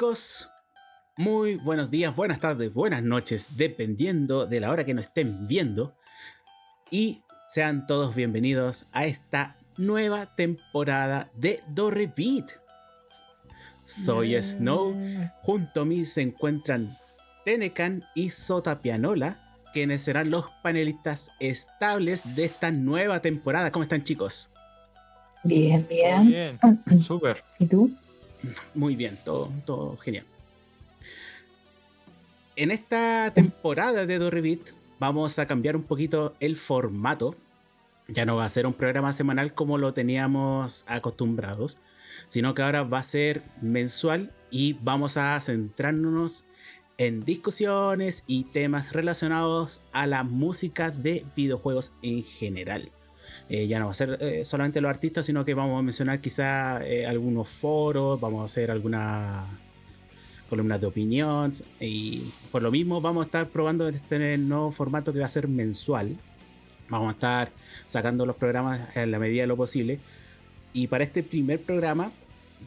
chicos? Muy buenos días, buenas tardes, buenas noches, dependiendo de la hora que nos estén viendo. Y sean todos bienvenidos a esta nueva temporada de Do Beat. Soy Snow, junto a mí se encuentran Tenecan y Sota Pianola, quienes serán los panelistas estables de esta nueva temporada. ¿Cómo están chicos? Bien, bien. Bien, súper. ¿Y tú? Muy bien, todo, genial. En esta temporada de Dorribit vamos a cambiar un poquito el formato. Ya no va a ser un programa semanal como lo teníamos acostumbrados, sino que ahora va a ser mensual y vamos a centrarnos en discusiones y temas relacionados a la música de videojuegos en general. Eh, ya no va a ser eh, solamente los artistas, sino que vamos a mencionar quizá eh, algunos foros, vamos a hacer algunas columnas de opinión y por lo mismo vamos a estar probando este nuevo formato que va a ser mensual. Vamos a estar sacando los programas en la medida de lo posible. Y para este primer programa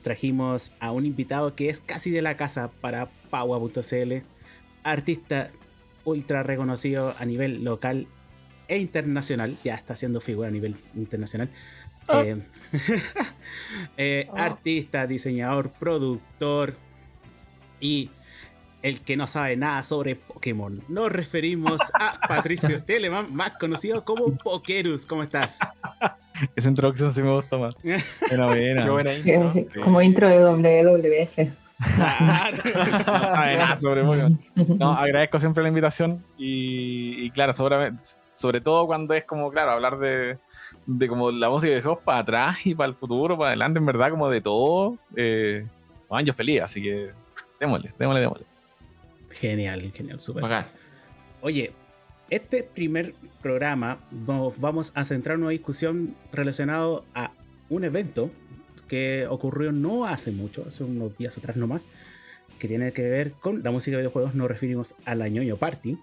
trajimos a un invitado que es casi de la casa para Paua.cl, artista ultra reconocido a nivel local e internacional, ya está haciendo figura a nivel internacional. Oh. Eh, eh, oh. Artista, diseñador, productor y el que no sabe nada sobre Pokémon. Nos referimos a Patricio Telemann, más conocido como Pokerus. ¿Cómo estás? Esa introducción sí me gusta más. Buena, buena. buena intro. Como intro de WWF. no, agradezco siempre la invitación y, y claro, seguramente sobre todo cuando es como, claro, hablar de, de como la música de juegos para atrás y para el futuro, para adelante, en verdad, como de todo. Eh, yo feliz, así que démosle, démosle, démosle. Genial, genial, súper. Oye, este primer programa vamos a centrar una discusión relacionado a un evento que ocurrió no hace mucho, hace unos días atrás nomás, que tiene que ver con la música de videojuegos. Nos referimos a la ñoño party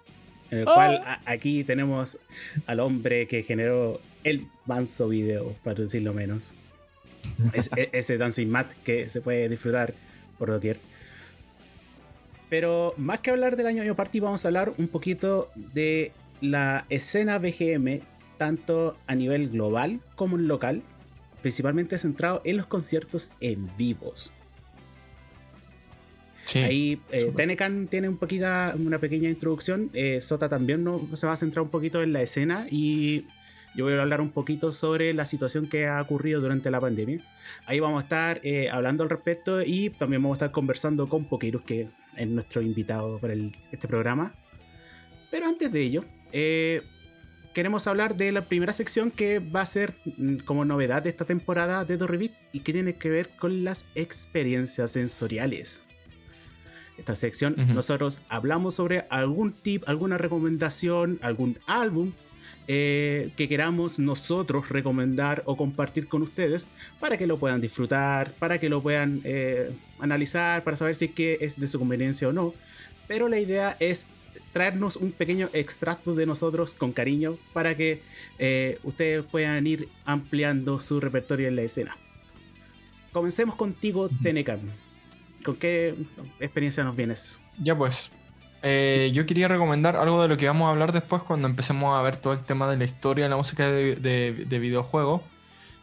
en el cual oh. aquí tenemos al hombre que generó el manso video, para decirlo menos. E, ese Dancing Mat que se puede disfrutar por doquier. Pero más que hablar del año Party, vamos a hablar un poquito de la escena BGM, tanto a nivel global como en local, principalmente centrado en los conciertos en vivos. Ahí eh, Tenecan tiene un poquita, una pequeña introducción. Eh, Sota también no, se va a centrar un poquito en la escena y yo voy a hablar un poquito sobre la situación que ha ocurrido durante la pandemia. Ahí vamos a estar eh, hablando al respecto y también vamos a estar conversando con Pokerus, que es nuestro invitado para este programa. Pero antes de ello, queremos hablar de la primera sección que va a ser mm, como novedad de esta temporada de Dorrevit y que tiene que ver con las experiencias sensoriales esta sección nosotros hablamos sobre algún tip, alguna recomendación, algún álbum eh, que queramos nosotros recomendar o compartir con ustedes para que lo puedan disfrutar, para que lo puedan eh, analizar, para saber si es, que es de su conveniencia o no. Pero la idea es traernos un pequeño extracto de nosotros con cariño para que eh, ustedes puedan ir ampliando su repertorio en la escena. Comencemos contigo, Tenecan. ¿Con qué experiencia nos vienes? Ya pues, eh, yo quería recomendar algo de lo que vamos a hablar después cuando empecemos a ver todo el tema de la historia de la música de, videojuegos.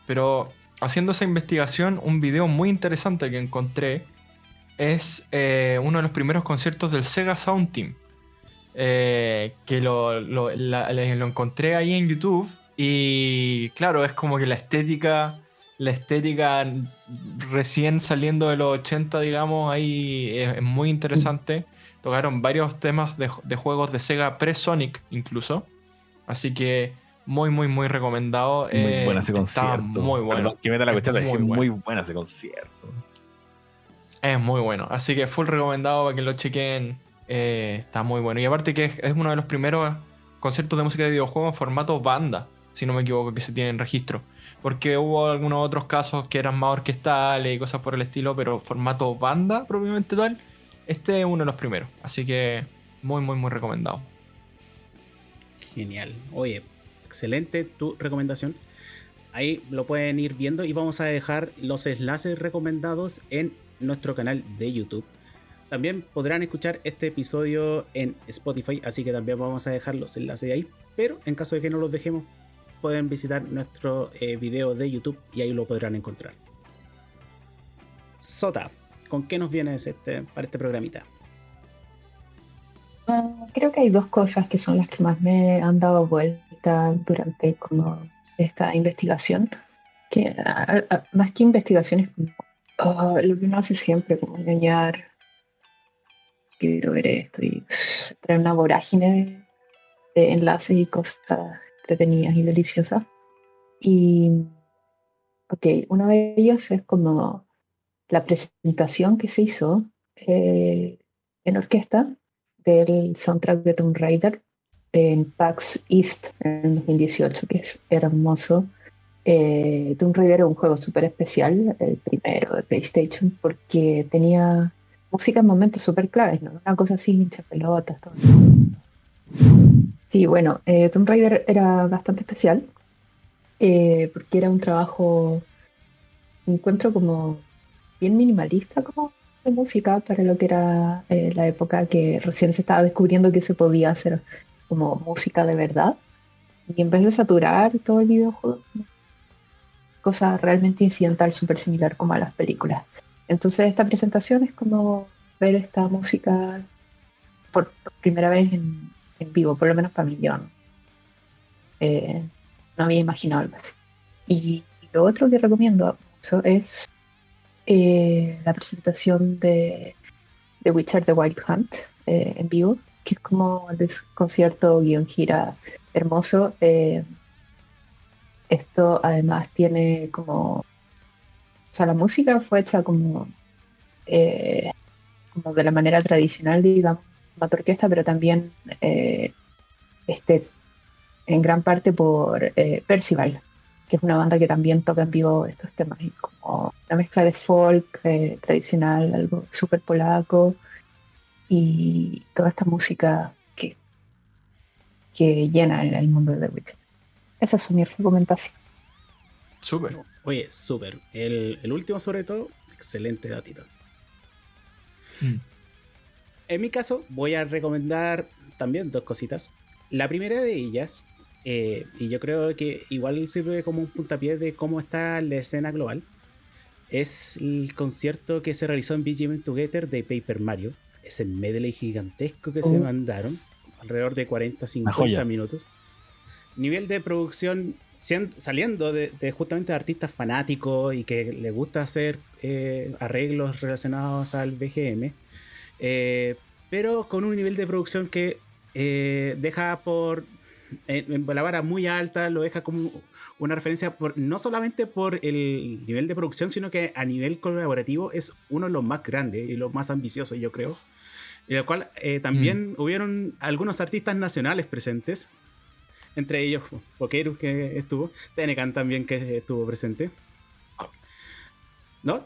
Pero haciendo esa investigación, un video muy interesante que encontré es eh, uno de los primeros conciertos del Sega Sound Team. Eh, que lo, encontré ahí en YouTube y claro, es como que la estética la estética recién saliendo de los 80, digamos, ahí es, muy interesante. Tocaron varios temas de, juegos de Sega pre-Sonic incluso. Así que muy, muy, muy recomendado. Muy eh, buena ese concierto. Muy bueno. que meta la cuestión, es muy, buena ese concierto. Es muy bueno. Así que full recomendado para que lo chequen. Eh, está muy bueno. Y aparte que es, uno de los primeros conciertos de música de videojuegos en formato banda, si no me equivoco, que se tiene en registro porque hubo algunos otros casos que eran más orquestales y cosas por el estilo, pero formato banda propiamente tal, este es uno de los primeros. Así que muy, muy, muy recomendado. Genial. Oye, excelente tu recomendación. Ahí lo pueden ir viendo y vamos a dejar los enlaces recomendados en nuestro canal de YouTube. también podrán escuchar este episodio en Spotify, así que también vamos a dejar los enlaces ahí. Pero en caso de que no los dejemos, pueden visitar nuestro eh, video de YouTube y ahí lo podrán encontrar. Sota, ¿con qué nos vienes este, para este programita? Ah, creo que hay dos cosas que son las que más me han dado vuelta durante esta investigación. Que más que investigación es como ah, lo que uno hace siempre, como engañar. Quiero ver esto y traer una vorágine de enlaces y cosas entretenidas y deliciosas. Y, ok, uno de ellos es como la presentación que se hizo eh, en orquesta del soundtrack de Tomb Raider en PAX East en 2018, que es hermoso. Eh, Tomb Raider es un juego súper especial, el primero de PlayStation, porque tenía música en momentos súper claves, ¿no? Una cosa así, hincha pelotas, todo. Sí, bueno, eh, Tomb Raider era bastante especial, eh, porque era un trabajo, encuentro como bien minimalista como de música para lo que era eh, la época que recién se estaba descubriendo que se podía hacer como música de verdad. Y en vez de saturar todo el videojuego, cosa realmente incidental, súper similar como a las películas. Entonces esta presentación es como ver esta música por primera vez en, en vivo, por lo menos para mí yo no, eh, no había imaginado algo así. Y, lo otro que recomiendo mucho es eh, la presentación de, de Witcher The Wild Hunt eh, en vivo, que es como el concierto guion gira hermoso. esto además tiene como, o sea, la música fue hecha como, como de la manera tradicional, digamos, orquesta, pero también eh, este, en gran parte por eh, Percival, que es una banda que también toca en vivo estos temas, como una mezcla de folk eh, tradicional, algo súper polaco, y toda esta música que, que llena el, mundo de The Witcher. Esas son mis recomendaciones. Súper. Oye, súper. El, último, sobre todo, excelente datito. Mm. En mi caso, voy a recomendar también dos cositas. La primera de ellas, eh, y yo creo que igual sirve como un puntapié de cómo está la escena global, es el concierto que se realizó en BGM Together de Paper Mario. Ese medley gigantesco que se oh. mandaron, alrededor de 40-50 minutos. Nivel de producción saliendo de, justamente de artistas fanáticos y que les gusta hacer eh, arreglos relacionados al BGM eh, pero con un nivel de producción que eh, deja por en, la vara muy alta, lo deja como una referencia por, no solamente por el nivel de producción, sino que a nivel colaborativo es uno de los más grandes y los más ambiciosos, yo creo. En el cual eh, también mm. hubieron algunos artistas nacionales presentes, entre ellos Pokeru, que estuvo, Tenecan también, que estuvo presente. ¿No?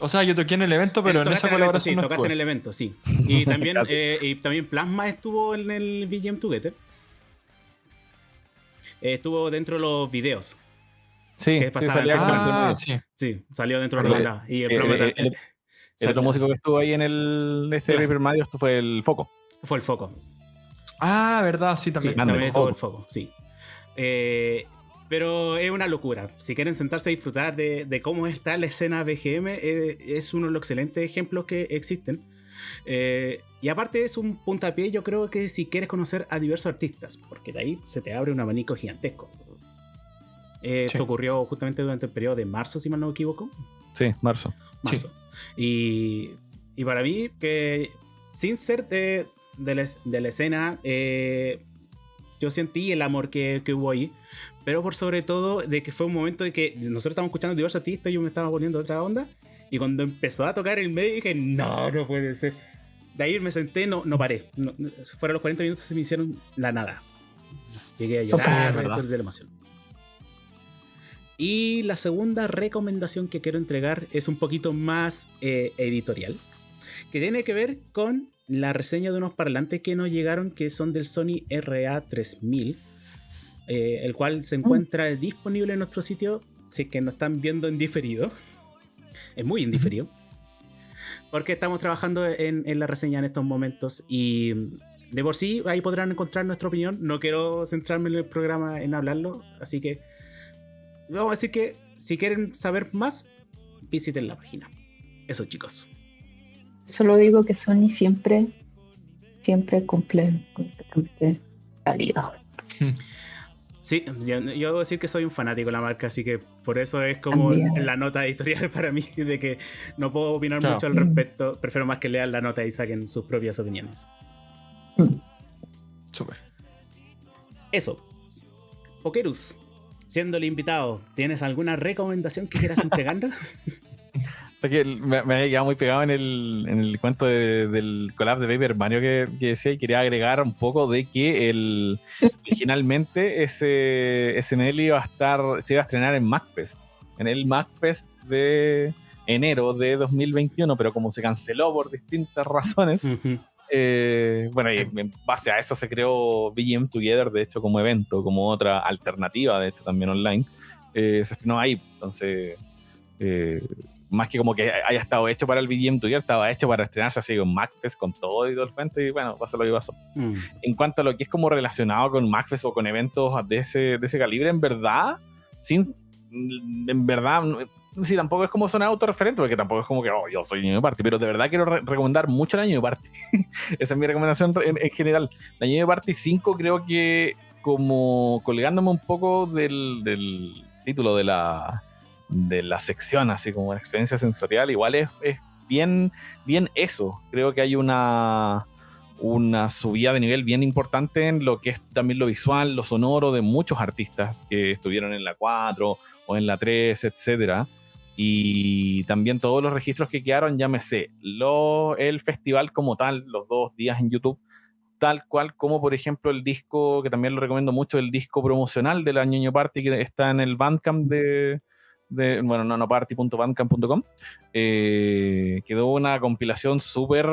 O sea, yo toqué en el evento, pero en esa colaboración. sí, tocaste en el evento, sí. Y también, eh, y también Plasma estuvo en el VGM Together. Eh, estuvo dentro de los videos. Sí, sí, salió, ah, sí. sí, salió dentro de los videos. Y el, eh, el, otro músico que estuvo ahí en el este Paper Mario fue el Foco. Fue el Foco. Ah, verdad, sí, también. Sí, también estuvo el Foco, sí. Eh, pero es una locura. Si quieren sentarse a disfrutar de, cómo está la escena BGM, eh, es uno de los excelentes ejemplos que existen. Eh, y aparte es un puntapié, yo creo que si quieres conocer a diversos artistas, porque de ahí se te abre un abanico gigantesco. Eh, esto ocurrió justamente durante el periodo de marzo, si mal no me equivoco. Sí, marzo. Marzo. Y, y, para mí, que sin ser de, de, la, escena, yo sentí el amor que, que hubo ahí pero por sobre todo de que fue un momento de que nosotros estábamos escuchando diversos artistas y yo me estaba poniendo otra onda. Y cuando empezó a tocar el medio dije, no, no puede ser. De ahí me senté, no, no paré. No, fueron los 40 minutos se me hicieron la nada. Llegué a llorar de la emoción. Y la segunda recomendación que quiero entregar es un poquito más eh, editorial, que tiene que ver con la reseña de unos parlantes que nos llegaron que son del Sony RA3000 eh, el cual se mm. encuentra disponible en nuestro sitio, si es que nos están viendo en diferido. Es muy indiferido. porque estamos trabajando en, la reseña en estos momentos y de por sí ahí podrán encontrar nuestra opinión. No quiero centrarme en el programa en hablarlo, así que vamos a decir que si quieren saber más, visiten la página. Eso chicos. Solo digo que Sony siempre, siempre cumple completamente calidad. Sí, yo, debo decir que soy un fanático de la marca, así que por eso es como la nota editorial para mí, de que no puedo opinar mucho al respecto. Prefiero más que lean la nota y saquen sus propias opiniones. Mm. Súper. Eso. Pokerus, siendo el invitado, ¿tienes alguna recomendación que quieras entregarnos? que me, me, había quedado muy pegado en el, en el cuento del collab de Paper Mario que, decía y quería agregar un poco de que el, originalmente ese, ese iba a estar, se iba a estrenar en MacFest, en el MacFest de enero de 2021, pero como se canceló por distintas razones, eh, bueno, y en base a eso se creó BGM Together, de hecho, como evento, como otra alternativa, de hecho, también online. Eh, se estrenó ahí, entonces... Eh, más que como que haya estado hecho para el BGM Together, estaba hecho para estrenarse así con MacFest, con todo y todo el cuento, y bueno, pasó lo que pasó. Mm. En cuanto a lo que es como relacionado con MacFest o con eventos de ese, de ese calibre, en verdad, sin, en verdad, sí, tampoco es como sonar autorreferente, porque tampoco es como que, oh, yo soy niño de party, pero de verdad quiero recomendar mucho el año de party. Esa es mi recomendación en, general. El año de party 5 creo que como colgándome un poco del, del título de la de la sección, así como una experiencia sensorial, igual es, bien, bien eso. Creo que hay una, una subida de nivel bien importante en lo que es también lo visual, lo sonoro de muchos artistas que estuvieron en la 4 o en la 3, etcétera. Y también todos los registros que quedaron, llámese lo, el festival como tal, los dos días en YouTube, tal cual como por ejemplo el disco, que también lo recomiendo mucho, el disco promocional del Año Party que está en el Bandcamp de, de, bueno, nanoparty.bandcamp.com, eh, quedó una compilación súper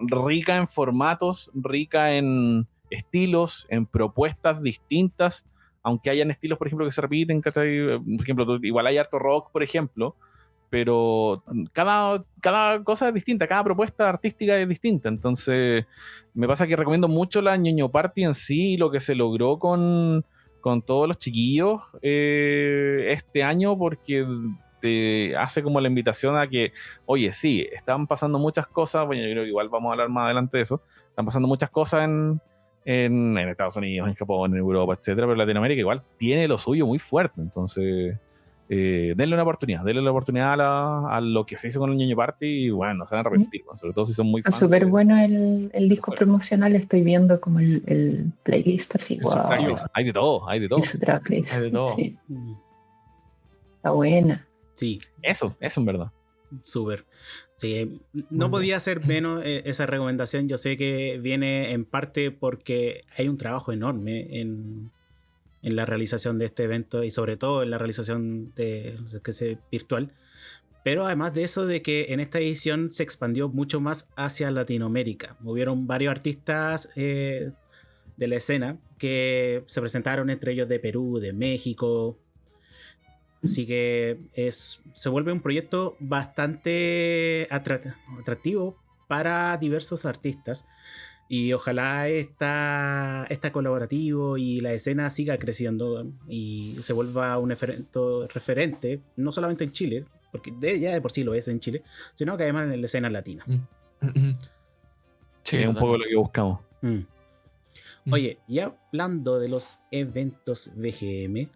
rica en formatos, rica en estilos, en propuestas distintas, aunque hayan estilos, por ejemplo, que se repiten, Por ejemplo, igual hay harto rock, por ejemplo, pero cada, cada cosa es distinta, cada propuesta artística es distinta. Entonces, me pasa que recomiendo mucho la ñoño party en sí y lo que se logró con, con todos los chiquillos eh, este año porque te hace como la invitación a que, oye, sí, están pasando muchas cosas, bueno, yo creo que igual vamos a hablar más adelante de eso, están pasando muchas cosas en, en, Estados Unidos, en Japón, en Europa, etcétera, pero Latinoamérica igual tiene lo suyo muy fuerte, entonces eh, denle una oportunidad, denle la oportunidad a, lo que se hizo con el Niño Party y bueno, no se van a arrepentir, sobre todo si son muy fans. Súper bueno el, el disco promocional, estoy viendo como el, el playlist así, wow. Hay de todo, hay de todo. Hay de todo. Está buena. Sí. Eso, eso en verdad. Súper. Sí, no podía ser menos eh, esa recomendación. Yo sé que viene en parte porque hay un trabajo enorme en, en la realización de este evento y sobre todo en la realización de que se virtual. Pero además de eso, de que en esta edición se expandió mucho más hacia Latinoamérica. Hubieron varios artistas eh, de la escena que se presentaron entre ellos de Perú, de México. Así que es, se vuelve un proyecto bastante atractivo para diversos artistas. Y ojalá esta, esta colaborativo y la escena siga creciendo y se vuelva un evento referente, no solamente en Chile, porque ya de por sí lo es en Chile, sino que además en la escena latina. Mm. Sí, es un poco lo que buscamos. Mm. Mm. Oye, y hablando de los eventos BGM,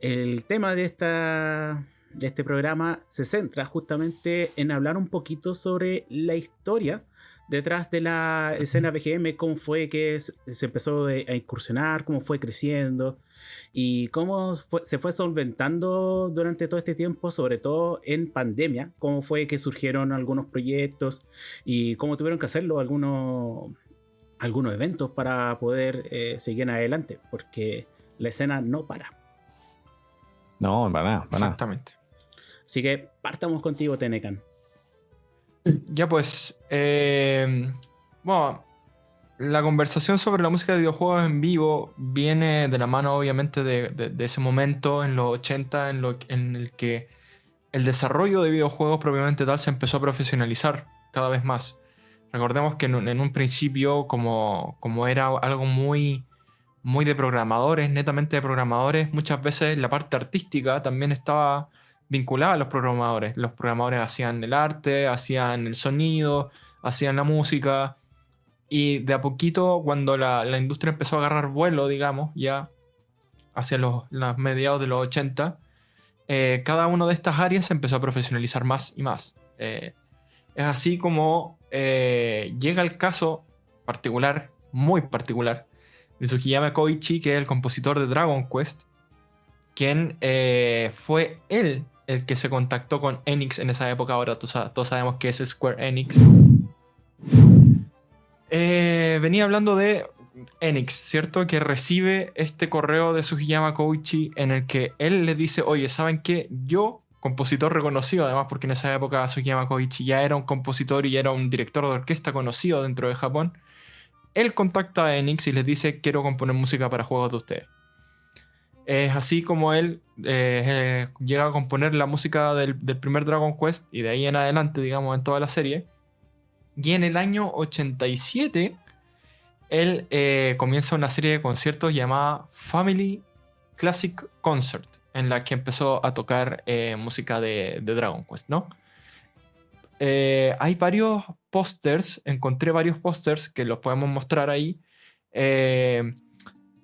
el tema de, esta, de este programa se centra justamente en hablar un poquito sobre la historia detrás de la escena BGM, cómo fue que se empezó a incursionar, cómo fue creciendo y cómo se fue solventando durante todo este tiempo, sobre todo en pandemia, cómo fue que surgieron algunos proyectos y cómo tuvieron que hacerlo algunos, algunos eventos para poder eh, seguir adelante, porque la escena no para. No, para nada, para Exactamente. Así que partamos contigo, Tenecan. Ya pues, eh, bueno, la conversación sobre la música de videojuegos en vivo viene de la mano obviamente de, ese momento en los 80 en, lo, en el que el desarrollo de videojuegos propiamente tal se empezó a profesionalizar. cada vez más. Recordemos que en, un principio, como, como era algo muy, muy de programadores, netamente de programadores, muchas veces la parte artística también estaba vinculada a los programadores. Los programadores hacían el arte, hacían el sonido, hacían la música. Y de a poquito, cuando la, industria empezó a agarrar vuelo, digamos, ya hacia los, mediados de los 80, eh, cada una de estas áreas se empezó a profesionalizar más y más. Eh, es así como eh, llega el caso particular, muy particular, de Sugiyama Koichi, que es el compositor de Dragon Quest, quien fue él el que se contactó con Enix en esa época. Ahora todos, sabemos que es Square Enix. venía hablando de Enix, ¿cierto? Que recibe este correo de Sugiyama Koichi en el que él le dice, oye, ¿saben qué? Yo, compositor reconocido, además porque en esa época Sugiyama Koichi ya era un compositor y ya era un director de orquesta conocido dentro de Japón, él contacta a Enix y les dice, quiero componer música para juegos de ustedes. Es así como él eh, eh, llega a componer la música del, del primer Dragon Quest y de ahí en adelante, digamos, en toda la serie. Y en el año 87 él eh, comienza una serie de conciertos llamada Family Classic Concert, en la que empezó a tocar música de, Dragon Quest, ¿no? Hay varios pósters, encontré varios pósters que los podemos mostrar ahí, en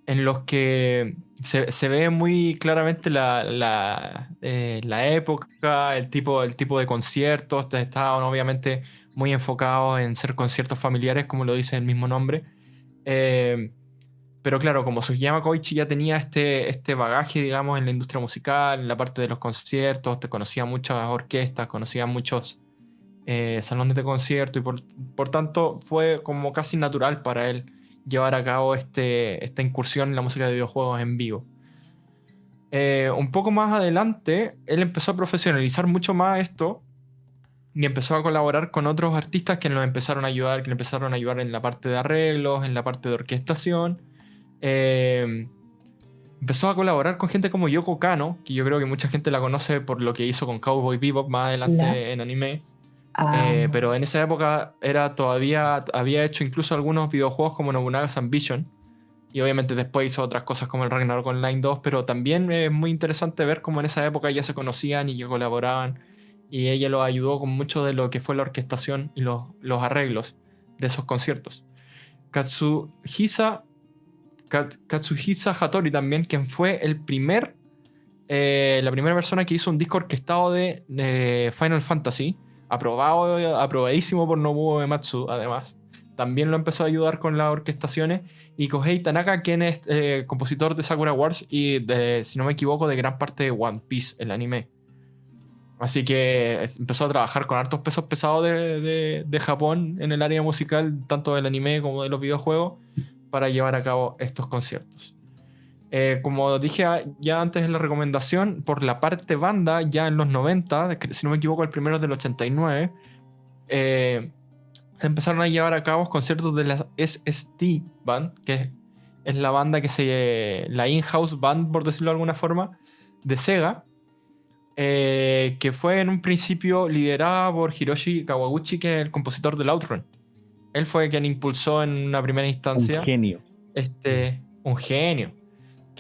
los que se, ve muy claramente la, la, época, el tipo, el tipo de conciertos, estaban obviamente muy enfocados en ser conciertos familiares, como lo dice el mismo nombre. Eh, pero claro, como Sugiyama Koichi ya tenía este, este bagaje, digamos, en la industria musical, en la parte de los conciertos, te conocía muchas orquestas, conocía muchos eh, salones de concierto y por, por, tanto fue como casi natural para él llevar a cabo este, esta incursión en la música de videojuegos en vivo. Eh, un poco más adelante, él empezó a profesionalizar mucho más esto y empezó a colaborar con otros artistas que nos empezaron a ayudar, que le empezaron a ayudar en la parte de arreglos, en la parte de orquestación. Eh, empezó a colaborar con gente como Yoko Kano, que yo creo que mucha gente la conoce por lo que hizo con Cowboy Bebop más adelante en anime. Ah. Eh, pero en esa época era todavía había hecho incluso algunos videojuegos como Nobunaga's Ambition. Y obviamente después hizo otras cosas como el Ragnarok Online 2, pero también es muy interesante ver cómo en esa época ya se conocían y que colaboraban y ella lo ayudó con mucho de lo que fue la orquestación y los, los arreglos de esos conciertos. Katsuhisa, Katsuhisa Hattori también, quien fue el primer, eh, la primera persona que hizo un disco orquestado de Final Fantasy, aprobado, aprobadísimo por Nobuo Ematsu, además. También lo empezó a ayudar con las orquestaciones. Y Kohei Tanaka, quien es eh, compositor de Sakura Wars y, de, si no me equivoco, de gran parte de One Piece, el anime. Así que empezó a trabajar con hartos pesos pesados de, Japón en el área musical, tanto del anime como de los videojuegos, para llevar a cabo estos conciertos. Eh, como dije ya antes en la recomendación, por la parte banda, ya en los 90, si no me equivoco, el primero del 89, eh, se empezaron a llevar a cabo conciertos de la SST Band, que es la banda que se. la in-house band, por decirlo de alguna forma, de Sega eh, que fue en un principio liderada por Hiroshi Kawaguchi, que es el compositor del Outrun. Él fue quien impulsó en una primera instancia. Un genio. Este, un genio.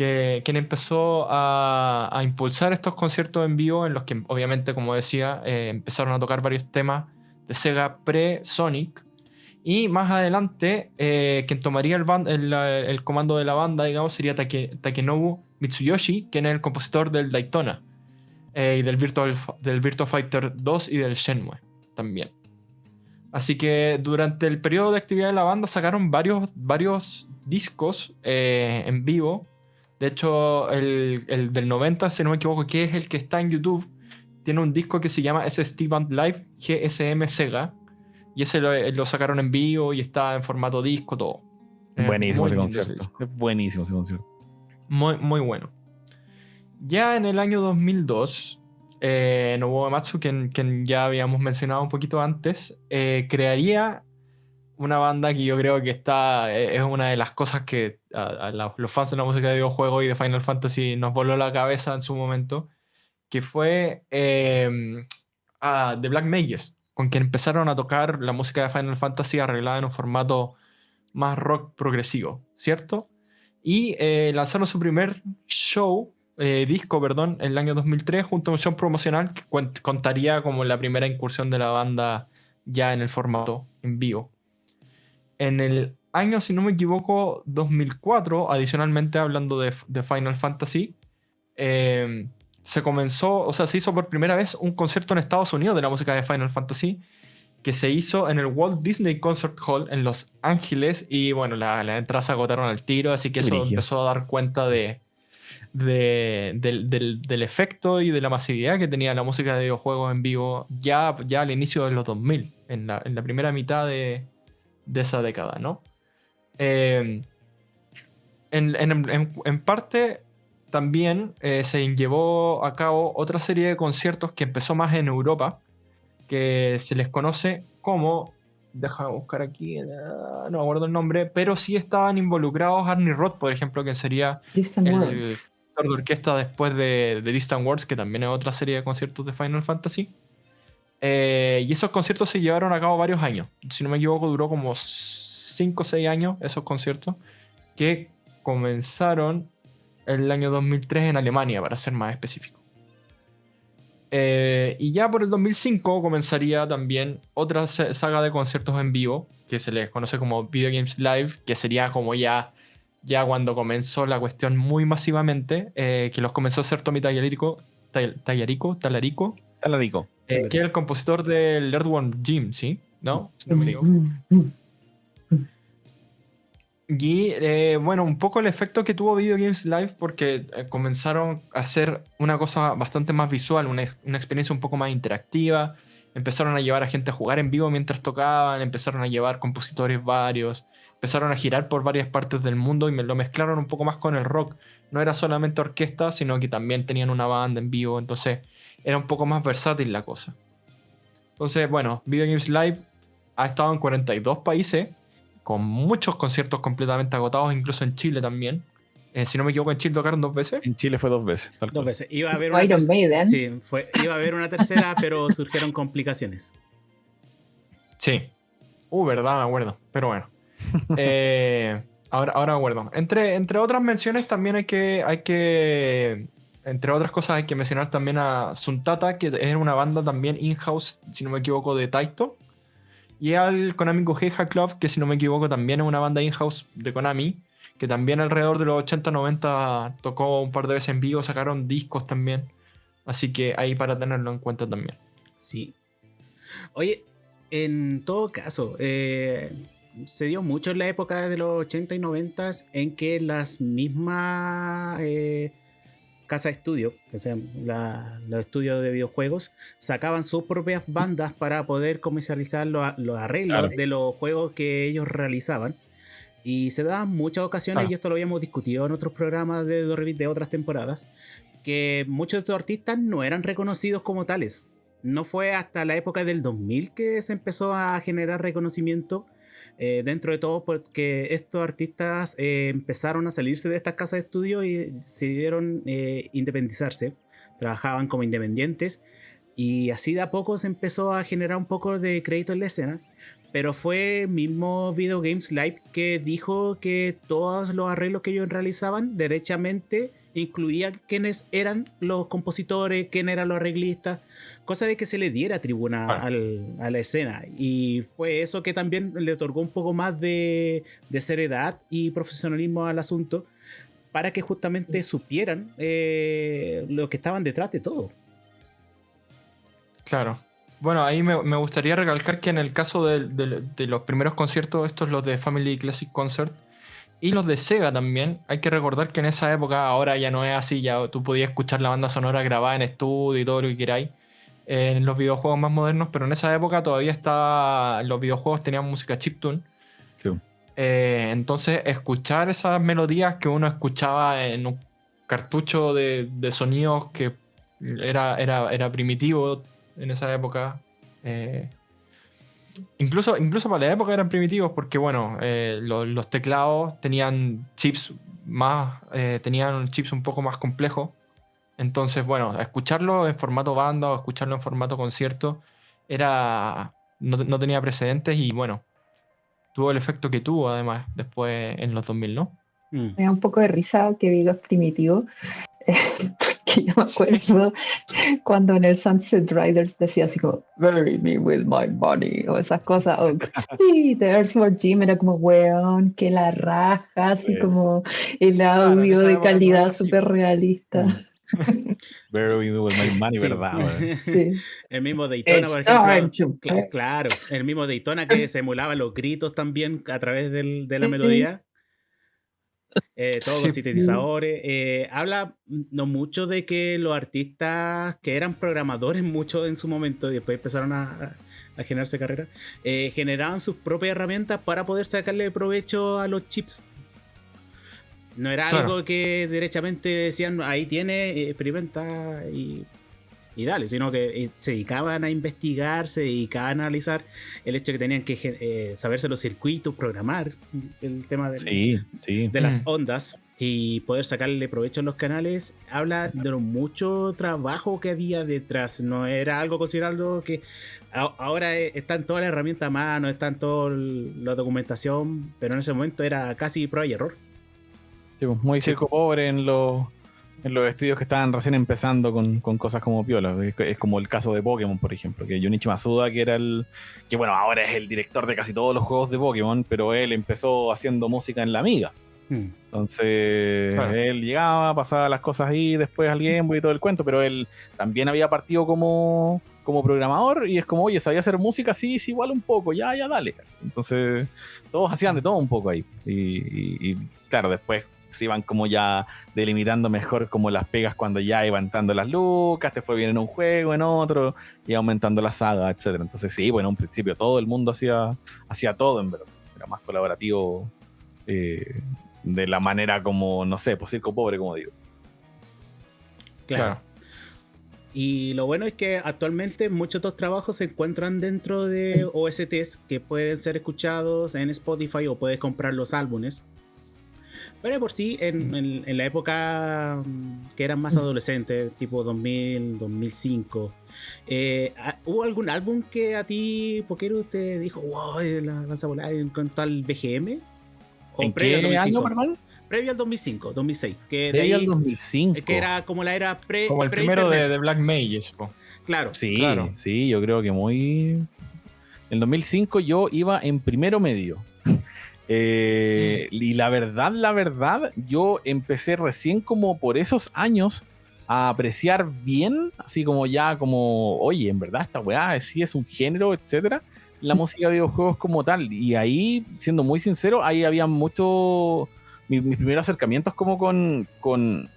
Que, quien empezó a, impulsar estos conciertos en vivo, en los que, obviamente, como decía, eh, empezaron a tocar varios temas de Sega pre-Sonic. Y más adelante, eh, quien tomaría el, comando de la banda, digamos, sería Takenobu Mitsuyoshi, quien es el compositor del Daytona eh, y del Virtual, del Fighter 2 y del Shenmue también. Así que durante el periodo de actividad de la banda sacaron varios, varios discos en vivo. De hecho, el, el, del 90, si no me equivoco, que es el que está en YouTube, tiene un disco que se llama SST Band Live GSM Sega. Y ese lo, sacaron en vivo y está en formato disco, todo. Buenísimo ese concierto. Buenísimo ese concierto. Muy, muy bueno. Ya en el año 2002, eh, Nobuo Ematsu, quien, ya habíamos mencionado un poquito antes, eh, crearía una banda que yo creo que está eh, es una de las cosas que a, los fans de la música de videojuegos y de Final Fantasy nos voló la cabeza en su momento, que fue The Black Mages. con quien empezaron a tocar la música de Final Fantasy arreglada en un formato más rock progresivo, ¿cierto? Y eh, lanzaron su primer show, eh, disco, perdón, en el año 2003 junto a un show promocional que contaría como la primera incursión de la banda ya en el formato en vivo. En el año, si no me equivoco, 2004, adicionalmente hablando de, Final Fantasy, eh, se comenzó, o sea, se hizo por primera vez un concierto en Estados Unidos de la música de Final Fantasy que se hizo en el Walt Disney Concert Hall en Los Ángeles y bueno, las la entradas se agotaron al tiro, así que eso empezó a dar cuenta de, del, efecto y de la masividad que tenía la música de videojuegos en vivo ya, ya al inicio de los 2000, en la, en la primera mitad de, esa década, ¿no? Eh, en, parte también eh, se llevó a cabo otra serie de conciertos que empezó más en Europa, que se les conoce como, déjame buscar aquí, eh, no me acuerdo el nombre, pero sí estaban involucrados Arnie Roth, por ejemplo, que sería el director de orquesta después de, de, Distant Worlds, que también es otra serie de conciertos de Final Fantasy. Eh, y esos conciertos se llevaron a cabo varios años. Si no me equivoco, duró como 5 o 6 años esos conciertos, que comenzaron el año 2003 en Alemania, para ser más específico. Eh, y ya por el 2005 comenzaría también otra saga de conciertos en vivo, que se les conoce como Video Games Live, que sería como ya, ya cuando comenzó la cuestión muy masivamente, eh, que los comenzó a hacer Tommy Tallarico, Tallarico, Talarico, Talarico. Eh, que es el compositor del Earthworm Jim, ¿sí? ¿No? Y eh, bueno, un poco el efecto que tuvo Video Games Live porque eh, comenzaron a hacer una cosa bastante más visual, una, experiencia un poco más interactiva. Empezaron a llevar a gente a jugar en vivo mientras tocaban, empezaron a llevar compositores varios, empezaron a girar por varias partes del mundo y me lo mezclaron un poco más con el rock. No era solamente orquesta, sino que también tenían una banda en vivo, entonces era un poco más versátil la cosa. Entonces, bueno, Video Games Live ha estado en 42 países con muchos conciertos completamente agotados, incluso en Chile también. Eh, si no me equivoco, en Chile tocaron dos veces. En Chile fue dos veces. Dos veces. Iba a haber una, tercera, sí, fue, iba a haber una tercera, pero surgieron complicaciones. Sí. Uh, verdad, me acuerdo. Pero bueno. Eh, ahora, ahora me acuerdo. Entre, entre otras menciones también hay que, hay que... Entre otras cosas hay que mencionar también a Suntata, que es una banda también in-house, si no me equivoco, de Taito. Y al Konami Goheiha Club, que si no me equivoco también es una banda in-house de Konami, que también alrededor de los 80-90 tocó un par de veces en vivo, sacaron discos también. Así que ahí para tenerlo en cuenta también. Sí. Oye, en todo caso, eh, se dio mucho en la época de los 80 y 90 en que las mismas eh, casa de estudio, que sean los estudios de videojuegos, sacaban sus propias bandas para poder comercializar los, arreglos de los juegos que ellos realizaban. Y se daban muchas ocasiones, y esto lo habíamos discutido en otros programas de de otras temporadas, que muchos de estos artistas no eran reconocidos como tales. No fue hasta la época del 2000 que se empezó a generar reconocimiento eh, dentro de todo porque estos artistas eh, empezaron a salirse de estas casas de estudio y decidieron eh, independizarse, trabajaban como independientes y así de a poco se empezó a generar un poco de crédito en las escenas, pero fue el mismo Video Games Live que dijo que todos los arreglos que ellos realizaban derechamente incluían quiénes eran los compositores, quién eran los arreglistas, cosa de que se le diera tribuna a la escena. Y fue eso que también le otorgó un poco más de, seriedad y profesionalismo al asunto, para que justamente supieran eh, lo que estaban detrás de todo. Claro. Bueno, ahí me, gustaría recalcar que en el caso de, de, los primeros conciertos, estos los de Family Classic Concert, y los de Sega también. Hay que recordar que en esa época, ahora ya no es así, ya tú podías escuchar la banda sonora grabada en estudio y todo lo que queráis en los videojuegos más modernos, pero en esa época todavía está, los videojuegos tenían música chiptune. Sí. Eh, entonces, escuchar esas melodías que uno escuchaba en un cartucho de, de sonidos que era, era, era primitivo en esa época. Eh, Incluso, incluso para la época eran primitivos porque, bueno, eh, los teclados tenían chips más, eh, tenían chips un poco más complejos. Entonces, bueno, escucharlo en formato banda o escucharlo en formato concierto era no, tenía precedentes y bueno, tuvo el efecto que tuvo además después en los 2000, ¿no? Mm. Me da un poco de risa que digas primitivo, porque yo me acuerdo cuando en el Sunset Riders decía así como, bury me with my money, o esas cosas, o sí, The Earthworm Jim era como, weón, que la raja, así como el audio de calidad súper realista. Mm. Bury me with my money, ¿verdad? Sí. El mismo Daytona, por ejemplo. claro, el mismo Daytona que se emulaba los gritos también a través del, de la melodía. Eh, todos los sintetizadores. Eh, habla no mucho de que los artistas que eran programadores mucho en su momento y después empezaron a, generarse carreras, eh, generaban sus propias herramientas para poder sacarle provecho a los chips. No era algo que derechamente decían, ahí tiene, experimenta y y dale, sino que eh, se dedicaban a investigar, se dedicaban a analizar el hecho de que tenían que eh, saberse los circuitos, programar el tema de, de las mm. ondas y poder sacarle provecho a los canales, habla de lo mucho trabajo que había detrás. No era algo considerado que ahora e, están todas las herramientas a mano, están toda la documentación, pero en ese momento era casi prueba y error. Pues, muy circo pobre en los en los estudios que estaban recién empezando con, cosas como Piola. Es, como el caso de Pokémon, por ejemplo, que Junichi Masuda, que era el. que bueno, ahora es el director de casi todos los juegos de Pokémon, pero él empezó haciendo música en la Amiga. Hmm. Entonces, él llegaba, pasaba las cosas ahí, después al Game Boy y todo el cuento, pero él también había partido como, como programador y es como, oye, sabía hacer música, sí, sí, igual un poco, ya, ya, dale. Entonces, todos hacían de todo un poco ahí. y claro, después se iban como ya delimitando mejor como las pegas cuando ya iban dando las lucas, te fue bien en un juego, en otro, y aumentando la saga, etcétera. Entonces sí, bueno, en un principio todo el mundo hacía, hacía todo, en verdad. Era más colaborativo eh, de la manera como, no sé, pues circo pobre, como digo. Claro. Y lo bueno es que actualmente muchos de estos trabajos se encuentran dentro de OSTs que pueden ser escuchados en Spotify o puedes comprar los álbumes. Pero por sí, en, la época mm, que eran más adolescentes, tipo 2000, 2005, eh, ¿hubo algún álbum que a ti, Poquero, te dijo, wow, la lanza volada en cuanto al BGM? ¿O ¿En previo qué año, perdón? Previo al 2005, 2006. Que previo al 2005. Que era como la era pre. Como el primero de, Black Mages. Claro. Sí, claro. sí, yo creo que muy. En 2005 yo iba en primero medio. Eh, y la verdad, la verdad, yo empecé recién como por esos años a apreciar bien, así como ya como, oye, en verdad esta weá sí es un género, etcétera, la música de videojuegos como tal. Y ahí, siendo muy sincero, ahí había mucho, mis, primeros acercamientos como con, con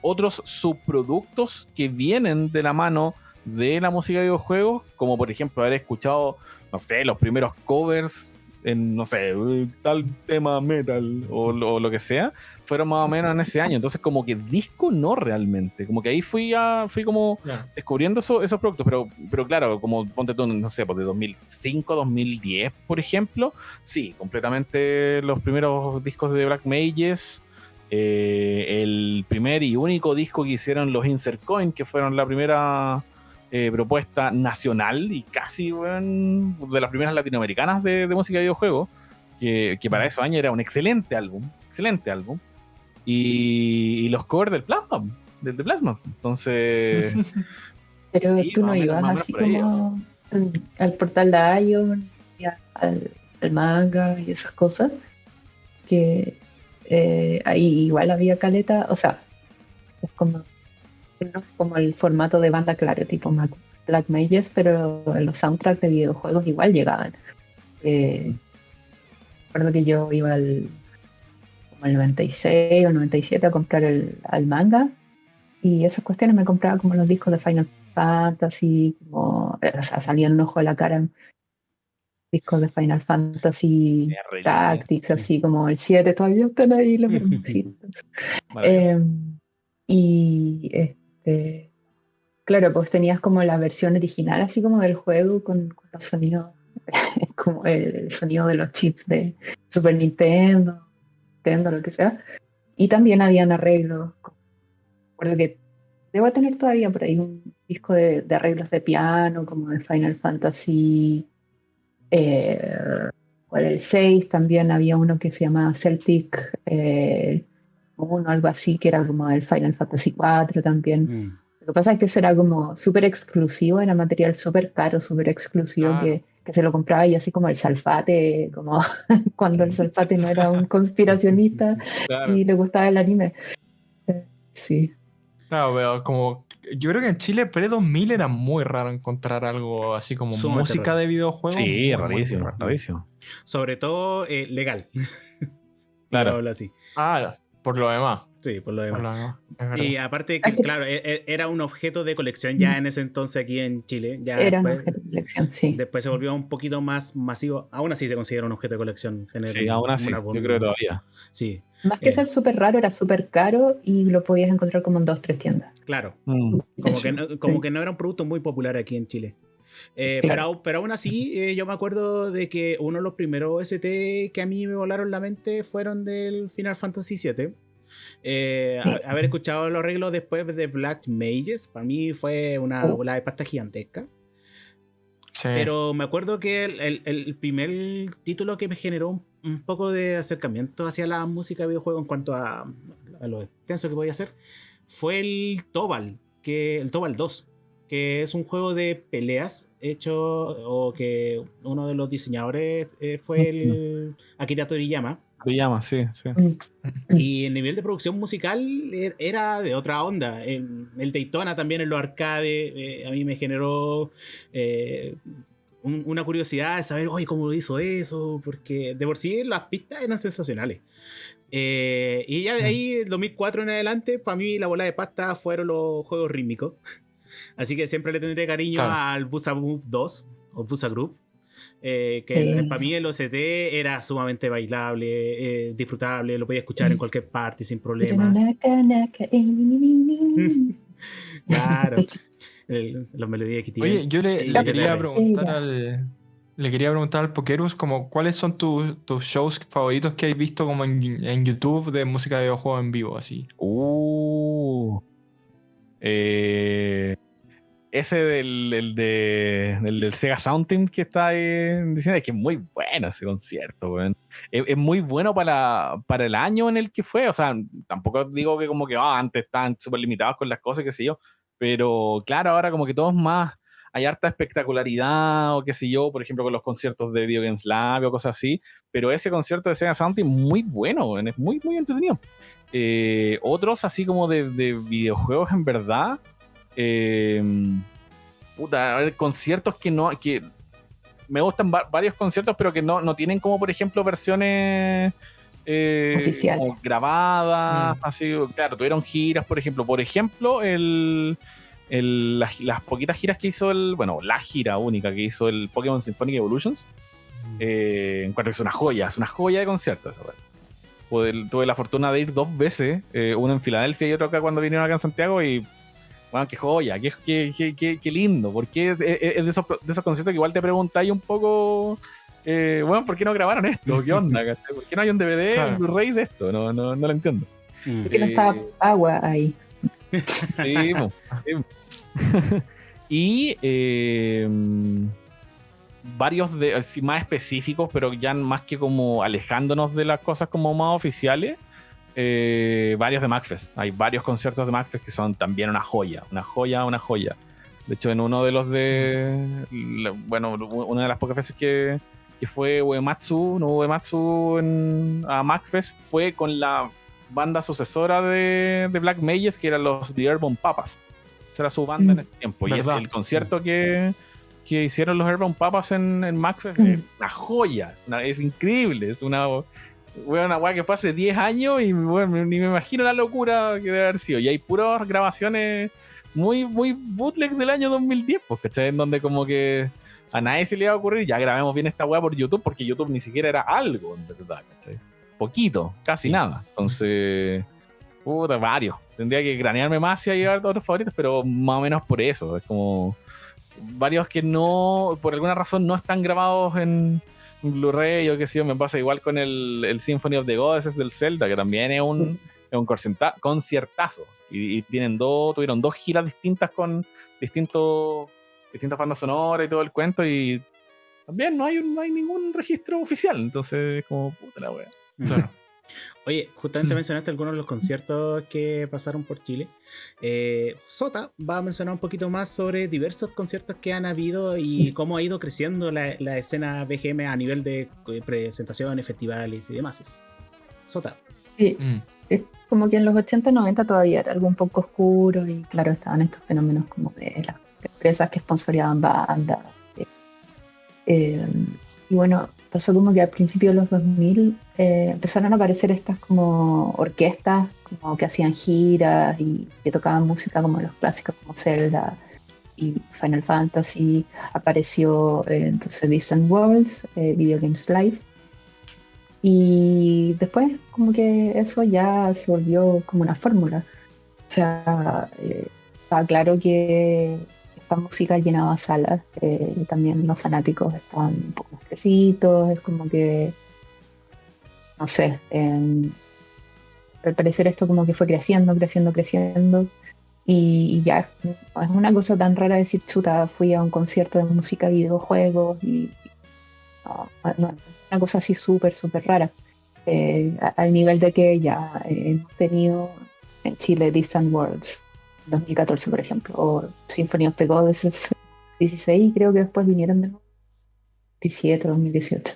otros subproductos que vienen de la mano de la música de videojuegos, como por ejemplo haber escuchado, no sé, los primeros covers en, no sé, tal tema metal o, lo que sea, fueron más o menos en ese año. Entonces, como que disco no realmente. Como que ahí fui a, fui como descubriendo esos productos. Pero, pero claro, como ponte tú, no sé, pues de 2005, 2010, por ejemplo, sí, completamente los primeros discos de Black Mages. Eh, el primer y único disco que hicieron los Insert Coin, que fueron la primera eh, propuesta nacional y casi de las primeras latinoamericanas de, música de videojuegos, que, para esos años era un excelente álbum, excelente álbum. Y, los covers del Plasma, del de Plasma. Entonces. Pero tú no ibas así como al portal de Ion, al, manga y esas cosas, que eh, ahí igual había caleta, o sea, es como como el formato de banda, claro, tipo Black Mages, pero los soundtracks de videojuegos igual llegaban. Eh, recuerdo que yo iba al, como el 96 o 97 a comprar el, al manga y esas cuestiones me compraba como los discos de Final Fantasy, como, o sea, salían un ojo de la cara discos de Final Fantasy Tactics, así como el 7, todavía están ahí los eh, y este, claro, pues tenías como la versión original, así como del juego, con, los sonidos, como el, sonido de los chips de Super Nintendo, Nintendo, lo que sea. Y también habían arreglos. Recuerdo que debo tener todavía por ahí un, disco de, arreglos de piano, como de Final Fantasy. Eh, el 6 también había uno que se llamaba Celtic eh, uno, algo así, que era como el Final Fantasy 4 también. Mm. Lo que pasa es que eso era como súper exclusivo, era material súper caro, súper exclusivo, que, que, se lo compraba y así como el Salfate, como cuando el Salfate no era un conspiracionista y le gustaba el anime. Sí. Claro, pero como yo creo que en Chile pre-2000 era muy raro encontrar algo así como música de videojuegos. Sí, rarísimo, rarísimo. Sobre todo eh, legal. claro. así. Ah, por lo demás. Sí, por lo demás. y aparte, que, claro, e, e, era un objeto de colección ya en ese entonces aquí en Chile. Ya era un objeto de colección, sí. Después se volvió un poquito más masivo. Aún así se considera un objeto de colección. Tener sí, aún así. yo creo todavía. Sí. Más que eh. ser súper raro, era súper caro y lo podías encontrar como en dos, tres tiendas. Claro. Mm. Como, que no, como que no era un producto muy popular aquí en Chile. Eh, pero, pero, aún así, eh, yo me acuerdo de que uno de los primeros ST que a mí me volaron la mente fueron del Final Fantasy VII. Eh, haber escuchado los arreglos después de Black Mages, para mí fue una oh. bola de pasta gigantesca. Pero me acuerdo que el, primer título que me generó un, poco de acercamiento hacia la música de videojuego en cuanto a, lo extenso que podía hacer fue el Tobal, que, el Tobal 2 que es un juego de peleas hecho o que uno de los diseñadores eh, fue el Akira Toriyama. Toriyama, sí, sí. Y el nivel de producción musical er, era de otra onda. El, Daytona también en los arcades eh, a mí me generó eh, una curiosidad de saber, oye, cómo lo hizo eso, porque de por sí las pistas eran sensacionales. y ya de ahí, 2004 en adelante, para mí la bola de pasta fueron los juegos rítmicos. Así que siempre le tendré cariño al Busa Move 2 o Busa Group. Eh, que para mí el OCT era sumamente bailable, eh, disfrutable, lo podía escuchar en cualquier parte sin problemas. claro, los melodías que tiene. Oye, yo le, quería preguntar al, le quería preguntar al Pokerus como cuáles son tus shows favoritos que has visto como en, en, YouTube de música de videojuegos en vivo, así. Uh. Eh, ese del, de, del, Sega Sound Team que está diciendo es que es muy bueno ese concierto, es, muy bueno para, para el año en el que fue. O sea, tampoco digo que como que ah, antes estaban súper limitados con las cosas, qué sé yo. Pero claro, ahora como que todo es más. Hay harta espectacularidad o qué sé yo, por ejemplo, con los conciertos de Video Games Lab o cosas así. Pero ese concierto de Sega Sound Team muy bueno, es muy, muy entretenido. Eh, otros así como de, videojuegos en verdad. Eh, puta, conciertos que no. que Me gustan varios conciertos, pero que no, tienen como, por ejemplo, versiones. Eh, grabadas, mm. así, claro, tuvieron giras, por ejemplo. Por ejemplo, el, las, poquitas giras que hizo el. Bueno, la gira única que hizo el Pokémon Symphonic Evolutions. Mm. Eh, encuentro que es una joya, es una joya de conciertos tuve la fortuna de ir dos veces, eh, uno en Filadelfia y otro acá cuando vinieron acá en Santiago y bueno, qué joya, qué, qué, qué, qué lindo, porque es, es, de, esos, de esos conciertos que igual te preguntáis un poco, eh, bueno, ¿por qué no grabaron esto? ¿Qué onda? ¿Por qué no hay un DVD, un Blu-ray de esto? No, no, no lo entiendo. Mm. ¿Por qué no estaba eh, agua ahí? Sí, sí. y eh, varios de, más específicos, pero ya más que como alejándonos de las cosas como más oficiales, eh, varios de MacFest. Hay varios conciertos de MacFest que son también una joya, una joya, una joya. De hecho, en uno de los de. Bueno, una de las pocas veces que, que fue Uematsu, no Uematsu en, a MacFest, fue con la banda sucesora de, de Black Mages, que eran los The Airborne Papas. Esa era su banda en mm. ese tiempo. Y es el concierto que que hicieron los Urban Papas en, en es mm. una joya, es, increíble, es una, una weá que fue hace 10 años y ni me imagino la locura que debe haber sido. Y hay puras grabaciones muy, muy bootleg del año 2010, pues, ¿cachai? En donde como que a nadie se le iba a ocurrir, ya grabemos bien esta weá por YouTube, porque YouTube ni siquiera era algo, en verdad, ¿cachai? Poquito, casi nada. Entonces, puta, varios. Tendría que granearme más y llevar todos los favoritos, pero más o menos por eso. Es como varios que no, por alguna razón, no están grabados en Blu-ray o qué sé yo. Me pasa igual con el, el, Symphony of the Goddesses del Zelda, que también es un, es un conciertazo. Y, tienen dos, tuvieron dos giras distintas con distintos, distintas bandas sonoras y todo el cuento. Y también no hay, no hay ningún registro oficial. Entonces, como puta la wea. Oye, justamente mencionaste algunos de los conciertos que pasaron por Chile. Eh, Sota va a mencionar un poquito más sobre diversos conciertos que han habido y cómo ha ido creciendo la, escena BGM a nivel de eh, presentaciones, festivales y demás. Sota. Sí, mm. es como que en los 80 y 90 todavía era algo un poco oscuro y claro, estaban estos fenómenos como de las empresas que sponsoriaban bandas. Eh, y bueno, pasó como que al principio de los 2000 eh, empezaron a aparecer estas como orquestas como que hacían giras y que tocaban música como los clásicos como Zelda y Final Fantasy. Apareció eh, entonces Distant Worlds, eh, Video Games Live. Y después como que eso ya se volvió como una fórmula. O sea, estaba claro que esta música llenaba salas eh, y también los fanáticos estaban un poco más crecidos, es como que, no sé, al parecer esto como que fue creciendo, creciendo, creciendo y, ya es una cosa tan rara decir, chuta, fui a un concierto de música, videojuegos y no, una cosa así súper, súper rara. Eh, al nivel de que ya hemos tenido en Chile Distant Worlds, 2014, por ejemplo, o Symphony of the Gods, 16, creo que después vinieron de nuevo, 17, 2018.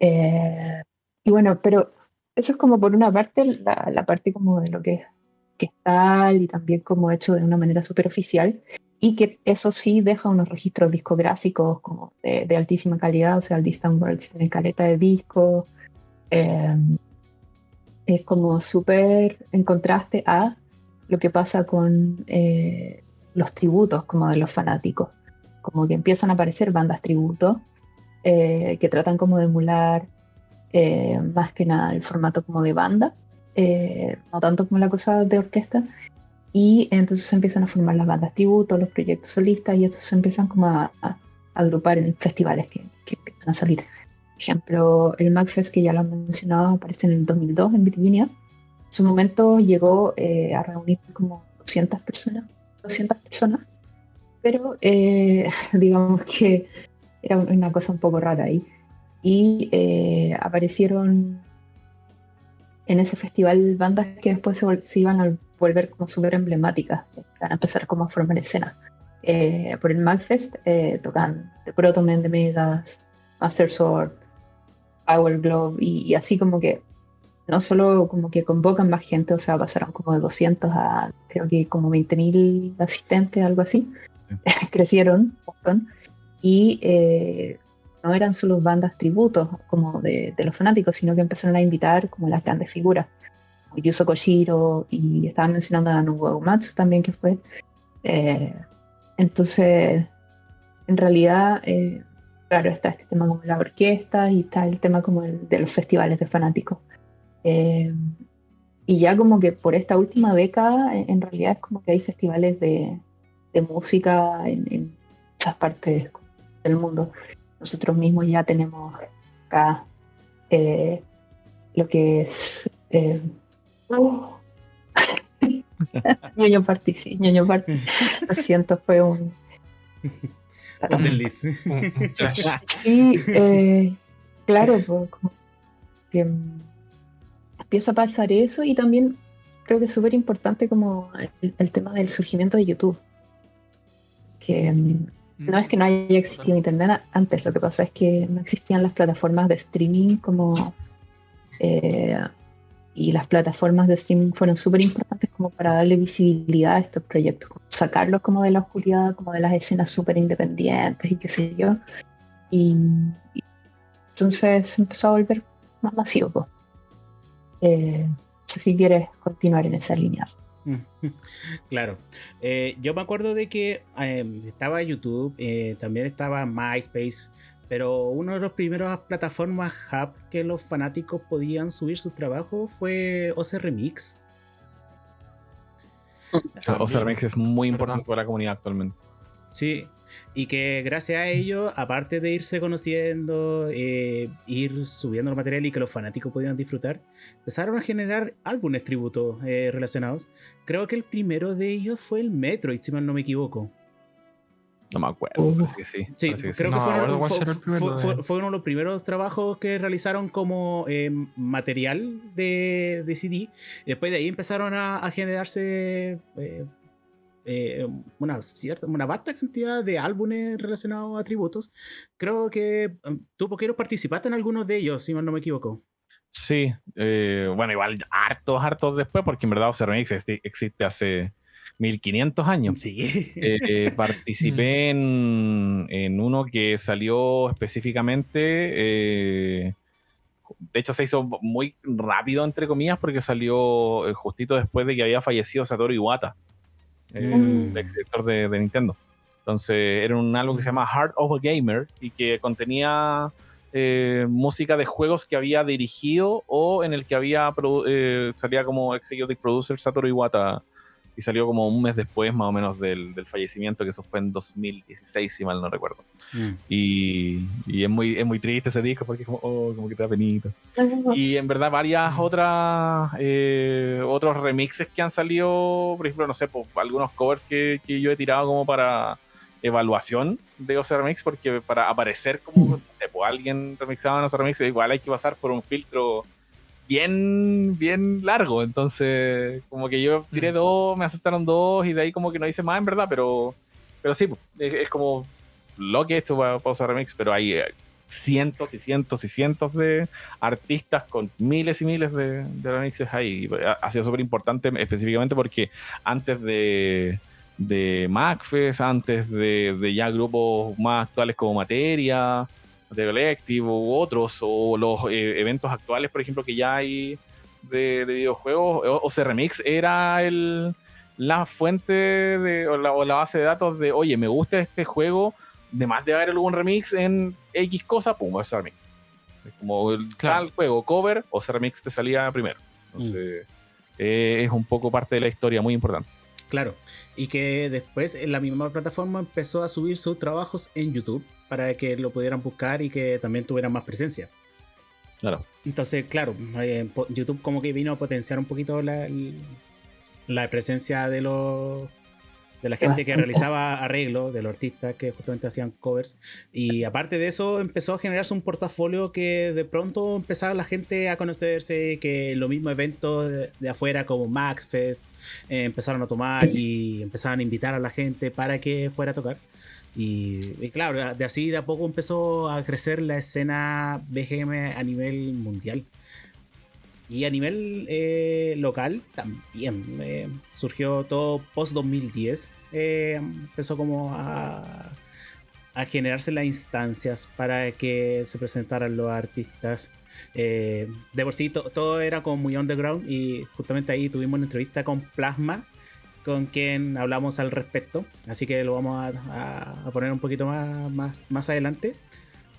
Eh, y bueno, pero eso es como por una parte la, parte como de lo que, que es tal y también como hecho de una manera superficial y que eso sí deja unos registros discográficos como de, altísima calidad, o sea, el Distant Worlds tiene caleta de discos, eh, es como súper en contraste a lo que pasa con eh, los tributos como de los fanáticos, como que empiezan a aparecer bandas tributo eh, que tratan como de emular eh, más que nada el formato como de banda, no tanto como la cosa de orquesta, y entonces se empiezan a formar las bandas tributo, los proyectos solistas, y estos se empiezan como a, agrupar en festivales que, que, empiezan a salir. Por ejemplo, el MagFest, que ya lo han mencionado, aparece en el 2002 en Virginia, su momento llegó eh, a reunir como 200 personas, 200 personas, pero eh, digamos que era una cosa un poco rara ahí. Y eh, aparecieron en ese festival bandas que después se, iban a volver como súper emblemáticas, van a empezar como a formar escena. por el Magfest tocan The Protomen, The Megas, Master Sword, Power Glove y así como que no solo como que convocan más gente, o sea, pasaron como de 200 a creo que como 20.000 asistentes, algo así, crecieron y eh, no eran solo bandas tributos como de, los fanáticos, sino que empezaron a invitar como las grandes figuras, como Yuzo Koshiro y estaban mencionando a Nobuo Uematsu también que fue. Eh, entonces, en realidad, eh, claro, está este tema como la orquesta y está el tema como de los festivales de fanáticos. Eh, y ya como que por esta última década, en realidad es como que hay festivales de, música en, muchas partes del mundo. Nosotros mismos ya tenemos acá eh, lo que es... Eh, ñoño Party, sí, ñoño Party. Lo siento, fue un... y eh, claro, pues, como que empieza a pasar eso y también creo que es súper importante como el, tema del surgimiento de YouTube. Que mm, no es que no haya existido Internet antes, lo que pasa es que no existían las plataformas de streaming como... Eh, y las plataformas de streaming fueron súper importantes como para darle visibilidad a estos proyectos, sacarlos como de la oscuridad, como de las escenas súper independientes y qué sé yo. Y, entonces se empezó a volver más masivo. Eh, si quieres continuar en esa línea. Claro. Eh, yo me acuerdo de que em, estaba YouTube, eh, también estaba MySpace, pero una de las primeras plataformas hub que los fanáticos podían subir sus trabajos fue OC Remix. OC Remix es muy importante para la comunidad actualmente. Sí, y que gracias a ello, aparte de irse conociendo, eh, ir subiendo el material y que los fanáticos pudieran disfrutar, empezaron a generar álbumes tributos eh, relacionados. Creo que el primero de ellos fue el Metroid, si mal no me equivoco. No me acuerdo. sí. creo que fue, uno de los primeros trabajos que realizaron como eh, material de, de, CD. Después de ahí empezaron a, generarse eh, eh, una, cierta, una vasta cantidad de álbumes relacionados a tributos. Creo que tú, Poquero, participaste en algunos de ellos, si mal no me equivoco. Sí, bueno, igual hartos, hartos después, porque en verdad Remix existe hace 1500 años. Sí. Eh, participé mm. en, uno que salió específicamente. Eh, de hecho, se hizo muy rápido, entre comillas, porque salió eh, justito después de que había fallecido Satoru Iwata, el mm. ex director de, Nintendo. Entonces, era un álbum que se llama Heart of a Gamer y que contenía música de juegos que había dirigido o en el que había salía como executive producer Satoru Iwata y salió como un mes después más o menos del, del fallecimiento, que eso fue en 2016, si mal no recuerdo. Mm. Y, y, es, muy, es muy triste ese disco porque es como, oh, como que te da penita. Y en verdad varias otras, eh, otros remixes que han salido, por ejemplo, no sé, por algunos covers que, que yo he tirado como para evaluación de OC Remix, porque para aparecer como, tipo, alguien remixado en OC Remix, igual hay que pasar por un filtro bien, bien largo. Entonces, como que yo tiré dos, me aceptaron dos y de ahí como que no hice más en verdad, pero, pero sí, es, como lo que he hecho para Pausa Remix, pero hay eh, cientos y cientos y cientos de artistas con miles y miles de, remixes ahí. Ha, sido súper importante específicamente porque antes de, de MacFest, antes de, de ya grupos más actuales como Materia, de Collective u otros, o los eh, eventos actuales, por ejemplo, que ya hay de, videojuegos, o, o Remix era el, la fuente de, o la, base de datos de, oye, me gusta este juego, de más de haber algún remix en X cosa, pum, a remix. Como el tal juego, cover, o remix te salía primero. Entonces, mm. eh, es un poco parte de la historia muy importante. Claro, y que después en la misma plataforma empezó a subir sus trabajos en YouTube para que lo pudieran buscar y que también tuvieran más presencia. Claro. Entonces, claro, eh, YouTube como que vino a potenciar un poquito la, la presencia de los de la gente que realizaba arreglos, de los artistas que justamente hacían covers. Y aparte de eso, empezó a generarse un portafolio que de pronto empezaba la gente a conocerse, que los mismos eventos de, afuera como MaxFest eh, empezaron a tomar y empezaron a invitar a la gente para que fuera a tocar. Y, claro, de así de a poco empezó a crecer la escena BGM a nivel mundial. Y a nivel eh, local también eh, surgió todo post 2010. Eh, empezó como a, a, generarse las instancias para que se presentaran los artistas. de por sí todo era como muy underground y justamente ahí tuvimos una entrevista con Plasma con quien hablamos al respecto. Así que lo vamos a, poner un poquito más, más, más adelante.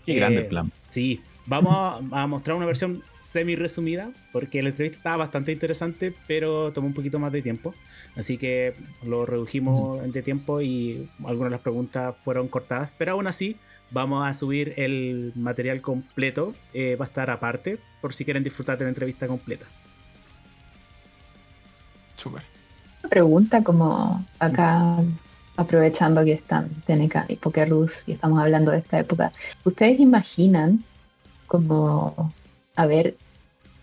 Qué grande plan. Sí, Vamos a, mostrar una versión semi resumida, porque la entrevista estaba bastante interesante, pero tomó un poquito más de tiempo. Así que lo redujimos de tiempo y algunas de las preguntas fueron cortadas, pero aún así vamos a subir el material completo. Eh, va a estar aparte, por si quieren disfrutar de la entrevista completa. Súper. Una pregunta como acá aprovechando que están TNK y Pokerus y estamos hablando de esta época, ¿ustedes imaginan como haber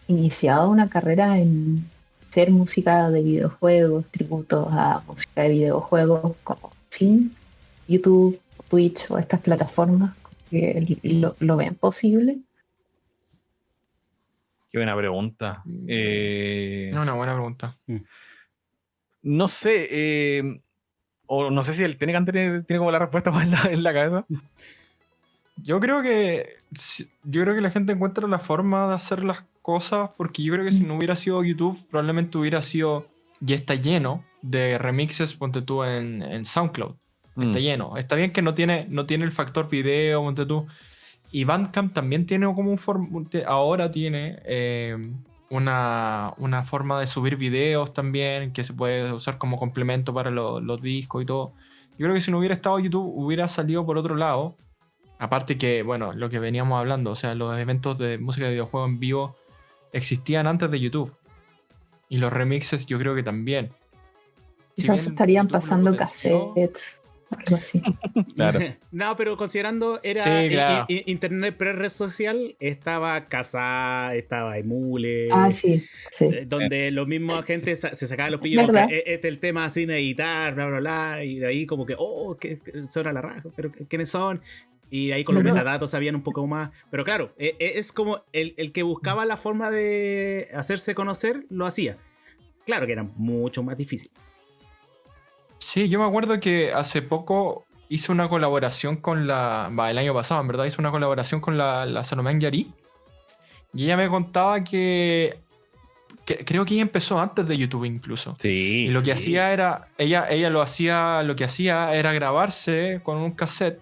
iniciado una carrera en ser música de videojuegos, tributos a música de videojuegos, como sin YouTube, Twitch o estas plataformas, que lo, ven posible. Qué buena pregunta. Eh, no, una buena pregunta. Mm. No sé, eh, o no sé si el tiene, tiene, tiene como la respuesta en la, en la cabeza. Yo creo que yo creo que la gente encuentra la forma de hacer las cosas porque yo creo que si no hubiera sido YouTube probablemente hubiera sido ya está lleno de remixes ponte tú en, SoundCloud está mm. lleno está bien que no tiene no tiene el factor video ponte tú y Bandcamp también tiene como un ahora tiene eh, una, una, forma de subir videos también que se puede usar como complemento para los discos y todo Yo creo que si no hubiera estado YouTube, hubiera salido por otro lado. Aparte que, bueno, lo que veníamos hablando, o sea, los eventos de música de videojuego en vivo existían antes de YouTube. Y los remixes yo creo que también. Quizás estarían pasando cassettes. Algo así. claro. no, pero considerando era internet pre-red social, estaba Casa, estaba Emule. Ah, sí. Eh, donde los mismos agentes se sacaban los pillos. Este es el tema sin editar, bla, bla, bla. Y de ahí, como que, oh, que, suena la raja, pero ¿quiénes son? Y ahí con los metadatos sabían un poco más. Pero claro, e, e, es como el, el, que buscaba la forma de hacerse conocer, lo hacía. Claro que era mucho más difícil. Sí, yo me acuerdo que hace poco hice una colaboración con la. Va, el año pasado, en verdad, hice una colaboración con la, la Salomé Yari. Y ella me contaba que, Creo que ella empezó antes de YouTube incluso. Sí. Y lo que hacía era. Ella, ella lo hacía. Lo que hacía era grabarse con un cassette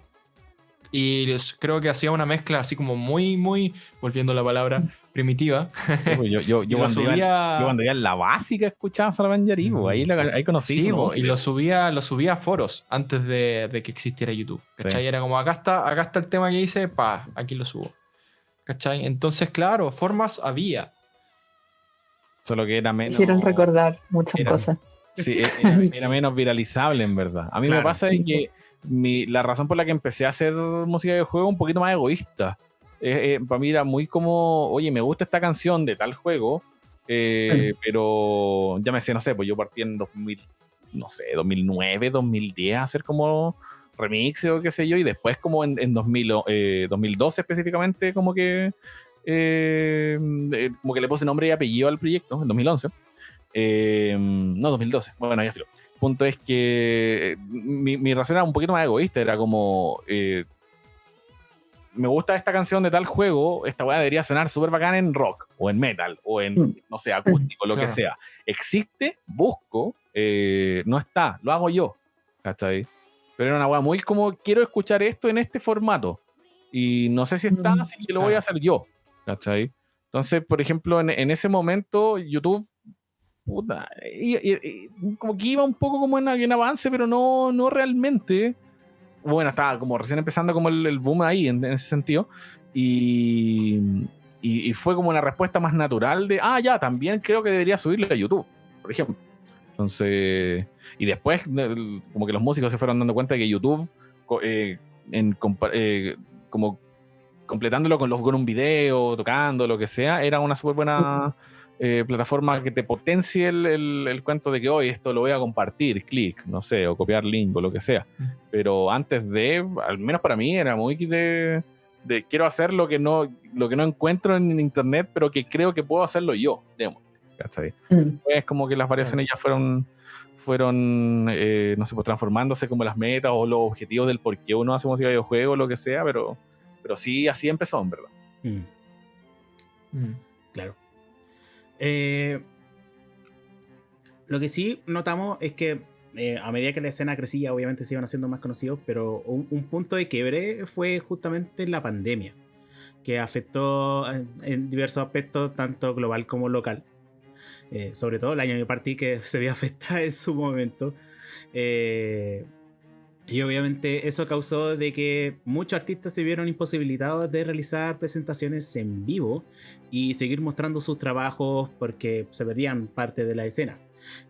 y creo que hacía una mezcla así como muy, muy, volviendo la palabra, primitiva. Pues yo, yo, yo, cuando subía... cuando en la básica escuchaba Salman Yari, ahí, ahí conocí. Sí, y lo subía, lo subía a foros antes de, de que existiera YouTube. ¿Cachai? Era como, acá está, acá está el tema que hice, pa, aquí lo subo. ¿Cachai? Entonces, claro, formas había. Solo que era menos. Hicieron recordar muchas cosas. Sí, era, menos viralizable, en verdad. A mí me pasa que la razón por la que empecé a hacer música de juego un poquito más egoísta. Eh, eh, para mí era muy como, oye, me gusta esta canción de tal juego, eh, pero ya me sé, no sé, pues yo partí en 2000, no sé, 2009, 2010 a hacer como remix o qué sé yo, y después como en, en 2012 específicamente, como que como que le puse nombre y apellido al proyecto, en 2011. no, 2012, bueno, ya filo punto es que mi, mi, razón era un poquito más egoísta, era como, eh, me gusta esta canción de tal juego, esta weá debería sonar súper bacán en rock, o en metal, o en, mm. no sé, acústico, lo que sea. Existe, busco, eh, no está, lo hago yo, ¿cachai? Pero era una weá muy como, quiero escuchar esto en este formato, y no sé si está, mm, así que lo voy a hacer yo, ¿cachai? Entonces, por ejemplo, en, en ese momento, YouTube puta, y, como que iba un poco como en, avance, pero no, no realmente. Bueno, estaba como recién empezando como el, boom ahí en, ese sentido. Y, y, fue como una respuesta más natural de, ah, ya, también creo que debería subirle a YouTube, por ejemplo. Entonces, y después como que los músicos se fueron dando cuenta de que YouTube, eh, en, eh, como completándolo con, los, con un video, tocando, lo que sea, era una súper buena eh, plataforma que te potencie el, cuento de que hoy esto lo voy a compartir, clic, no sé, o copiar link o lo que sea. Mm. Pero antes de, al menos para mí, era muy de, de quiero hacer lo que no lo que no encuentro en internet, pero que creo que puedo hacerlo yo, digamos. Mm. Es como que las variaciones ya fueron fueron, eh, no sé, pues transformándose como las metas o los objetivos del por qué uno hace música de videojuegos, lo que sea, pero, pero sí, así empezó, en verdad. Mm. Claro. Eh, lo que sí notamos es que eh, a medida que la escena crecía, obviamente se iban haciendo más conocidos, pero un, punto de quiebre fue justamente la pandemia, que afectó en, diversos aspectos, tanto global como local. Eh, sobre todo el año que partí, que se vio afectada en su momento. Y obviamente eso causó de que muchos artistas se vieron imposibilitados de realizar presentaciones en vivo y seguir mostrando sus trabajos porque se perdían parte de la escena.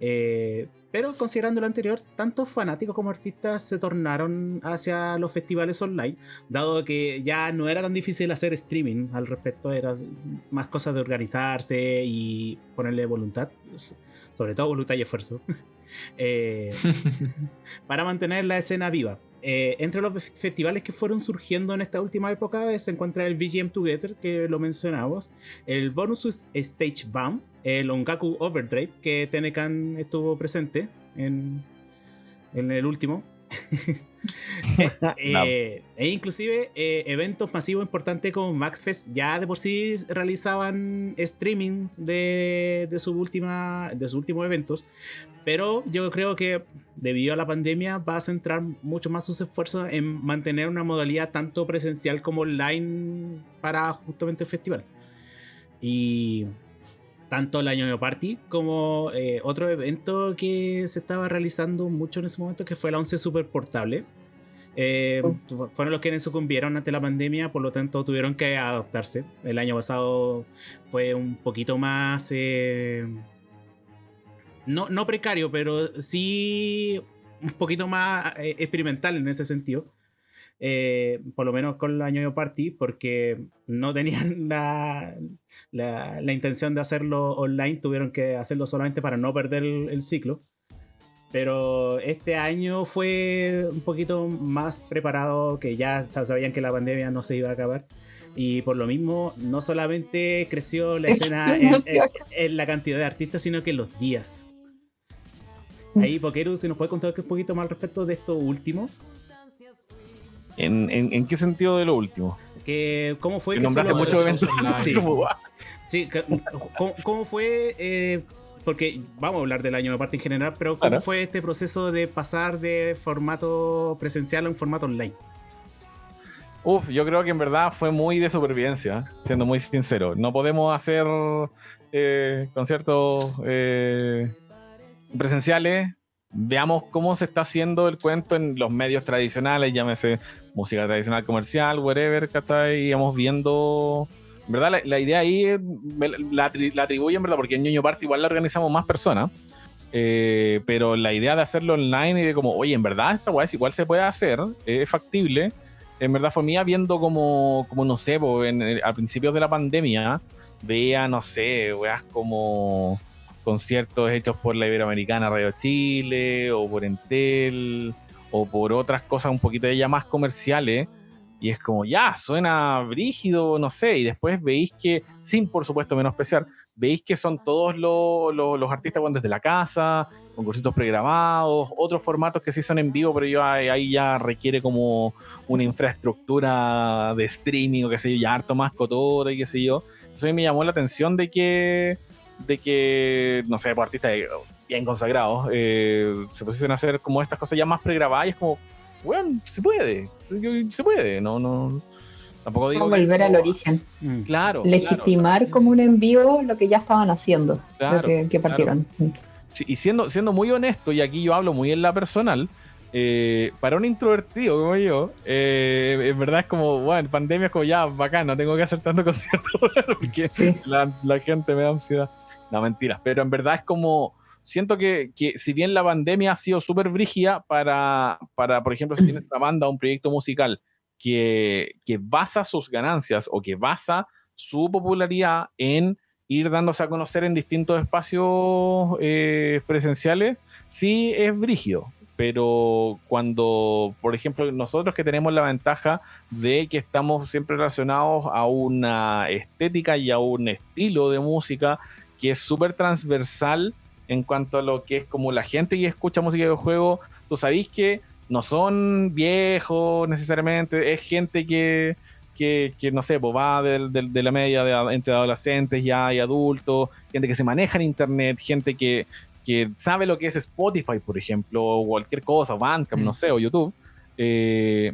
Eh, pero considerando lo anterior, tanto fanáticos como artistas se tornaron hacia los festivales online, dado que ya no era tan difícil hacer streaming al respecto, era más cosas de organizarse y ponerle voluntad, sobre todo voluntad y esfuerzo. Eh, para mantener la escena viva. Eh, entre los festivales que fueron surgiendo en esta última época se encuentra el VGM Together, que lo mencionamos, el Bonus Stage BAM, el Ongaku Overdrive, que Tenecan estuvo presente en, en el último, Eh, e inclusive eh, eventos masivos importantes como MaxFest ya de por sí realizaban streaming de, de, su última, de sus últimos eventos. Pero yo creo que debido a la pandemia va a centrar mucho más sus esfuerzos en mantener una modalidad tanto presencial como online para justamente el festival. Y tanto el Año Party como eh, otro evento que se estaba realizando mucho en ese momento, que fue la 11 Super Portable. Eh, oh. Fueron los quienes sucumbieron ante la pandemia, por lo tanto tuvieron que adaptarse. El año pasado fue un poquito más... Eh, no, no precario, pero sí un poquito más experimental en ese sentido. Eh, por lo menos con el año party, porque no tenían la, la, intención de hacerlo online, tuvieron que hacerlo solamente para no perder el, ciclo. Pero este año fue un poquito más preparado, que ya sabían que la pandemia no se iba a acabar. Y por lo mismo, no solamente creció la escena en, la cantidad de artistas, sino que en los días. Mm. Ahí, Pokeru, si nos puede contar un poquito más al respecto de esto último. ¿En, qué sentido de lo último? Que, ¿Cómo fue que, nombraste muchos eventos? Sí, ¿cómo, fue? Eh, porque vamos a hablar del año de parte en general, pero ¿cómo fue este proceso de pasar de formato presencial a un formato online? Uf, yo creo que en verdad fue muy de supervivencia, siendo muy sincero. No podemos hacer eh, conciertos eh, presenciales veamos cómo se está haciendo el cuento en los medios tradicionales, llámese música tradicional comercial, whatever, ¿cachai? Y vamos viendo. ¿Verdad? La, idea ahí la, la atribuye en verdad, porque en Ñoño Party igual la organizamos más personas. Eh, pero la idea de hacerlo online y de como, oye, en verdad esta weá igual se puede hacer, es factible. En verdad fue mía viendo como, como no sé, en, a principios de la pandemia, veía, no sé, weas como conciertos hechos por la Iberoamericana Radio Chile o por Entel o por otras cosas un poquito de ya más comerciales. Y es como, ya, suena brígido, no sé. Y después veis que, sin por supuesto menospreciar, veis que son todos los, los, artistas cuando desde la casa, con concursitos pregrabados, otros formatos que sí son en vivo, pero yo ahí ya requiere como una infraestructura de streaming o qué sé yo, ya harto más cotora y qué sé yo. Eso a mí me llamó la atención de que de que, no sé, por artistas bien consagrados eh, se pusieron a hacer como estas cosas ya más pregrabadas y es como, bueno, se puede, se puede, no, no. Tampoco digo. volver al origen. Mm. Claro. Legitimar como un envío lo que ya estaban haciendo, lo que, partieron. y siendo, siendo muy honesto, y aquí yo hablo muy en la personal, eh, para un introvertido como yo, eh, en verdad es como, bueno, pandemia es como ya, bacán, no tengo que hacer tanto concierto porque la, la, gente me da ansiedad. No, mentiras. Pero en verdad es como. Siento que, que si bien la pandemia ha sido súper brígida para, para, por ejemplo, si tienes una banda o un proyecto musical que, que basa sus ganancias o que basa su popularidad en ir dándose a conocer en distintos espacios eh, presenciales, sí es brígido. Pero cuando, por ejemplo, nosotros que tenemos la ventaja de que estamos siempre relacionados a una estética y a un estilo de música que es súper transversal en cuanto a lo que es como la gente que escucha música de juego, tú sabéis que no son viejos necesariamente, es gente que, que, no sé, pues va de, la media de, entre adolescentes ya y adultos, gente que se maneja en internet, gente que, que sabe lo que es Spotify, por ejemplo, o cualquier cosa, Bandcamp, no mm. sé, o YouTube. Eh,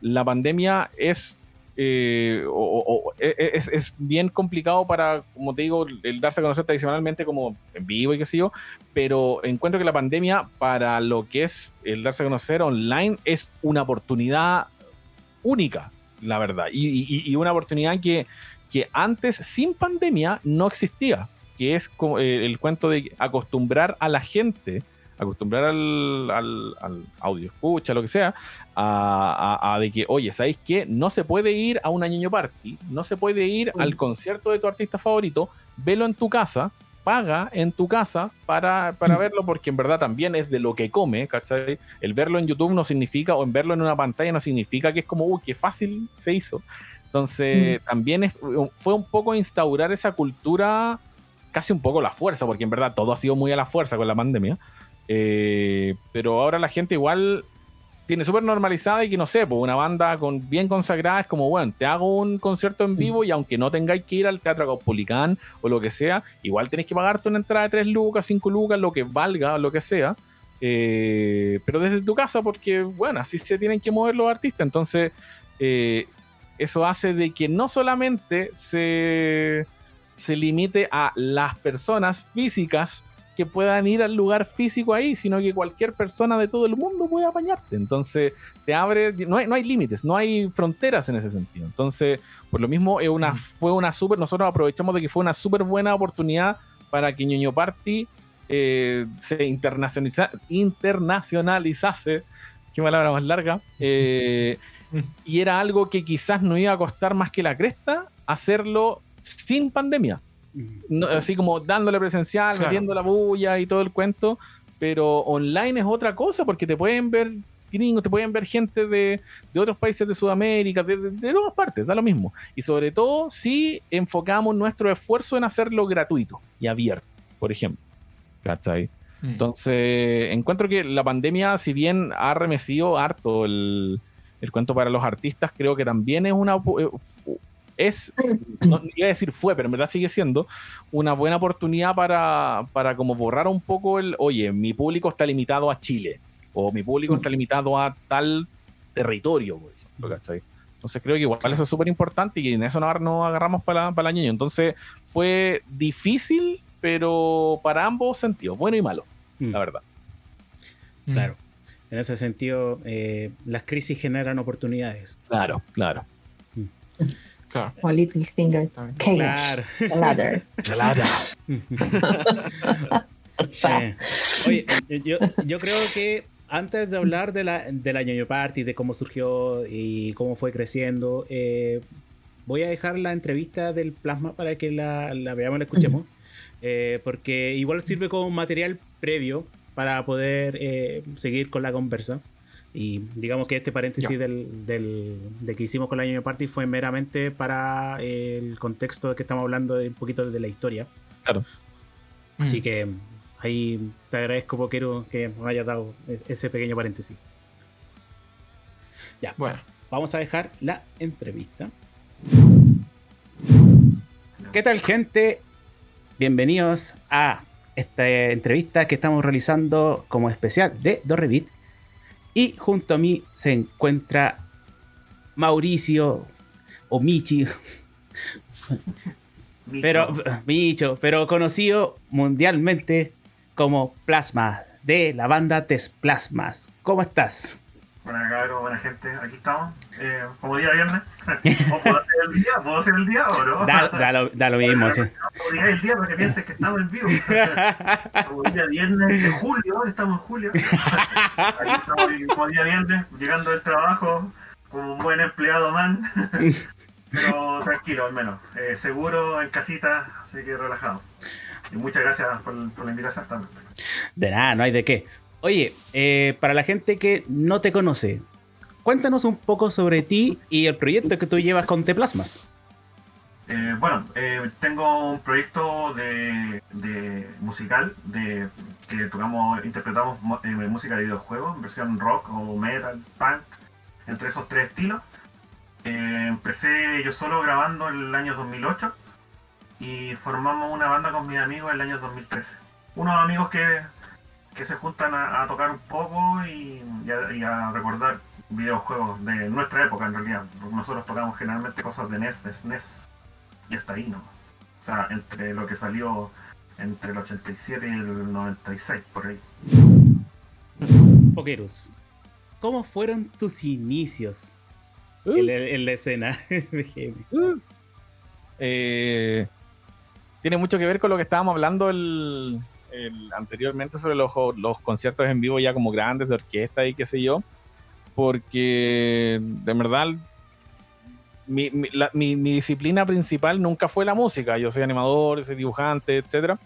la pandemia es eh, e, e, es, bien complicado para, como te digo, el darse a conocer tradicionalmente como en vivo y qué sé yo, pero encuentro que la pandemia para lo que es el darse a conocer online es una oportunidad única, la verdad, y, una oportunidad que, que antes, sin pandemia, no existía, que es como, eh, el cuento de acostumbrar a la gente acostumbrar al, al, audio escucha, lo que sea, a, de que, oye, ¿sabéis qué? No se puede ir a un año party, no se puede ir al concierto de tu artista favorito, velo en tu casa, paga en tu casa para, para verlo, porque en verdad también es de lo que come, ¿cachai? El verlo en YouTube no significa, o en verlo en una pantalla no significa que es como, uy, qué fácil se hizo. Entonces, también fue un poco instaurar esa cultura, casi un poco la fuerza, porque en verdad todo ha sido muy a la fuerza con la pandemia. Eh, pero ahora la gente igual tiene súper normalizada y que no sé, pues una banda con, bien consagrada es como, bueno, te hago un concierto en vivo y aunque no tengáis que ir al Teatro Caupolicán o lo que sea, igual tenéis que pagarte una entrada de 3 lucas, 5 lucas, lo que valga, lo que sea. Eh, pero desde tu casa, porque, bueno, así se tienen que mover los artistas. Entonces, eh, eso hace de que no solamente se se limite a las personas físicas que puedan ir al lugar físico ahí, sino que cualquier persona de todo el mundo puede apañarte. Entonces, te abre, no hay, no hay límites, no hay fronteras en ese sentido. Entonces, por lo mismo, es una, fue una súper, nosotros aprovechamos de que fue una súper buena oportunidad para que Ñoño Party eh, se internacionaliza, internacionalizase, qué palabra más larga, eh, y era algo que quizás no iba a costar más que la cresta hacerlo sin pandemia. Así como dándole presencial, metiendo la bulla y todo el cuento, pero online es otra cosa porque te pueden ver gringos, te pueden ver gente de, otros países de Sudamérica, de, de, todas partes, da lo mismo. Y sobre todo si enfocamos nuestro esfuerzo en hacerlo gratuito y abierto, por ejemplo. ¿Cachai? Mm. Entonces, encuentro que la pandemia, si bien ha remecido harto el, el cuento para los artistas, creo que también es una eh, es, no iba a decir fue, pero en verdad sigue siendo una buena oportunidad para, para como borrar un poco el, oye, mi público está limitado a Chile, o mi público está limitado a tal territorio, por ejemplo, Entonces creo que igual eso es súper importante y en eso nos, agarramos para, para el año. Entonces fue difícil, pero para ambos sentidos, bueno y malo, mm. la verdad. Mm. Claro. En ese sentido, eh, las crisis generan oportunidades. Claro, claro. Mm. Claro. O Little Finger. Claro. eh, oye, yo, yo, creo que antes de hablar de la, de la ñoño party, de cómo surgió y cómo fue creciendo, eh, voy a dejar la entrevista del plasma para que la, la veamos y la escuchemos. Eh, porque igual sirve como material previo para poder eh, seguir con la conversa. Y digamos que este paréntesis del, del, de que hicimos con la Ñoño Party fue meramente para el contexto de que estamos hablando de un poquito de la historia. Claro. Así mm. que ahí te agradezco, Poquero, que nos hayas dado ese pequeño paréntesis. Ya, bueno, vamos a dejar la entrevista. ¿Qué tal, gente? Bienvenidos a esta entrevista que estamos realizando como especial de Dorrevit y junto a mí se encuentra Mauricio o Michi. Pero, Micho, pero conocido mundialmente como Plasma, de la banda Plasmas. ¿Cómo estás? Buenas cabrón, buena gente, aquí estamos. Eh, como día viernes. puedo hacer el día? ¿Puedo hacer el día o no? Da, da, lo, da lo, mismo, sí. No el día porque pienses que estamos en vivo. como día viernes de julio, estamos en julio. Aquí estamos como día viernes, llegando del trabajo, como un buen empleado man. Pero tranquilo, al menos. Eh, seguro, en casita, así que relajado. Y muchas gracias por, por la invitación. De nada, no hay de qué. Oye, eh, para la gente que no te conoce, cuéntanos un poco sobre ti y el proyecto que tú llevas con Teplasmas. Eh, bueno, eh, tengo un proyecto de, musical de que tocamos, interpretamos música de videojuegos, versión rock o metal, punk, entre esos tres estilos. empecé yo solo grabando en el año 2008 y formamos una banda con mis amigos en el año 2013. Unos amigos que que se juntan a, tocar un poco y, a, recordar videojuegos de nuestra época en realidad. nosotros tocamos generalmente cosas de NES, de SNES y hasta ahí, ¿no? O sea, entre lo que salió entre el 87 y el 96, por ahí. Pokerus, ¿cómo fueron tus inicios en, la escena uh. eh, tiene mucho que ver con lo que estábamos hablando el, anteriormente sobre los, los conciertos en vivo ya como grandes de orquesta y qué sé yo, porque de verdad mi, disciplina principal nunca fue la música. Yo soy animador, soy dibujante, etcétera,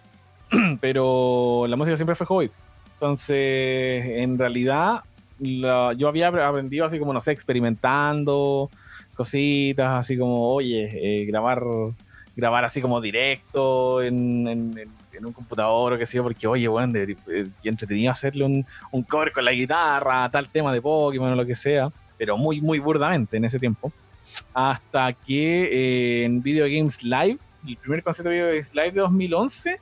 pero la música siempre fue hobby. Entonces, en realidad, yo había aprendido así como, no sé, experimentando cositas, así como, oye, eh, grabar grabar así como directo en, un computador o qué sé yo, porque oye, bueno, de, eh, entretenido hacerle un, un cover con la guitarra, tal tema de Pokémon o lo que sea, pero muy, muy burdamente en ese tiempo. Hasta que eh, en Video Games Live, el primer concierto de Video Games Live de 2011,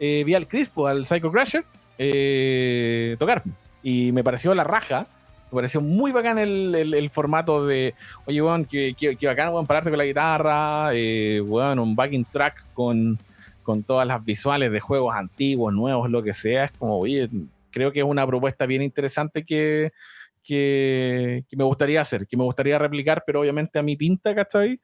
eh, vi al Crispo, al Psycho Crasher, tocar. Y me pareció la raja Me pareció muy bacán el, formato de, oye, weón, que, que, bacán, weón, pararte con la guitarra, eh, weón, un backing track con, con todas las visuales de juegos antiguos, nuevos, lo que sea. Es como, oye, creo que es una propuesta bien interesante que, que, me gustaría hacer, que me gustaría replicar, pero obviamente a mi pinta, ¿cachai?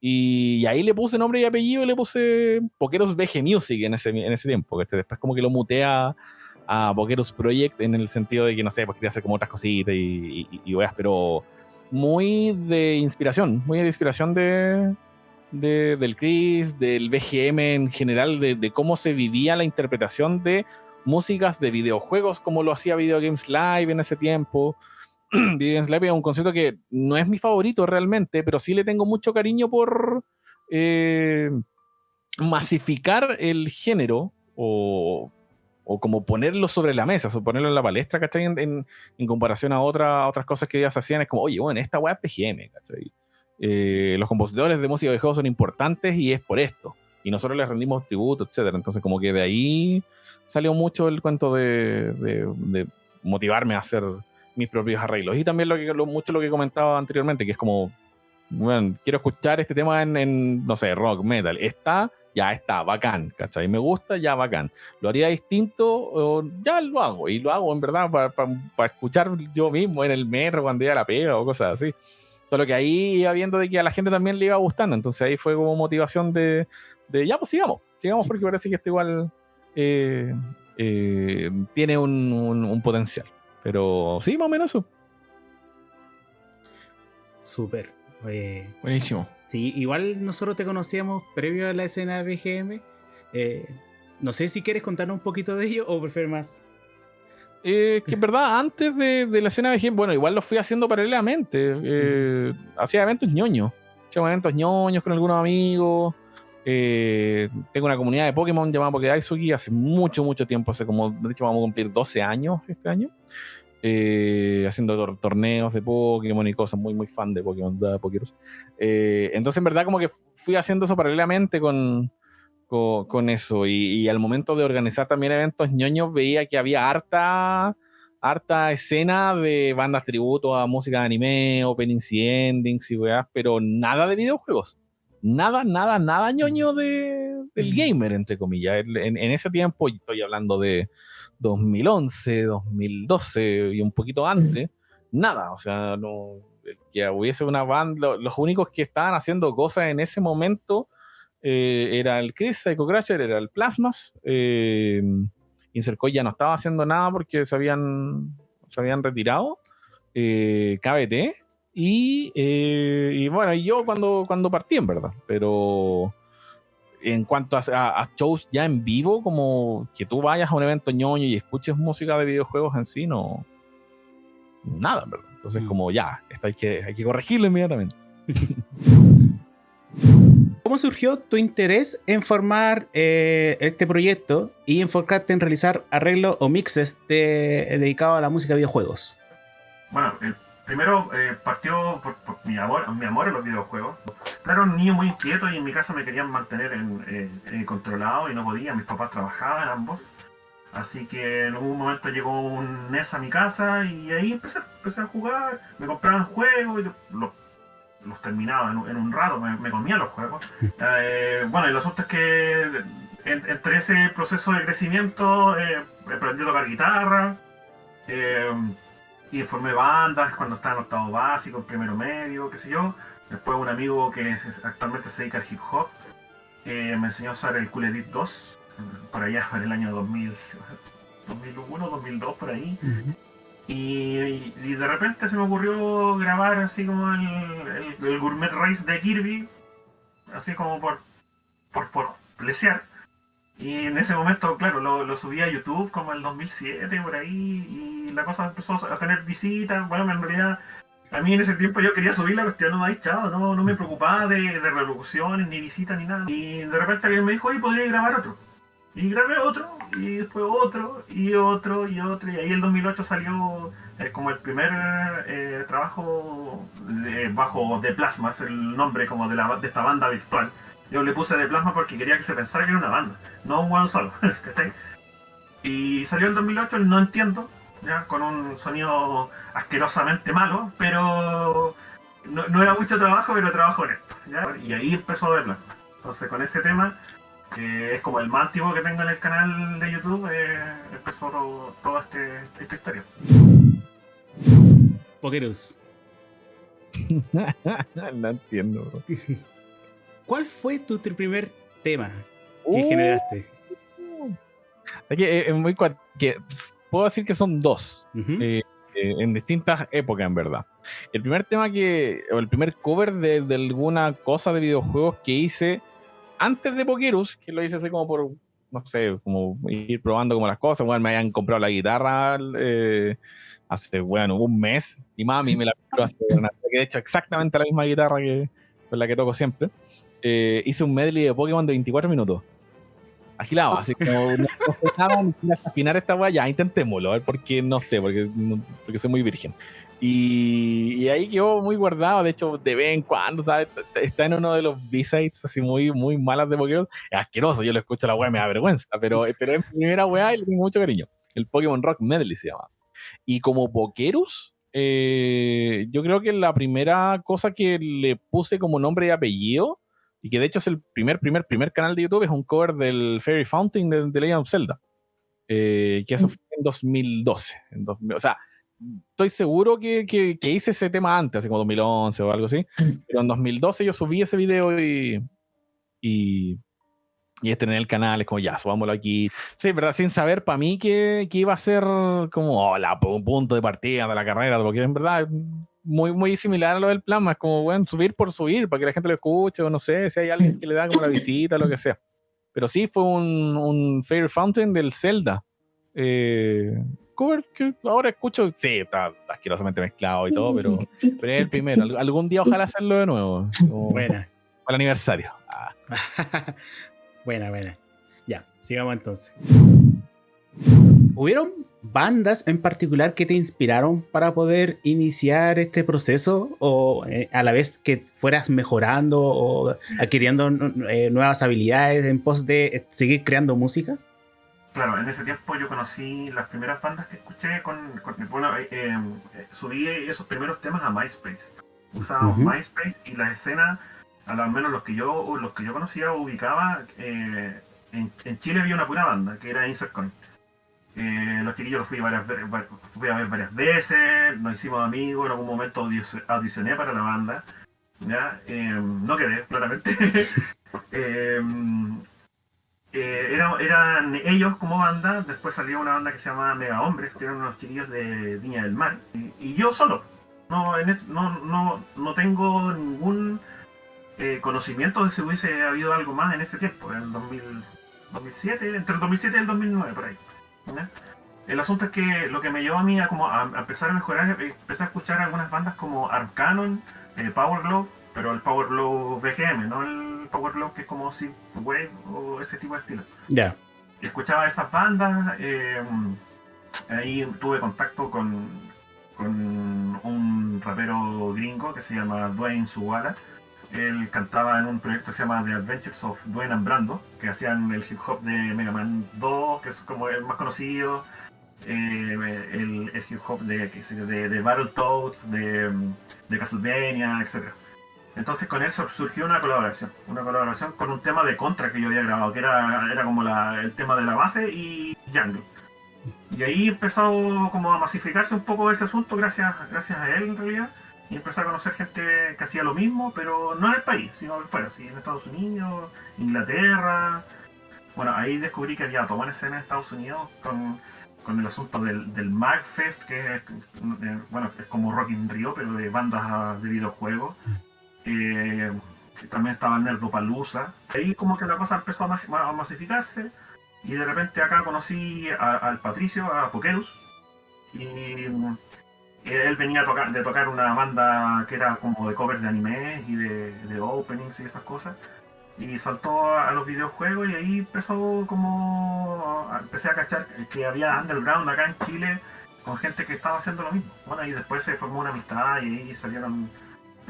Y, ahí le puse nombre y apellido y le puse Pokeros VG Music en ese, en ese tiempo, ¿cachai? Después como que lo mutea a Pokeros Project en el sentido de que, no sé, pues quería hacer como otras cositas y, y, pero muy de inspiración, muy de inspiración de, del Chris, del BGM en general, de, cómo se vivía la interpretación de músicas de videojuegos, como lo hacía Video Games Live en ese tiempo. Video Games Live es un concepto que no es mi favorito realmente, pero sí le tengo mucho cariño por eh, masificar el género o o como ponerlo sobre la mesa, o ponerlo en la palestra, ¿cachai? En, en, comparación a, otra, otras cosas que ellas hacían, es como, oye, bueno, esta weá es PGM, ¿cachai? Eh, los compositores de música de juegos son importantes y es por esto. Y nosotros les rendimos tributo, etcétera. Entonces, como que de ahí salió mucho el cuento de, de, motivarme a hacer mis propios arreglos. Y también lo que, lo, mucho lo que comentaba anteriormente, que es como, bueno, quiero escuchar este tema en, en no sé, rock, metal. Está ya está, bacán, ¿cachai? Me gusta, ya bacán. Lo haría distinto, ya lo hago. Y lo hago en verdad para escuchar yo mismo en el metro cuando iba a la pega o cosas así. Solo que ahí iba viendo de que a la gente también le iba gustando. Entonces ahí fue como motivación de, de ya, pues sigamos. Sigamos porque parece que esto igual eh, eh, tiene un, un, potencial. Pero sí, más o menos eso. Súper. Buenísimo. Sí, igual nosotros te conocíamos previo a la escena de BGM. Eh, no sé si quieres contarnos un poquito de ello o prefieres más. Eh, que en verdad, antes de, la escena de BGM, bueno, igual lo fui haciendo paralelamente. Eh, hacía eventos ñoños. Hacía eventos ñoños con algunos amigos. tengo una comunidad de Pokémon llamada Pokédaisuki hace mucho, mucho tiempo. Hace como, de hecho, vamos a cumplir 12 años este año. Eh, haciendo torneos de Pokémon y cosas, muy, muy fan de Pokémon, de eh, entonces, en verdad, como que fui haciendo eso paralelamente con, con, eso. Y, al momento de organizar también eventos ñoños, veía que había harta, harta escena de bandas tributo a música de anime, openings y endings y weas, pero nada de videojuegos. Nada, nada, nada ñoño de, del mm. gamer, entre comillas. En, en ese tiempo, estoy hablando de 2011, 2012 y un poquito antes, nada, o sea, no, que hubiese una banda, los únicos que estaban haciendo cosas en ese momento eh, era el Chris, Psycho Crasher, era el Plasmas, eh, ya no estaba haciendo nada porque se habían, se habían retirado, eh, KBT, y, eh, y, bueno, yo cuando, cuando partí en verdad, pero en cuanto a, shows ya en vivo, como que tú vayas a un evento ñoño y escuches música de videojuegos en sí, no. Nada, ¿verdad? Entonces, mm. como ya, esto hay que, hay que corregirlo inmediatamente. ¿Cómo surgió tu interés en formar eh, este proyecto y enfocarte en realizar arreglos o mixes dedicados a la música de videojuegos? Bueno, el primero eh, partió por, mi, amor, mi amor a los videojuegos. Claro, un niño muy inquieto y en mi casa me querían mantener en, controlado y no podía. Mis papás trabajaban ambos. Así que en algún momento llegó un NES a mi casa y ahí empecé, empecé a jugar. Me compraban juegos y los, los terminaba en, un rato, me, me comía los juegos. Eh, bueno, y lo asunto es que entre ese proceso de crecimiento eh, aprendí a tocar guitarra. Eh, y formé bandas cuando estaba en octavo básico, primero medio, qué sé yo. Después un amigo que actualmente se dedica al hip hop me enseñó a usar el Cool Edit 2, por allá, en el año 2000, 2001, 2002, por ahí. Y, de repente se me ocurrió grabar así como el, Gourmet Race de Kirby, así como por, por, por lesear. Y en ese momento, claro, lo, lo subí a YouTube como el 2007, por ahí, y la cosa empezó a tener visitas. Bueno, en realidad, a mí en ese tiempo yo quería subir la cuestión, no, chao, no, no me preocupaba de, de reproducciones, ni visitas, ni nada. Y de repente alguien me dijo, oye, podría grabar otro. Y grabé otro, y después otro, y otro, y otro, y ahí el 2008 salió eh, como el primer eh, trabajo bajo de Plasmas, el nombre como de, la, de esta banda virtual yo le puse de plasma porque quería que se pensara que era una banda, no un one solo. Y salió en 2008, no entiendo. ya con un sonido asquerosamente malo, pero no, era mucho trabajo, pero trabajo honesto. ¿ya? Y ahí empezó a verla. Entonces con ese tema, que es como el más antiguo que tengo en el canal de YouTube, eh, empezó toda este, esta historia. Pokerus. no entiendo. ¿Cuál fue tu primer tema que uh. generaste? Es que es muy que puedo decir que son dos eh, eh, en distintas épocas en verdad. El primer tema que o el primer cover de, alguna cosa de videojuegos que hice antes de Pokerus, que lo hice así como por no sé, como ir probando como las cosas, bueno, me hayan comprado la guitarra eh, hace, bueno, un mes, y mami me la compró hace, que de hecho exactamente la misma guitarra que con la que toco siempre. hice un medley de Pokémon de 24 minutos agilado, así como no, afinar esta weá, ya intentémoslo, a ver, porque no sé, porque, porque soy muy virgen. Y, ahí quedó muy guardado, de hecho, de vez en cuando está, en uno de los B-sides así muy, muy malas de Pokémon. Es asqueroso, yo lo escucho a la weá, me da vergüenza, pero, pero es mi primera weá y le tengo mucho cariño. El Pokémon Rock Medley se llama. Y como Pokerus, eh, yo creo que la primera cosa que le puse como nombre y apellido y que de hecho es el primer, primer, primer canal de YouTube, es un cover del Fairy Fountain de, The Legend of Zelda. Eh, que eso mm. fue en 2012. En o sea, estoy seguro que, que, hice ese tema antes, así como 2011 o algo así. Pero en 2012 yo subí ese video y. Y, y en el canal es como ya, subámoslo aquí. Sí, ¿verdad? Sin saber para mí que, que, iba a ser como hola, un punto de partida de la carrera, porque en verdad muy, muy similar a lo del plasma. Es como, bueno, subir por subir, para que la gente lo escuche, o no sé, si hay alguien que le da como la visita, lo que sea. Pero sí, fue un, un Fair Fountain del Zelda. Eh, cover que ahora escucho, sí, está asquerosamente mezclado y todo, pero, pero es el primero. Algún día ojalá hacerlo de nuevo. Buena. Para el aniversario. Ah. buena, buena. Ya, sigamos entonces. ¿Hubieron bandas en particular que te inspiraron para poder iniciar este proceso o eh, a la vez que fueras mejorando o adquiriendo eh, nuevas habilidades en pos de seguir creando música? Claro, en ese tiempo yo conocí las primeras bandas que escuché con, bueno, subí esos primeros temas a MySpace. Usábamos MySpace y la escena, al menos los que yo los que yo conocía ubicaba, en, en, Chile había una pura banda que era Insert eh, los chiquillos los fui, varias, fui a ver varias veces, nos hicimos amigos, en algún momento audicioné para la banda. ¿ya? Em, no quedé, claramente. eh, eran ellos como banda, después salió una banda que se llamaba Mega Hombres, que eran unos chiquillos de Viña del Mar, y, yo solo. No, no, no, no tengo ningún eh, conocimiento de si hubiese habido algo más en ese tiempo, en el 2007, entre el 2007 y el 2009, por ahí. El asunto es que lo que me llevó a mí a, como a, empezar a mejorar, empecé a escuchar algunas bandas como Arcanon, eh, Power Glove, pero el Power Glove BGM, no el Power que es como si Wave o ese tipo de estilo. Ya. Escuchaba esas bandas, eh, ahí tuve contacto con, con un rapero gringo que se llama Dwayne Suwala él cantaba en un proyecto que se llama The Adventures of Dwayne and Brando, que hacían el hip hop de Mega Man 2, que es como el más conocido, eh, el, hip hop de, de, de Battletoads, de, de Castlevania, etc. Entonces con él surgió una colaboración, una colaboración con un tema de Contra que yo había grabado, que era, era como el tema de la base y Jungle. Y ahí empezó como a masificarse un poco ese asunto gracias, gracias a él en realidad y empecé a conocer gente que hacía lo mismo, pero no en el país, sino fuera, ¿sí? en Estados Unidos, Inglaterra. Bueno, ahí descubrí que había toda una escena en Estados Unidos con, el asunto del, del MagFest, que es, eh, bueno, es como Rock in Rio, pero de bandas de videojuegos. Eh, también estaba Nerdopalooza. Ahí como que la cosa empezó a, masificarse y de repente acá conocí al Patricio, a Pokerus, y él venía de tocar una banda que era como de covers de anime y de, openings y esas cosas. Y saltó a los videojuegos y ahí empezó como... Empecé a cachar que había underground acá en Chile con gente que estaba haciendo lo mismo. Bueno, y después se formó una amistad y ahí salieron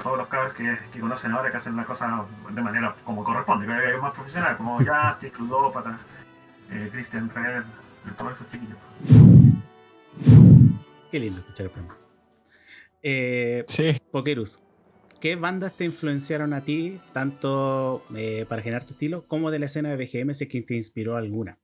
todos los cabros que, conocen ahora que hacen la cosa de manera como corresponde, que es más profesional, como Justin, Ludópata, eh, Christian Red, todos esos chiquillos. Qué lindo escuchar el programa. Eh, Sí. Pokerus, ¿qué bandas te influenciaron a ti, tanto eh, para generar tu estilo, como de la escena de BGM, si es que te inspiró alguna?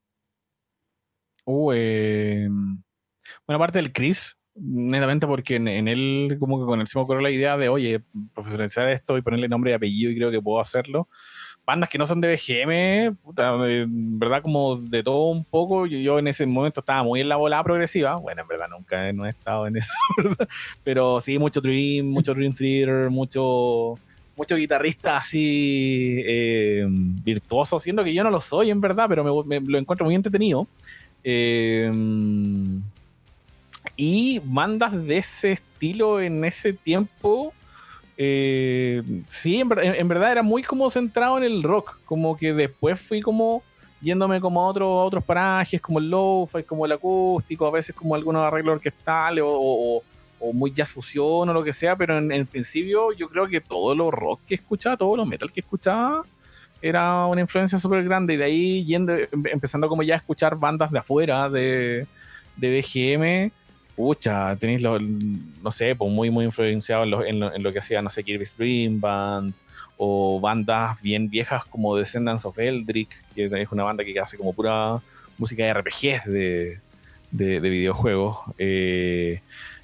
Uh, eh, bueno, aparte del Chris, netamente porque en, en él como que con él se me ocurrió la idea de, oye, profesionalizar esto y ponerle nombre y apellido y creo que puedo hacerlo. Bandas que no son de BGM, puta, en verdad como de todo un poco, yo, yo en ese momento estaba muy en la bola progresiva, bueno, en verdad nunca no he estado en eso, ¿verdad? pero sí, mucho Dream, mucho Dream Theater, mucho mucho guitarrista así eh, siendo que yo no lo soy en verdad, pero me, me lo encuentro muy entretenido. Eh, y bandas de ese estilo en ese tiempo, eh, sí, en, ver- en- en verdad era muy como centrado en el rock, como que después fui como yéndome como a, otro- a otros parajes, como el lo-fi, como el acústico, a veces como algunos arreglos orquestales o, o- muy jazz fusión o lo que sea, pero en, en el principio yo creo que todo lo rock que escuchaba, todo lo metal que escuchaba, era una influencia súper grande y de ahí yendo, em- empezando como ya a escuchar bandas de afuera de, de BGM, pucha, tenéis lo, no sé, pues muy muy influenciado en lo, en lo, en lo que hacía, no sé, Kirby's Dream Band o bandas bien viejas como Descendants of Eldritch, que es una banda que hace como pura música de RPGs de, de, de videojuegos. eh,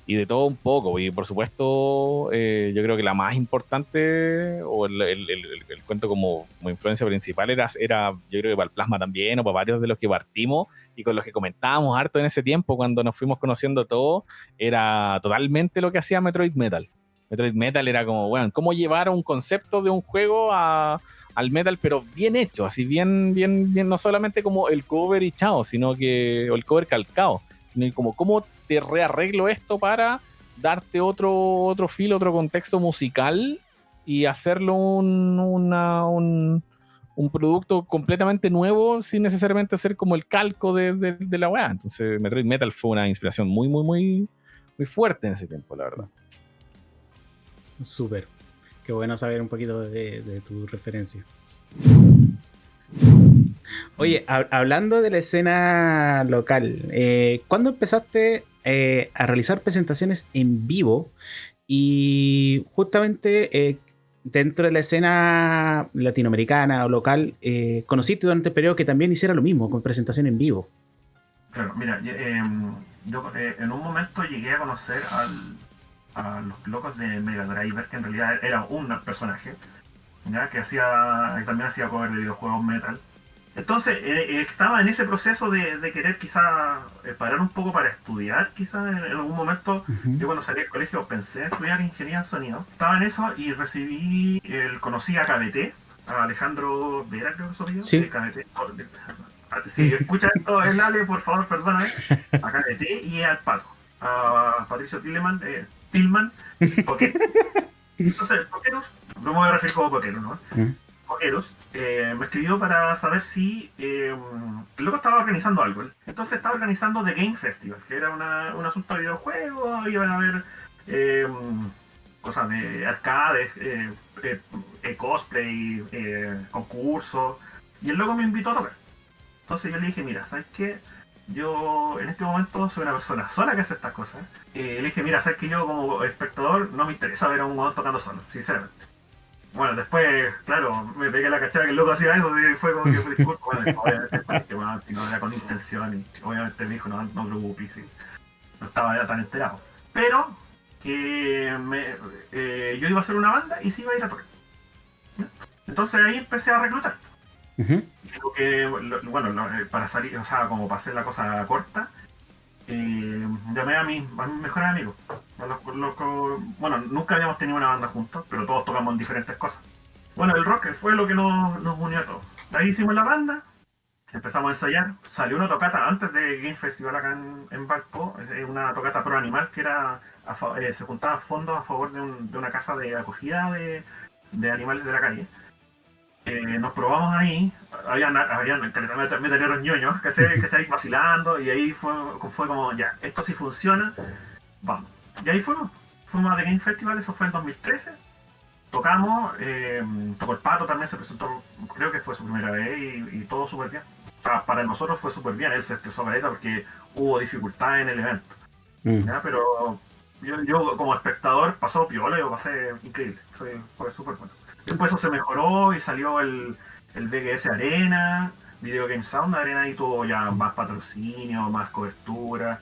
y de todo un poco. Y por supuesto, eh, yo creo que la más importante, o el, el- el- el- cuento como, como influencia principal, era, era, yo creo que para el plasma también, o para varios de los que partimos y con los que comentábamos harto en ese tiempo, cuando nos fuimos conociendo todo, era totalmente lo que hacía Metroid Metal. Metroid Metal era como, bueno, cómo llevar un concepto de un juego a, al metal, pero bien hecho, así bien, bien, bien, no solamente como el cover y chao, sino que, o el cover calcado, sino como cómo rearreglo esto para darte otro, otro feel, otro contexto musical y hacerlo un, un, un producto completamente nuevo sin necesariamente ser como el calco de, la weá. Entonces Metroid Metal fue una inspiración muy, muy, muy, muy fuerte en ese tiempo, la verdad. Súper. Qué bueno saber un poquito de, tu referencia. Oye, hab- hablando de la escena local, eh, ¿cuándo empezaste eh, a realizar presentaciones en vivo? Y justamente eh, dentro de la escena latinoamericana o local, eh, conociste durante el periodo que también hiciera lo mismo, con presentación en vivo. Claro, mira, yo, em, yo, eh, en un momento llegué a conocer a los locos de Mega Driver, que en realidad era un personaje, que hacía, también hacía cover de videojuegos metal. Entonces, eh, eh, estaba en ese proceso de, de querer quizá eh, parar un poco para estudiar, quizá en, en algún momento. Yo cuando salí del colegio pensé en estudiar ingeniería en sonido. Estaba en eso y recibí, el, conocí a KBT, a Alejandro Vera, creo que soy. Sí. de KBT. Oh, de- ah, Si escuchan esto, el Ale, por favor, perdóname. A KBT y al Pato. A Patricio Tilleman, eh, Tillman, porque Entonces, Pokerus, no me voy a referir como Pokerus, ¿no? Mm. Eh, me escribió para saber si eh, loco estaba organizando algo. Entonces estaba organizando The Game Festival, que era un asunto de videojuegos, iban a haber eh, cosas de arcades, eh, cosplay, concursos, y el loco me invitó a tocar. Entonces yo le dije, mira, ¿sabes qué? Yo en este momento soy una persona sola que hace estas cosas. Le dije, mira, sabes que yo como espectador no me interesa ver a un huevón tocando solo, sinceramente. Bueno, después, claro, me pegué la cachada que el loco hacía eso y fue como que fue disculpa. Bueno, obviamente, bueno, si no era con intención y obviamente me dijo, no, no preocupes, sí. no estaba ya tan enterado. Pero que me, eh, yo iba a hacer una banda y sí iba a ir a tocar. Entonces ahí empecé a reclutar. Ujú. Digo que, bueno, eh, para salir, o sea, como para hacer la cosa corta, eh, llamé a mis, a mis mejores amigos. A los- los bueno, nunca habíamos tenido una banda juntos, pero todos tocamos en diferentes cosas. Bueno, el rock fue lo que nos, unió a todos. Ahí hicimos la banda, empezamos a ensayar. Salió una tocata antes de Game Festival acá en, en Valpo, eh, una tocata pro animal que era a eh, se juntaba fondos a favor de, un- de una casa de acogida de animales de la calle. Eh, nos probamos ahí, habían, habían metaleros ñoños que se que estáis vacilando y ahí fue, fue como, ya, esto sí funciona, vamos. Y ahí fuimos, fuimos a The Game Festival, eso fue en 2013, tocamos, eh, tocó el Pato también, se presentó, creo que fue su primera vez y, y todo súper bien. Para, para nosotros fue súper bien, él se estresó caleta porque hubo dificultades en el evento. Mm. Pero yo, como espectador pasó piola y lo pasé increíble. Fue, fue súper bueno. Después eso se mejoró y salió el, el BGS Arena, Video Game Sound Arena y tuvo ya más patrocinio, más cobertura.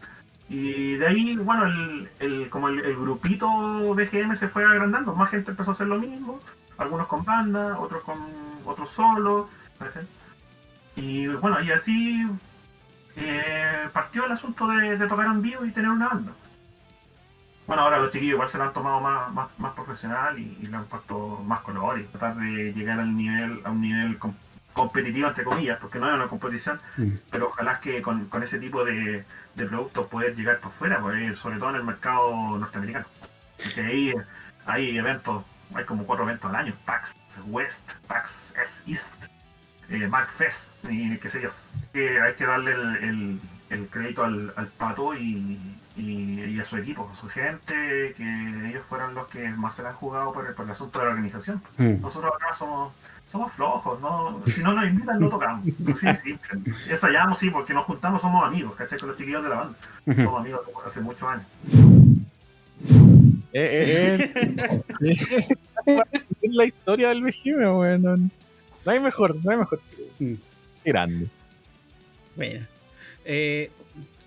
Y de ahí, bueno, el, el como el, grupito BGM se fue agrandando, más gente empezó a hacer lo mismo, algunos con banda, otros con otros solo. Y bueno, y así eh, partió el asunto de, tocar en vivo y tener una banda. Bueno, ahora los chiquillos igual se lo han tomado más, más, profesional y, le han puesto más color y tratar de llegar al nivel, a un nivel competitivo entre comillas, porque no es una competición, pero ojalá que con, ese tipo de, productos puedas llegar por fuera, pues, sobre todo en el mercado norteamericano. Porque ahí hay eventos, hay como cuatro eventos al año, PAX West, PAX East, eh, Fest y qué sé yo. Que hay que darle el, el, crédito al, al pato y, y, a su equipo, a su gente, que ellos fueron los que más se la han jugado por el, por el asunto de la organización. Mm. Nosotros acá somos somos flojos, ¿no? Si no nos invitan, no tocamos. Así de simple. Ensayamos, sí, porque nos juntamos, somos amigos, ¿cachai? Con los chiquillos de la banda. Somos amigos hace muchos años. Eh, eh, eh. es la historia del vecino, bueno. No hay mejor, no hay mejor. Mm. Qué grande. Bueno. Eh,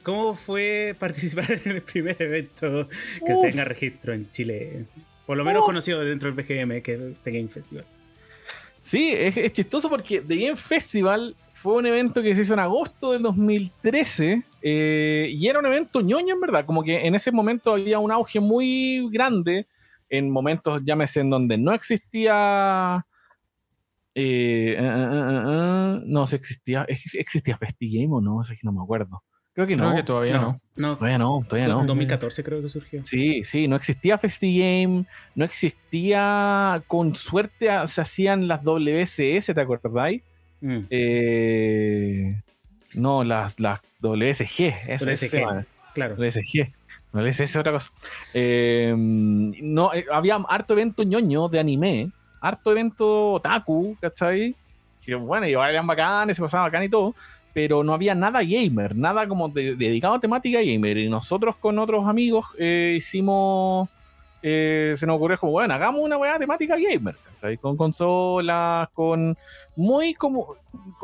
¿Cómo fue participar en el primer evento que tenga registro en Chile? Por lo menos conocido dentro del BGM, que es The Game Festival. Sí, es, chistoso porque The Game Festival fue un evento que se hizo en agosto del 2013 eh, y era un evento ñoño en verdad, como que en ese momento había un auge muy grande en momentos, llámese, en donde no existía... Eh, eh, no, sé, existía, existía FestiGame o no, es que no me acuerdo. Creo que no. que todavía no. no. Todavía no, todavía no. 2014 creo que surgió. Sí, sí, no existía FestiGame, no existía, con suerte se hacían las WSS, ¿te acordáis? Mm. Eh, no, las, las WSG. WSG, claro. WSG. WSS es otra cosa. Eh, no, eh, había harto evento ñoño de anime, harto evento otaku, ¿cachai? Que bueno, y eran bacanes, se pasaba bacán y todo, pero no había nada gamer, nada como dedicado a temática gamer. Y nosotros con otros amigos eh, hicimos, eh, se nos ocurrió como, bueno, hagamos una weá temática gamer, con consolas, con muy como,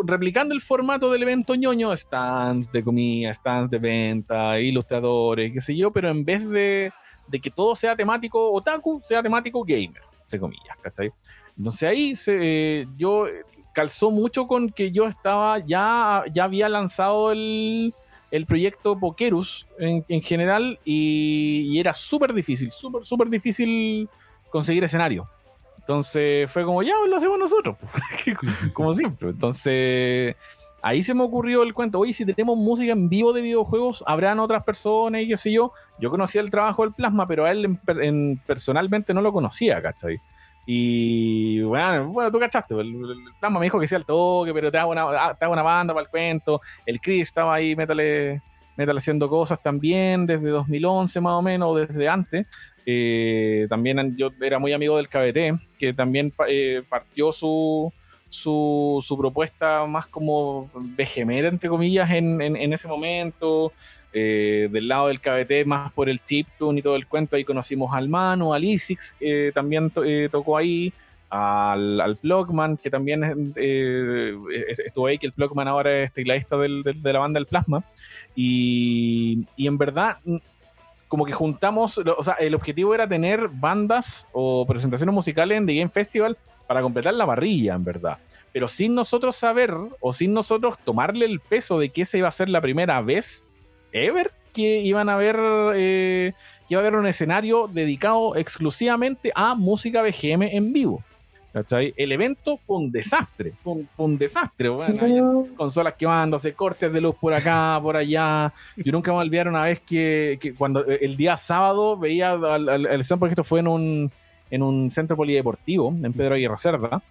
replicando el formato del evento ñoño, stands de comida, stands de venta, ilustradores, qué sé yo, pero en vez de, de que todo sea temático otaku, sea temático gamer, entre comillas, ¿cachai? Entonces ahí se, yo calzó mucho con que yo estaba, ya, ya había lanzado el, el proyecto Pokerus en, en general y, era súper difícil, súper, súper difícil conseguir escenario. Entonces fue como, ya lo hacemos nosotros, como siempre. Entonces ahí se me ocurrió el cuento, oye, si tenemos música en vivo de videojuegos, habrán otras personas y qué sé yo. Yo conocía el trabajo del Plasma, pero a él en, personalmente no lo conocía, ¿cachai? Y bueno, bueno, tú cachaste, el, el, me dijo que sea el toque, pero te hago una, ah, te hago una banda para el cuento. El Chris estaba ahí, métale, métale haciendo cosas también desde 2011 más o menos, desde antes. Eh, también yo era muy amigo del KBT, que también eh, partió su, su, propuesta más como vegemera, entre comillas, en, ese momento. Eh, del lado del KBT, más por el chiptune y todo el cuento, ahí conocimos al Manu, al Isix, que también eh, tocó ahí, al, al Plugman, que también eh, estuvo ahí, que el Plugman ahora es tecladista del, de la banda El Plasma. Y, y, en verdad, como que juntamos, o sea, el objetivo era tener bandas o presentaciones musicales en The Game Festival para completar la barrilla, en verdad. Pero sin nosotros saber o sin nosotros tomarle el peso de que esa iba a ser la primera vez ever que iban a ver eh, iba a haber un escenario dedicado exclusivamente a música BGM en vivo. ¿cachai? El evento fue un desastre, fue un, desastre. Bueno, consolas quemándose, cortes de luz por acá, por allá. Yo nunca me voy a olvidar una vez que, cuando eh, el día sábado veía al, al, porque esto fue en un, en un centro polideportivo, en Pedro Aguirre Cerda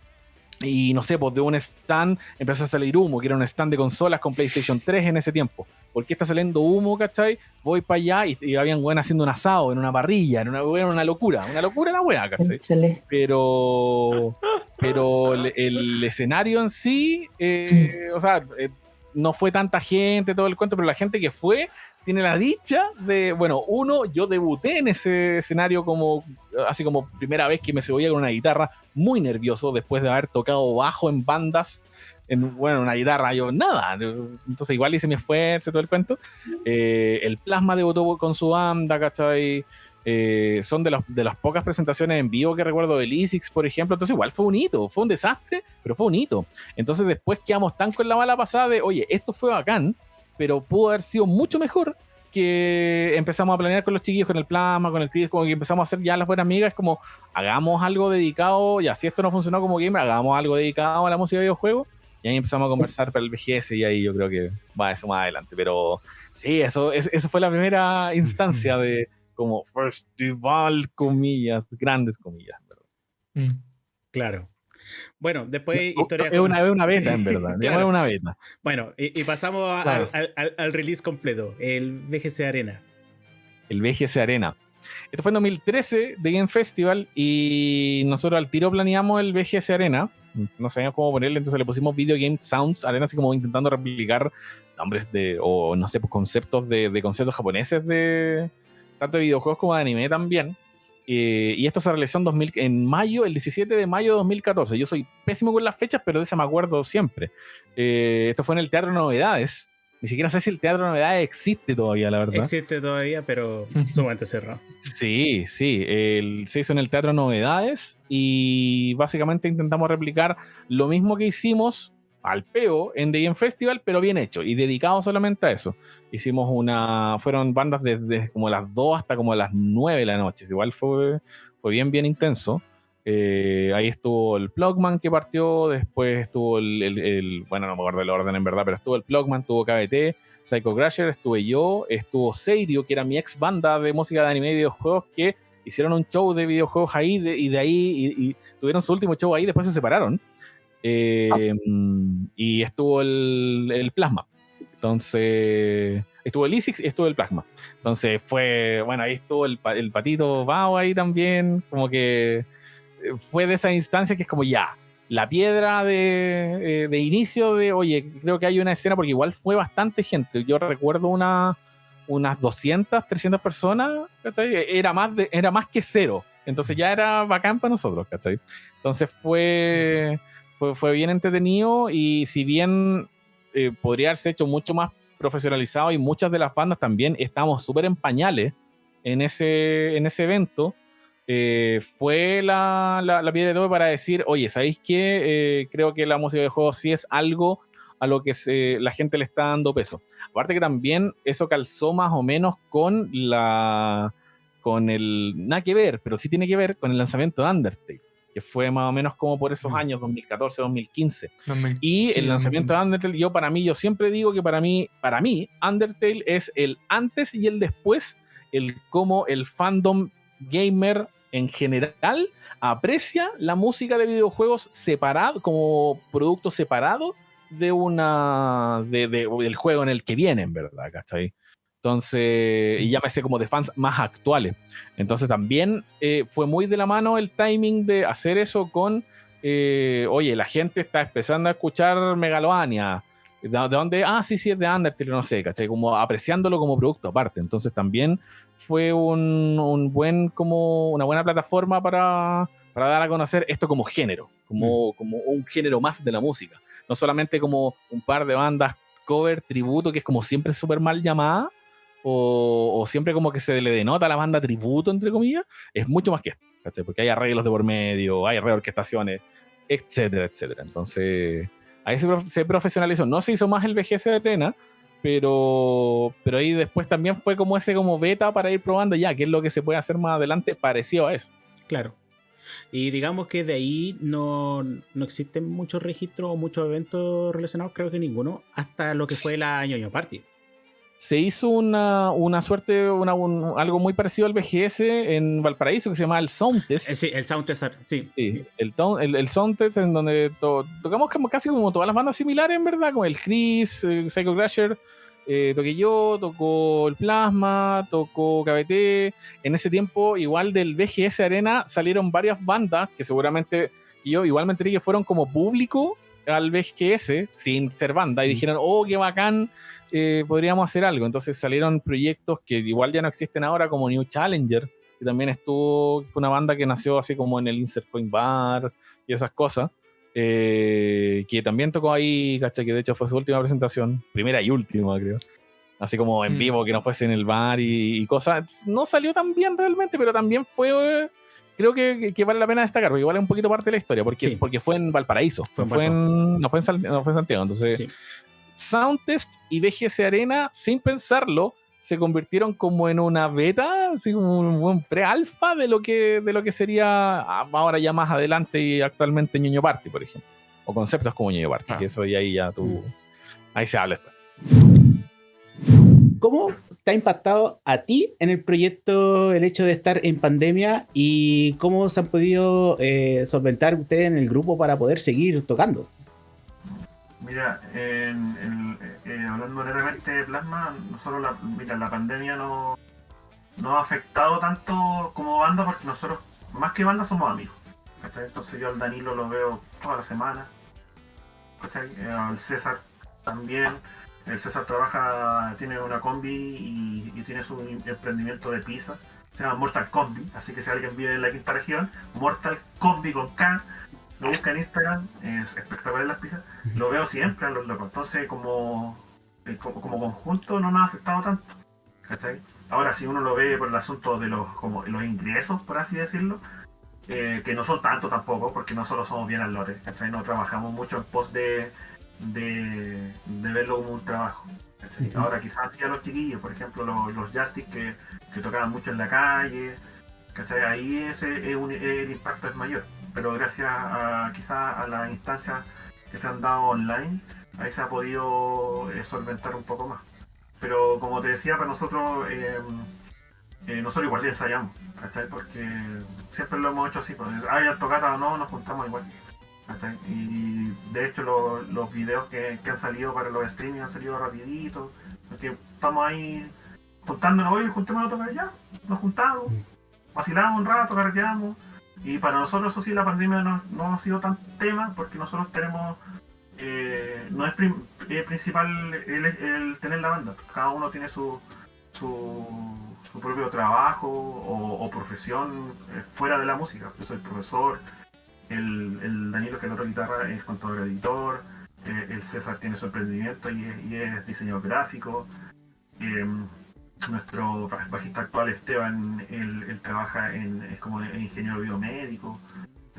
y no sé, pues de un stand empezó a salir humo, que era un stand de consolas con PlayStation 3 en ese tiempo. ¿Por qué está saliendo humo, cachai? Voy para allá y, habían weón haciendo un asado en una parrilla, era una, una locura, una locura la weá, cachai. Pero, pero el, escenario en sí, eh, o sea, eh, no fue tanta gente, todo el cuento, pero la gente que fue tiene la dicha de, bueno, uno, yo debuté en ese escenario como, así como primera vez que me se con una guitarra, muy nervioso después de haber tocado bajo en bandas en, bueno, una guitarra, yo nada. Entonces igual hice mi esfuerzo, todo el cuento. Eh, el Plasma debutó con su banda, ¿cachai? Eh, son de, de las pocas presentaciones en vivo que recuerdo de Lysix, por ejemplo. Entonces igual fue un hito, fue un desastre, pero fue un hito. Entonces después quedamos tan con la mala pasada de, oye, esto fue bacán, pero pudo haber sido mucho mejor que empezamos a planear con los chiquillos, con el plasma, con el Chris, como que empezamos a hacer ya las buenas amigas, como hagamos algo dedicado, y así esto no funcionó como gamer, hagamos algo dedicado a la música de videojuegos. Y ahí empezamos a conversar para el VGS y ahí yo creo que va eso más adelante. Pero sí, eso, eso fue la primera instancia de como festival, comillas, grandes comillas. Mm. Claro. Bueno, después historia. Es una, una beta, en verdad. Una beta. Bueno, y, pasamos al, al, release completo, el VGC Arena. El VGC Arena. Esto fue en 2013 de Game Festival y nosotros al tiro planeamos el VGS Arena. No sabíamos cómo ponerle, entonces le pusimos Video Game Sounds Arena, así como intentando replicar nombres de, o no sé, pues conceptos de, de conceptos japoneses de tanto de videojuegos como de anime también. Eh, y esto se realizó en, 2000, en mayo, el 17 de mayo de 2014. Yo soy pésimo con las fechas, pero de eso me acuerdo siempre. Eh, esto fue en el Teatro Novedades, ni siquiera sé si el Teatro de Novedades existe todavía, la verdad. Existe todavía, pero sumamente cerrado. Sí, sí. El, se hizo en el Teatro Novedades y básicamente intentamos replicar lo mismo que hicimos al peo en The Game Festival, pero bien hecho y dedicado solamente a eso. Hicimos una. Fueron bandas desde como las 2 hasta como las 9 de la noche. Igual fue, fue bien, bien intenso. Eh, ahí estuvo el Plugman que partió, después estuvo el, bueno, no me acuerdo el orden en verdad, pero estuvo el Plugman, estuvo KBT, Psycho Crasher, estuve yo, estuvo Seirio, que era mi ex banda de música de anime y videojuegos, que hicieron un show de videojuegos ahí y de ahí y, tuvieron su último show ahí, después se separaron. Eh, y estuvo el, Plasma. Entonces, estuvo el Isix y estuvo el Plasma. Entonces fue, bueno, ahí estuvo el, patito Bao ahí también, como que fue de esa instancia que es como ya, la piedra de, eh, de, inicio de, oye, creo que hay una escena, porque igual fue bastante gente. Yo recuerdo una, unas 200, 300 personas, Era más, era más que cero. Entonces ya era bacán para nosotros, ¿cachai? Entonces fue, fue, bien entretenido y si bien eh, podría haberse hecho mucho más profesionalizado y muchas de las bandas también estamos súper en pañales en ese, en ese evento, eh, fue la, la, piedra de tope para decir, oye, ¿sabéis qué? Eh, creo que la música de juegos sí es algo a lo que se, la gente le está dando peso. Aparte que también eso calzó más o menos con la con el nada que ver, pero sí tiene que ver con el lanzamiento de Undertale, que fue más o menos como por esos mm. años 2014, 2015. y el lanzamiento de Undertale, yo para mí yo siempre digo que para mí para mí Undertale es el antes y el después, el cómo el fandom gamer en general aprecia la música de videojuegos separado, como producto separado de una de, del juego en el que vienen, ¿verdad? ¿Cachai? Entonces, y llámese como de fans más actuales. Entonces también eh, fue muy de la mano el timing de hacer eso con, eh, oye, la gente está empezando a escuchar Megalovania, ¿De, dónde? Ah, sí, sí, es de Undertale, no sé, ¿cachai? Como apreciándolo como producto aparte. Entonces también fue un, un buen, como una buena plataforma para, para, dar a conocer esto como género, como, mm. como un género más de la música. No solamente como un par de bandas cover, tributo, que es como siempre súper mal llamada, o, o, siempre como que se le denota a la banda tributo, entre comillas, es mucho más que esto, ¿cachai? Porque hay arreglos de por medio, hay reorquestaciones, etcétera, etcétera. Entonces Ahí se, profesionalizó. No se hizo más el VGS de Tena, pero, pero ahí después también fue como ese como beta para ir probando ya qué es lo que se puede hacer más adelante parecido a eso. Claro. Y digamos que de ahí no, no existen muchos registros o muchos eventos relacionados, creo que ninguno, hasta lo que fue la ñoño Party se hizo una, una suerte, una, algo muy parecido al BGS en Valparaíso que se llama el Soundtest. Eh, sí, el Soundtest, sí. sí el, el, el Soundtest en donde tocamos como, casi como todas las bandas similares, en verdad, como el Chris, el eh, Psycho Crasher, eh, toqué yo, tocó el Plasma, tocó KBT. En ese tiempo, igual del BGS Arena, salieron varias bandas que seguramente yo igual me enteré que fueron como público al BGS sin ser banda y dijeron, oh, qué bacán, eh, podríamos hacer algo. Entonces salieron proyectos que igual ya no existen ahora, como New Challenger, que también estuvo, fue una banda que nació así como en el Insert Point Bar y esas cosas. Eh, que también tocó ahí, ¿cachai? Que de hecho fue su última presentación, primera y última, creo. Así como en mm. vivo, que no fuese en el bar y, cosas. No salió tan bien realmente, pero también fue. Creo que, vale la pena destacar, porque igual es un poquito parte de la historia, porque, porque fue en Valparaíso, fue no, fue en, no, fue en, Santiago. Entonces, Soundtest y BGS Arena, sin pensarlo, se convirtieron como en una beta, así como un, pre-alfa de lo que de lo que sería ah, ahora ya más adelante y actualmente Ñoño Party, por ejemplo. O conceptos como Ñoño Party, que eso y ahí ya tú. Mm. Ahí se habla después. ¿Cómo te ha impactado a ti en el proyecto el hecho de estar en pandemia y cómo se han podido eh, solventar ustedes en el grupo para poder seguir tocando? Mira, en, eh, hablando de plasma, nosotros la, mira, la pandemia no, no ha afectado tanto como banda porque nosotros, más que banda, somos amigos. Entonces yo al Danilo lo veo toda la semana. Eh, al César también. El César trabaja, tiene una combi y, tiene su emprendimiento de pizza. Se llama Mortal Combi, así que si alguien vive en la quinta región, Mortal Combi con K, lo busca en Instagram, es espectacular las pizzas, lo veo siempre a los locos. Entonces, como, eh, como, conjunto, no nos ha afectado tanto. Ahora, si uno lo ve por el asunto de los, como, los ingresos, por así decirlo, eh, que no son tanto tampoco, porque nosotros somos bien al lote, No trabajamos mucho en pos de, de, verlo como un trabajo. Ahora, quizás ya los chiquillos, por ejemplo, los, los que, que tocaban mucho en la calle, Ahí ese, el impacto es mayor pero gracias a quizás a las instancias que se han dado online, ahí se ha podido eh, solventar un poco más. Pero como te decía, para nosotros, eh, eh, nosotros igual ensayamos, ¿cachai? Porque siempre lo hemos hecho así, pues, haya tocata o no, nos juntamos igual. Y de hecho los videos que, han salido para los streaming han salido rapidito, porque estamos ahí juntándonos hoy, juntémonos a tocar ya, nos juntamos, mm. vacilamos un rato, carreteamos, y para nosotros, eso sí, la pandemia no, ha sido tan tema porque nosotros tenemos. Eh, no es eh, principal el, tener la banda. Cada uno tiene su, su, propio trabajo o, profesión eh, fuera de la música. Yo soy profesor, el, el Danilo que toca guitarra es contador editor, el César tiene su emprendimiento y y es diseñador gráfico. Nuestro bajista actual Esteban, él, trabaja en, es como ingeniero biomédico,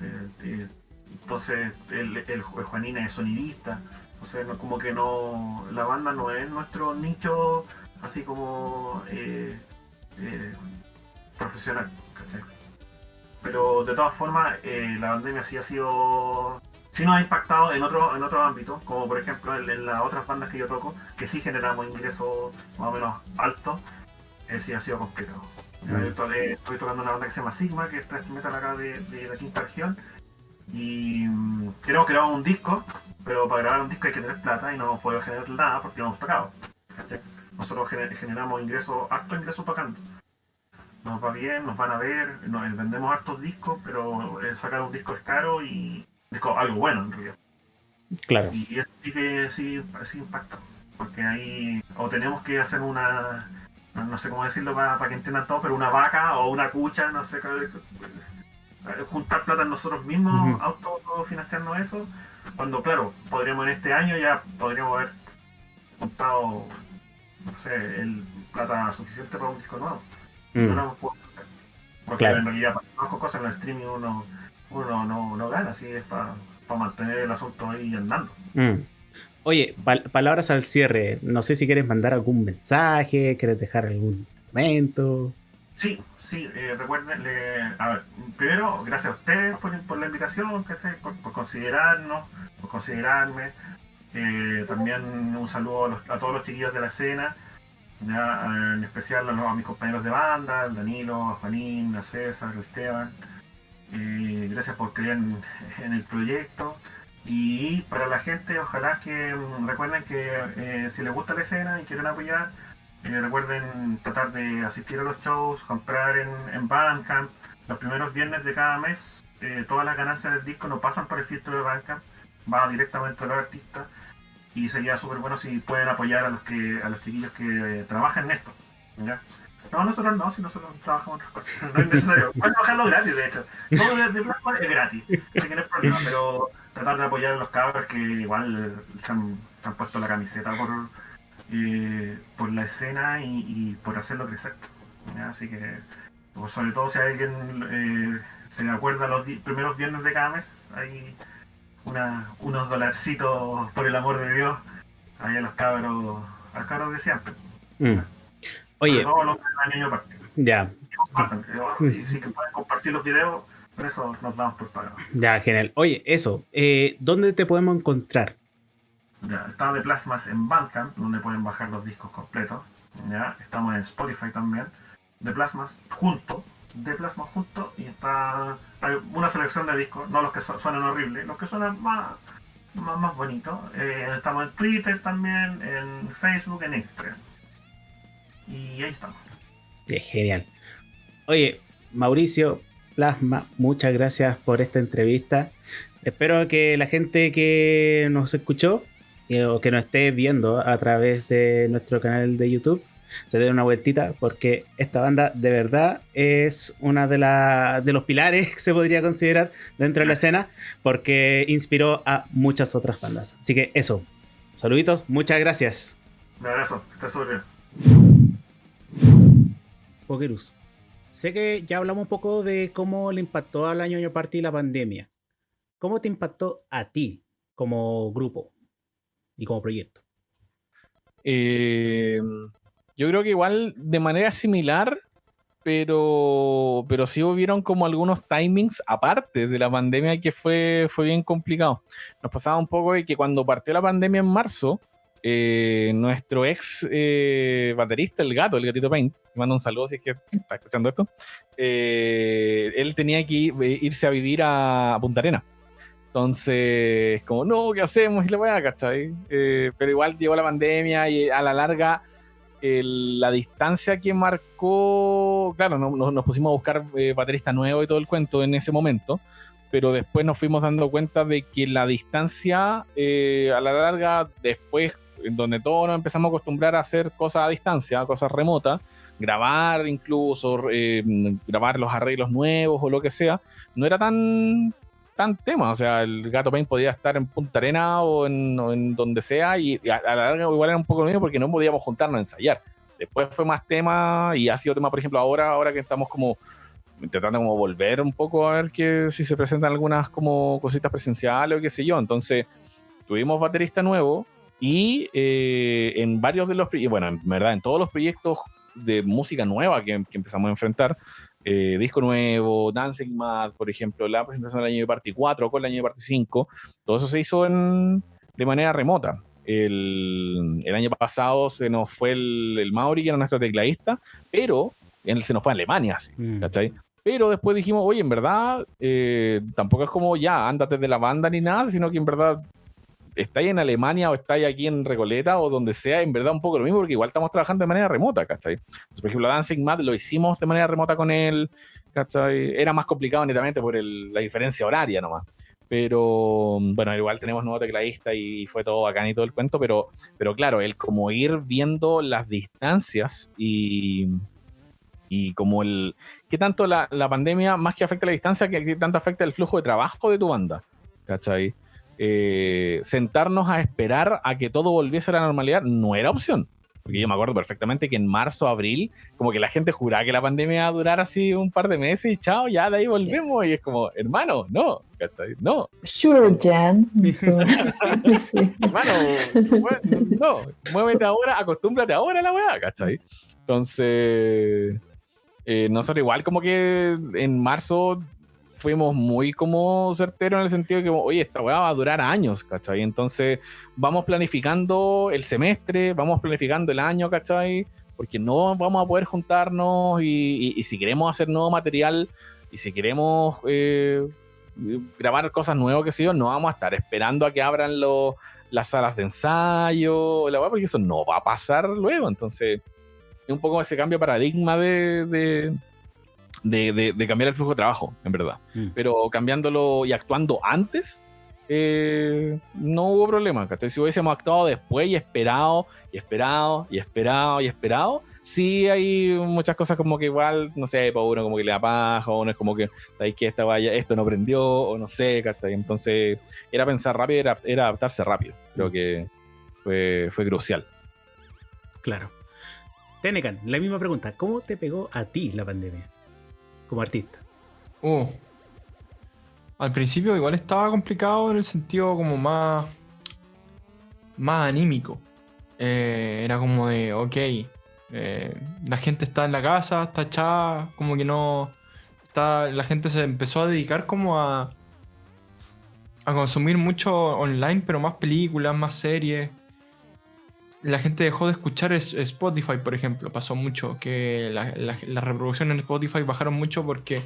eh, eh, entonces el, Juanina es sonidista, o sea, como que no, la banda no es nuestro nicho así como eh, profesional, Pero de todas formas, la pandemia sí ha sido sí nos ha impactado en otros en otros ámbitos, como por ejemplo en, las otras bandas que yo toco, que sí generamos ingresos más o menos altos, ese sí ha sido complicado. Mm. estoy, tocando una banda que se llama Sigma, que es thrash metal acá de, la quinta región, y mm, queremos grabar un disco, pero para grabar un disco hay que tener plata y no hemos podido generar nada porque no hemos tocado. Nosotros generamos ingresos, hartos ingresos tocando nos va bien, nos van a ver, nos, vendemos hartos discos, pero eh, sacar un disco es caro y algo bueno en realidad. Claro. Y, eso sí que sí, impacta, porque ahí o tenemos que hacer una, no sé cómo decirlo para, que entiendan todo, pero una vaca o una cucha, no sé, eh, juntar plata nosotros mismos, autofinanciarnos eso, cuando claro, podríamos en este año ya podríamos haber juntado, no sé, el plata suficiente para un disco nuevo. No lo hemos podido hacer. Porque en realidad para cosas en el streaming uno uno no, no gana, así es para mantener el asunto ahí andando. Mm. Oye, palabras al cierre. No sé si quieres mandar algún mensaje, quieres dejar algún momento. Sí, sí, eh, recuerden, a ver, primero, gracias a ustedes por, la invitación, por, por, considerarnos, por considerarme. Eh, también un saludo a, todos los chiquillos de la escena, ya, en especial a, a, mis compañeros de banda, Danilo, a Juanín, a César, a Esteban. Eh, gracias por creer en, el proyecto. Y para la gente, ojalá que mm, recuerden que eh, si les gusta la escena y quieren apoyar, eh, recuerden tratar de asistir a los shows, comprar en, en Bandcamp. Los primeros viernes de cada mes, todas las ganancias del disco no pasan por el filtro de Bandcamp, va directamente a los artistas y sería súper bueno si pueden apoyar a los que a los chiquillos que trabajan en esto. No, nosotros no, si nosotros trabajamos otras cosas. No es necesario. Pueden trabajarlo gratis, de hecho. Todo de, plasma es gratis. Así que no es problema, pero tratar de apoyar a los cabros que igual se han, puesto la camiseta por, eh, por la escena y, por hacerlo crecer. Así que, pues, sobre todo si alguien eh, se acuerda los primeros viernes de cada mes, hay una, unos dolarcitos por el amor de Dios ahí a los cabros, a los de siempre. Mm. Oye. Ya. Y si pueden compartir los videos, por eso nos damos por pagado. Ya, genial. Oye, eso, eh, ¿dónde te podemos encontrar? Ya, está de Plasmas en Bandcamp, donde pueden bajar los discos completos. Ya, estamos en Spotify también. De Plasmas junto, de Plasmas junto, y está hay una selección de discos, no los que suenan horribles, los que suenan más, más, bonitos. Eh, estamos en Twitter también, en Facebook, en Instagram. Y ahí estamos. genial. Oye, Mauricio, Plasma, muchas gracias por esta entrevista. Espero que la gente que nos escuchó eh, o que nos esté viendo a través de nuestro canal de YouTube se dé una vueltita porque esta banda de verdad es una de, de los pilares que se podría considerar dentro de la escena porque inspiró a muchas otras bandas. Así que eso, saluditos, muchas gracias. Un abrazo, estás bien. Pokerus. Sé que ya hablamos un poco de cómo le impactó al año año party la pandemia. ¿Cómo te impactó a ti como grupo y como proyecto? Eh, yo creo que igual de manera similar, pero, pero sí hubieron como algunos timings aparte de la pandemia que fue, fue bien complicado. Nos pasaba un poco de que cuando partió la pandemia en marzo, eh, nuestro ex eh, baterista, el gato, el gatito Paint, mando un saludo si es que está escuchando esto, eh, él tenía que irse a vivir a, Punta Arena. Entonces, como, no, ¿qué hacemos? Y le voy a ¿cachai? pero igual llegó la pandemia y a la larga la distancia que marcó, claro, no, nos pusimos a buscar baterista nuevo y todo el cuento en ese momento, pero después nos fuimos dando cuenta de que la distancia a la larga, después en donde todos nos empezamos a acostumbrar a hacer cosas a distancia, cosas remotas, grabar incluso, eh, grabar los arreglos nuevos o lo que sea, no era tan, tan tema. O sea, el Gato Paint podía estar en Punta Arena o en, donde sea y, a, la larga igual era un poco lo mismo porque no podíamos juntarnos a ensayar. Después fue más tema y ha sido tema, por ejemplo, ahora, ahora que estamos como intentando como volver un poco a ver que si se presentan algunas como cositas presenciales o qué sé yo. Entonces, tuvimos baterista nuevo, y eh, en varios de los, bueno, en verdad, en todos los proyectos de música nueva que, empezamos a enfrentar, eh, disco nuevo, Dancing Mad, por ejemplo, la presentación del año de Party 4 con el año de Party 5, todo eso se hizo en, de manera remota. El, el, año pasado se nos fue el, el, Mauri, que era nuestro tecladista, pero él se nos fue a Alemania, mm. ¿cachai? Pero después dijimos, oye, en verdad, eh, tampoco es como ya, ándate de la banda ni nada, sino que en verdad estáis en Alemania o estáis aquí en Recoleta o donde sea, en verdad un poco lo mismo, porque igual estamos trabajando de manera remota, ¿cachai? por ejemplo, Dancing Mad lo hicimos de manera remota con él, ¿cachai? Era más complicado netamente por la diferencia horaria nomás. Pero bueno, igual tenemos nuevo tecladista y fue todo acá y todo el cuento, pero, pero claro, el como ir viendo las distancias y, y como el qué tanto la, la, pandemia más que afecta la distancia, que tanto afecta el flujo de trabajo de tu banda, ¿cachai? Eh, sentarnos a esperar a que todo volviese a la normalidad no era opción. Porque yo me acuerdo perfectamente que en marzo, abril, como que la gente juraba que la pandemia iba a durar así un par de meses y chao, ya de ahí volvemos. Y es como, hermano, no, ¿cachai? No. Sure, Jan. hermano, no, muévete ahora, acostúmbrate ahora a la weá, ¿cachai? Entonces, eh, nosotros igual como que en marzo fuimos muy como certeros en el sentido de que, oye, esta weá va a durar años, ¿cachai? Entonces vamos planificando el semestre, vamos planificando el año, ¿cachai? Porque no vamos a poder juntarnos y, si queremos hacer nuevo material y si queremos eh, grabar cosas nuevas, que sé yo, no vamos a estar esperando a que abran las salas de ensayo, la porque eso no va a pasar luego. Entonces, es un poco ese cambio de paradigma de, cambiar el flujo de trabajo, en verdad. Mm. Pero cambiándolo y actuando antes, eh, no hubo problema. Si hubiésemos actuado después y esperado, y esperado, y esperado, y esperado, sí hay muchas cosas como que igual, no sé, para uno como que le da paja, o uno es como que, ¿sabes que esta vaya, esto no prendió, o no sé, ¿cachai? Entonces, era pensar rápido, era, era adaptarse rápido. Creo que fue, fue crucial. Claro. Tenecan, la misma pregunta. ¿Cómo te pegó a ti la pandemia como artista? Uh, al principio igual estaba complicado en el sentido como más, más anímico. Eh, era como de, ok, eh, la gente está en la casa, está echada, como que no... Está, la gente se empezó a dedicar como a, a consumir mucho online, pero más películas, más series la gente dejó de escuchar Spotify, por ejemplo. Pasó mucho que las reproducciones en Spotify bajaron mucho porque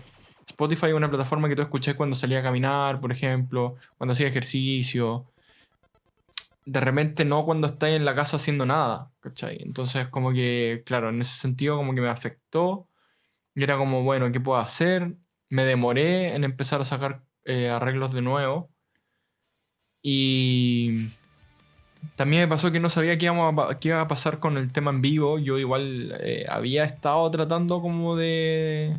Spotify es una plataforma que tú escuchás cuando salía a caminar, por ejemplo, cuando hacía ejercicio. De repente no cuando estás en la casa haciendo nada, ¿cachai? Entonces como que, claro, en ese sentido como que me afectó. Y era como, bueno, ¿qué puedo hacer? Me demoré en empezar a sacar eh, arreglos de nuevo. Y también me pasó que no sabía qué, iba a pasar con el tema en vivo. Yo igual eh, había estado tratando como de,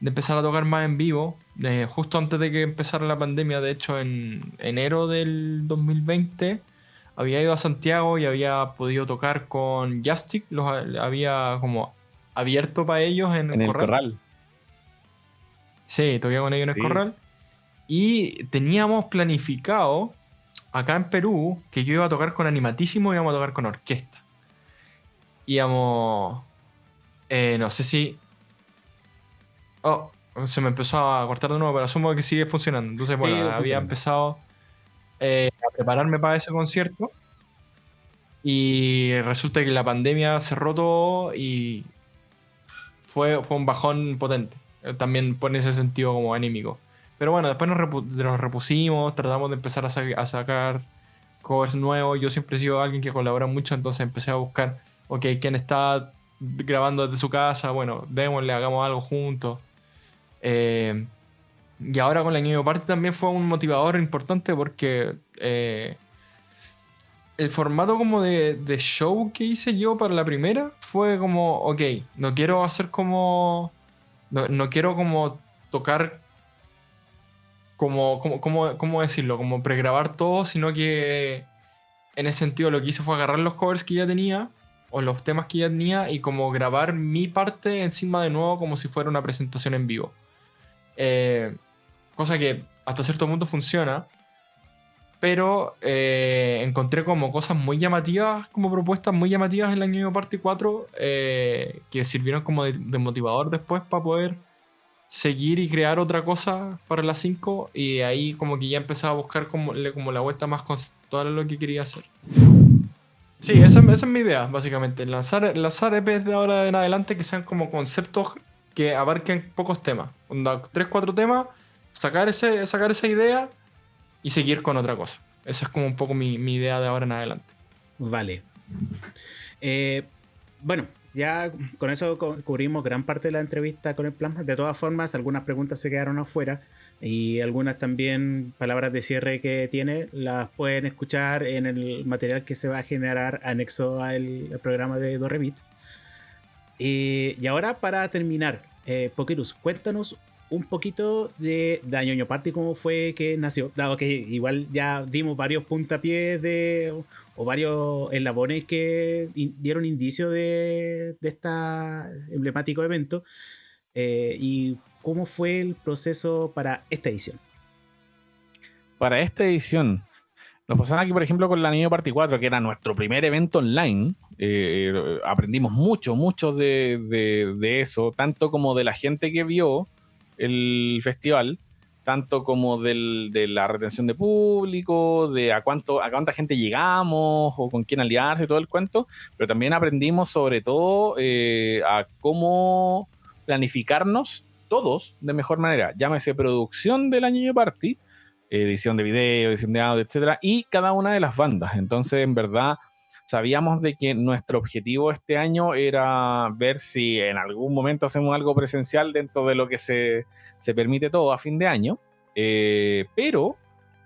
de empezar a tocar más en vivo. Eh, justo antes de que empezara la pandemia, de hecho en enero del 2020, había ido a Santiago y había podido tocar con Justic. Los había como abierto para ellos en, el, corral. Sí, toqué con ellos en el corral. Y teníamos planificado acá en Perú que yo iba a tocar con animatísimo y íbamos a tocar con orquesta. Íbamos. Eh, no sé si. Oh, se me empezó a cortar de nuevo, pero asumo que sigue funcionando. Entonces, bueno, había empezado eh, a prepararme para ese concierto. Y resulta que la pandemia cerró todo y fue, fue un bajón potente. Eh, también por ese sentido como anímico. Pero bueno, después nos, repusimos, tratamos de empezar a, sacar covers nuevos. Yo siempre he sido alguien que colabora mucho, entonces empecé a buscar, ok, quién está grabando desde su casa, bueno, démosle, hagamos algo juntos. Eh, y ahora con la New Party también fue un motivador importante porque eh, el formato como de, show que hice yo para la primera fue como, ok, no quiero hacer como... No, no quiero como tocar como, como, ¿cómo decirlo? Como pregrabar todo, sino que en ese sentido lo que hice fue agarrar los covers que ya tenía o los temas que ya tenía y como grabar mi parte encima de nuevo como si fuera una presentación en vivo. Eh, cosa que hasta cierto punto funciona, pero eh, encontré como cosas muy llamativas, como propuestas muy llamativas en la New Party 4 eh, que sirvieron como de, de motivador después para poder seguir y crear otra cosa para las 5 y ahí como que ya empezaba a buscar como, como la vuelta más conceptual a lo que quería hacer. Sí, esa, esa, es mi idea, básicamente. Lanzar, lanzar EPs de ahora en adelante que sean como conceptos que abarquen pocos temas. Onda, 3, 4 temas, sacar, ese, sacar esa idea y seguir con otra cosa. Esa es como un poco mi, mi idea de ahora en adelante. Vale. Eh, bueno, ya con eso cubrimos gran parte de la entrevista con el plasma. De todas formas, algunas preguntas se quedaron afuera y algunas también palabras de cierre que tiene las pueden escuchar en el material que se va a generar anexo al, programa de Dorrevit. Eh, y ahora para terminar, eh, Pokerus, cuéntanos un poquito de Dañoño Party, cómo fue que nació, dado que igual ya dimos varios puntapiés de o varios eslabones que dieron indicio de, este emblemático evento. Eh, ¿Y cómo fue el proceso para esta edición? Para esta edición, nos pasamos aquí, por ejemplo, con la Niño Party 4, que era nuestro primer evento online. Eh, aprendimos mucho, mucho de, eso, tanto como de la gente que vio el festival, tanto como de la retención de público, de a, cuánto, a cuánta gente llegamos o con quién aliarse, todo el cuento, pero también aprendimos sobre todo eh, a cómo planificarnos todos de mejor manera, llámese producción del año party, edición de video, edición de audio, etcétera, y cada una de las bandas. Entonces, en verdad, sabíamos de que nuestro objetivo este año era ver si en algún momento hacemos algo presencial dentro de lo que se, se permite todo a fin de año, eh, pero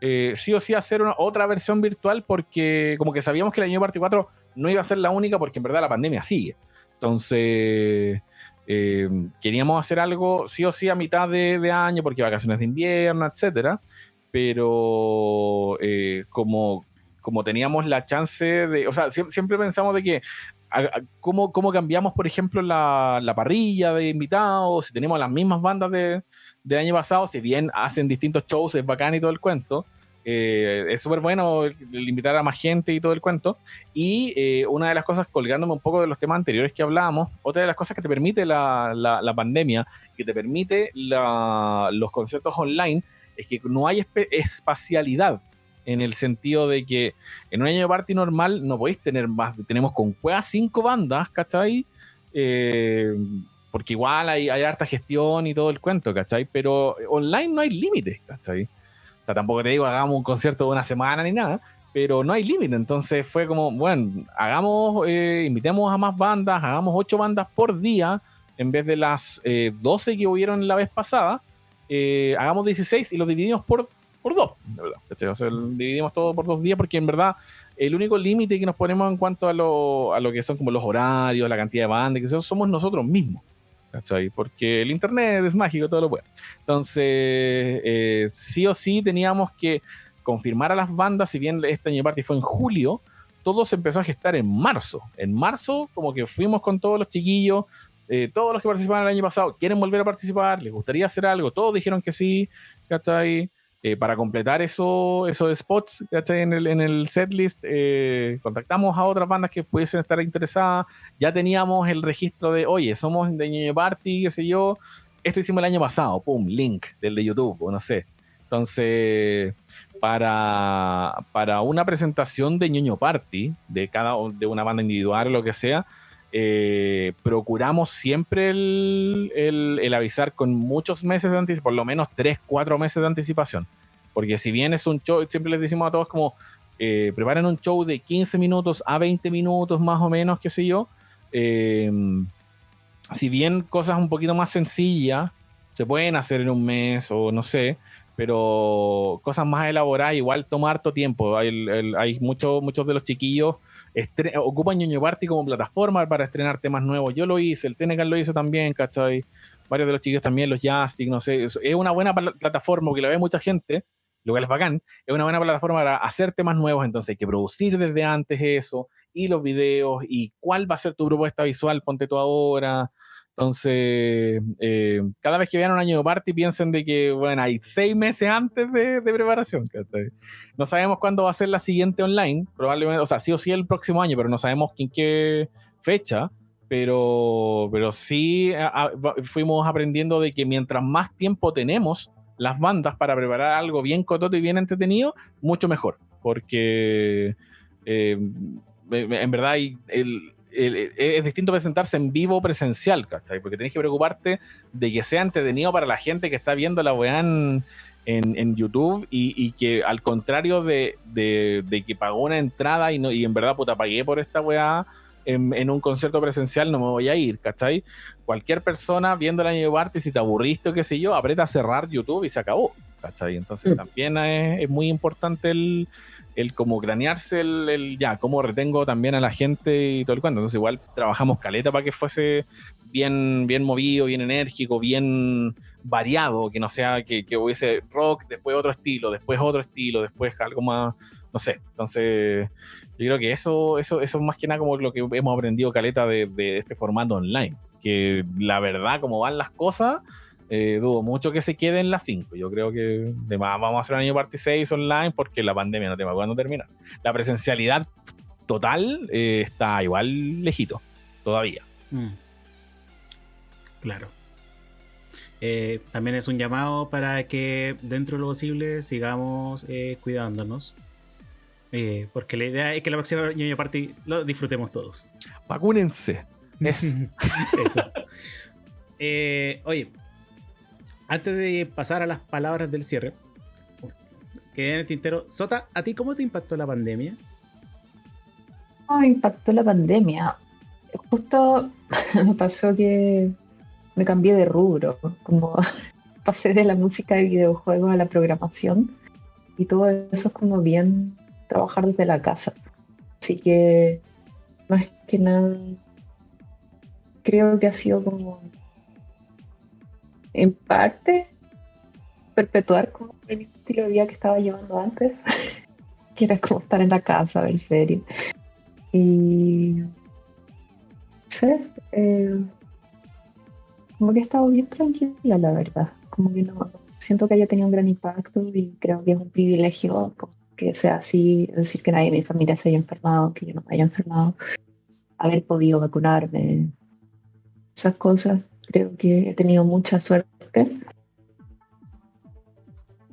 eh, sí o sí hacer una, otra versión virtual porque como que sabíamos que el año Party 4 no iba a ser la única porque en verdad la pandemia sigue. Entonces, eh, queríamos hacer algo sí o sí a mitad de, año porque vacaciones de invierno, etcétera. Pero como, como teníamos la chance de, o sea, siempre, pensamos de que ¿Cómo, ¿Cómo, cambiamos, por ejemplo, la, la, parrilla de invitados? Si tenemos las mismas bandas de, de año pasado, si bien hacen distintos shows, es bacán y todo el cuento, eh, es súper bueno invitar a más gente y todo el cuento. Y eh, una de las cosas, colgándome un poco de los temas anteriores que hablábamos, otra de las cosas que te permite la, la, pandemia, que te permite los conciertos online, es que no hay espacialidad en el sentido de que en un año de party normal no podéis tener más, tenemos con cueva cinco bandas, ¿cachai? Eh, porque igual hay, harta gestión y todo el cuento, ¿cachai? Pero online no hay límites, ¿cachai? O sea, tampoco te digo hagamos un concierto de una semana ni nada, pero no hay límite. Entonces fue como, bueno, hagamos, eh, invitemos a más bandas, hagamos ocho bandas por día en vez de las eh, 12 que hubieron la vez pasada. Eh, hagamos 16 y los dividimos por, por dos, verdad. O sea, dividimos todo por dos días porque en verdad el único límite que nos ponemos en cuanto a lo, a lo que son como los horarios, la cantidad de bandas, que somos nosotros mismos. ¿cachai? Porque el internet es mágico, todo lo puede. Entonces, eh, sí o sí teníamos que confirmar a las bandas, si bien este año party fue en julio, todo se empezó a gestar en marzo. En marzo, como que fuimos con todos los chiquillos, eh, todos los que participaron el año pasado quieren volver a participar, les gustaría hacer algo, todos dijeron que sí, ¿cachai? Eh, para completar eso, esos spots En el, en el setlist, eh, contactamos a otras bandas que pudiesen estar interesadas. Ya teníamos el registro de, oye, somos de Ñoño Party, qué sé yo. Esto hicimos el año pasado, pum, link del de YouTube, o no sé. Entonces, para, para una presentación de Ñoño Party, de cada de una banda individual o lo que sea, eh, procuramos siempre el, el, avisar con muchos meses de anticipación, por lo menos 3, 4 meses de anticipación. Porque si bien es un show, siempre les decimos a todos como, eh, preparen un show de 15 minutos a 20 minutos más o menos, qué sé yo. Eh, si bien cosas un poquito más sencillas se pueden hacer en un mes o no sé, pero cosas más elaboradas igual toma harto tiempo. Hay, hay muchos muchos de los chiquillos ocupan Ñoño Party como plataforma para estrenar temas nuevos. Yo lo hice, el Tenecan lo hizo también, ¿cachai? Varios de los chiquillos también, los Jastic, no sé. Es una buena plataforma que la ve mucha gente, lo cual es bacán. Es una buena plataforma para hacer temas nuevos, entonces hay que producir desde antes eso, y los videos, y cuál va a ser tu propuesta visual, ponte tú ahora. Entonces, eh, cada vez que vean un año de party, piensen de que, bueno, hay seis meses antes de, preparación. No sabemos cuándo va a ser la siguiente online, probablemente, o sea, sí o sí el próximo año, pero no sabemos en qué fecha. Pero, pero sí fuimos aprendiendo de que mientras más tiempo tenemos las bandas para preparar algo bien cototo y bien entretenido, mucho mejor. Porque eh, en verdad el, es distinto presentarse en vivo presencial, ¿cachai? Porque tenés que preocuparte de que sea entretenido para la gente que está viendo la weá en, en, YouTube y, que al contrario de, que pagó una entrada y, no, y en verdad puta pagué por esta weá en, un concierto presencial no me voy a ir, ¿cachai? Cualquier persona viendo el año de Barty, si te aburriste o qué sé yo, aprieta a cerrar YouTube y se acabó, ¿cachai? Entonces mm. también es muy importante el el como cranearse el, ya, cómo retengo también a la gente y todo el cuento. Entonces igual trabajamos caleta para que fuese bien, bien movido, bien enérgico, bien variado, que no sea que, que hubiese rock, después otro estilo, después otro estilo, después algo más, no sé. Entonces, yo creo que eso, eso, eso es más que nada como lo que hemos aprendido caleta de, de este formato online. Que la verdad, como van las cosas, eh, dudo mucho que se quede en las 5. Yo creo que además vamos a hacer un año parte 6 online porque la pandemia no va cuándo terminar. La presencialidad total eh, está igual lejito, todavía. Mm. Claro. Eh, también es un llamado para que dentro de lo posible sigamos cuidándonos. porque la idea es que la próxima año party lo disfrutemos todos. Vacúnense. Eso. oye, antes de pasar a las palabras del cierre, que en el tintero, Sota, ¿a ti cómo te impactó la pandemia? ¿Cómo me impactó la pandemia? Justo me pasó que me cambié de rubro, como pasé de la música de videojuegos a la programación y todo eso es como bien trabajar desde la casa. Así que más que nada creo que ha sido como en parte perpetuar como el estilo de vida que estaba llevando antes, que era como estar en la casa, ver series. Y sé, eh, como que he estado bien tranquila, la verdad. Como que no siento que haya tenido un gran impacto y creo que es un privilegio que sea así, decir que nadie de mi familia se haya enfermado, que yo no me haya enfermado, haber podido vacunarme, esas cosas. Creo que he tenido mucha suerte.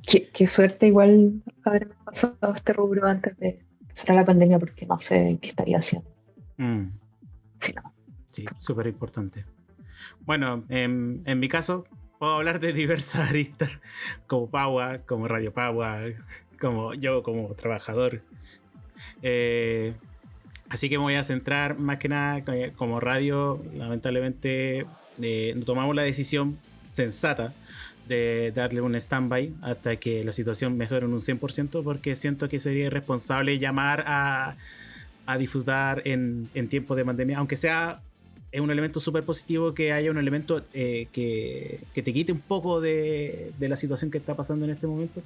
Qué, suerte igual haberme pasado este rubro antes de empezar la pandemia porque no sé qué estaría haciendo. Mm. Sí, súper importante. Bueno, en, mi caso, puedo hablar de diversas aristas, como Paua, como Radio Paua, como yo como trabajador. Eh, así que me voy a centrar más que nada como radio. Lamentablemente eh, tomamos la decisión sensata de darle un stand-by hasta que la situación mejore en un 100% porque siento que sería irresponsable llamar a, a disfrutar en, en tiempos de pandemia, aunque sea es un elemento súper positivo que haya un elemento eh, que, te quite un poco de, la situación que está pasando en este momento.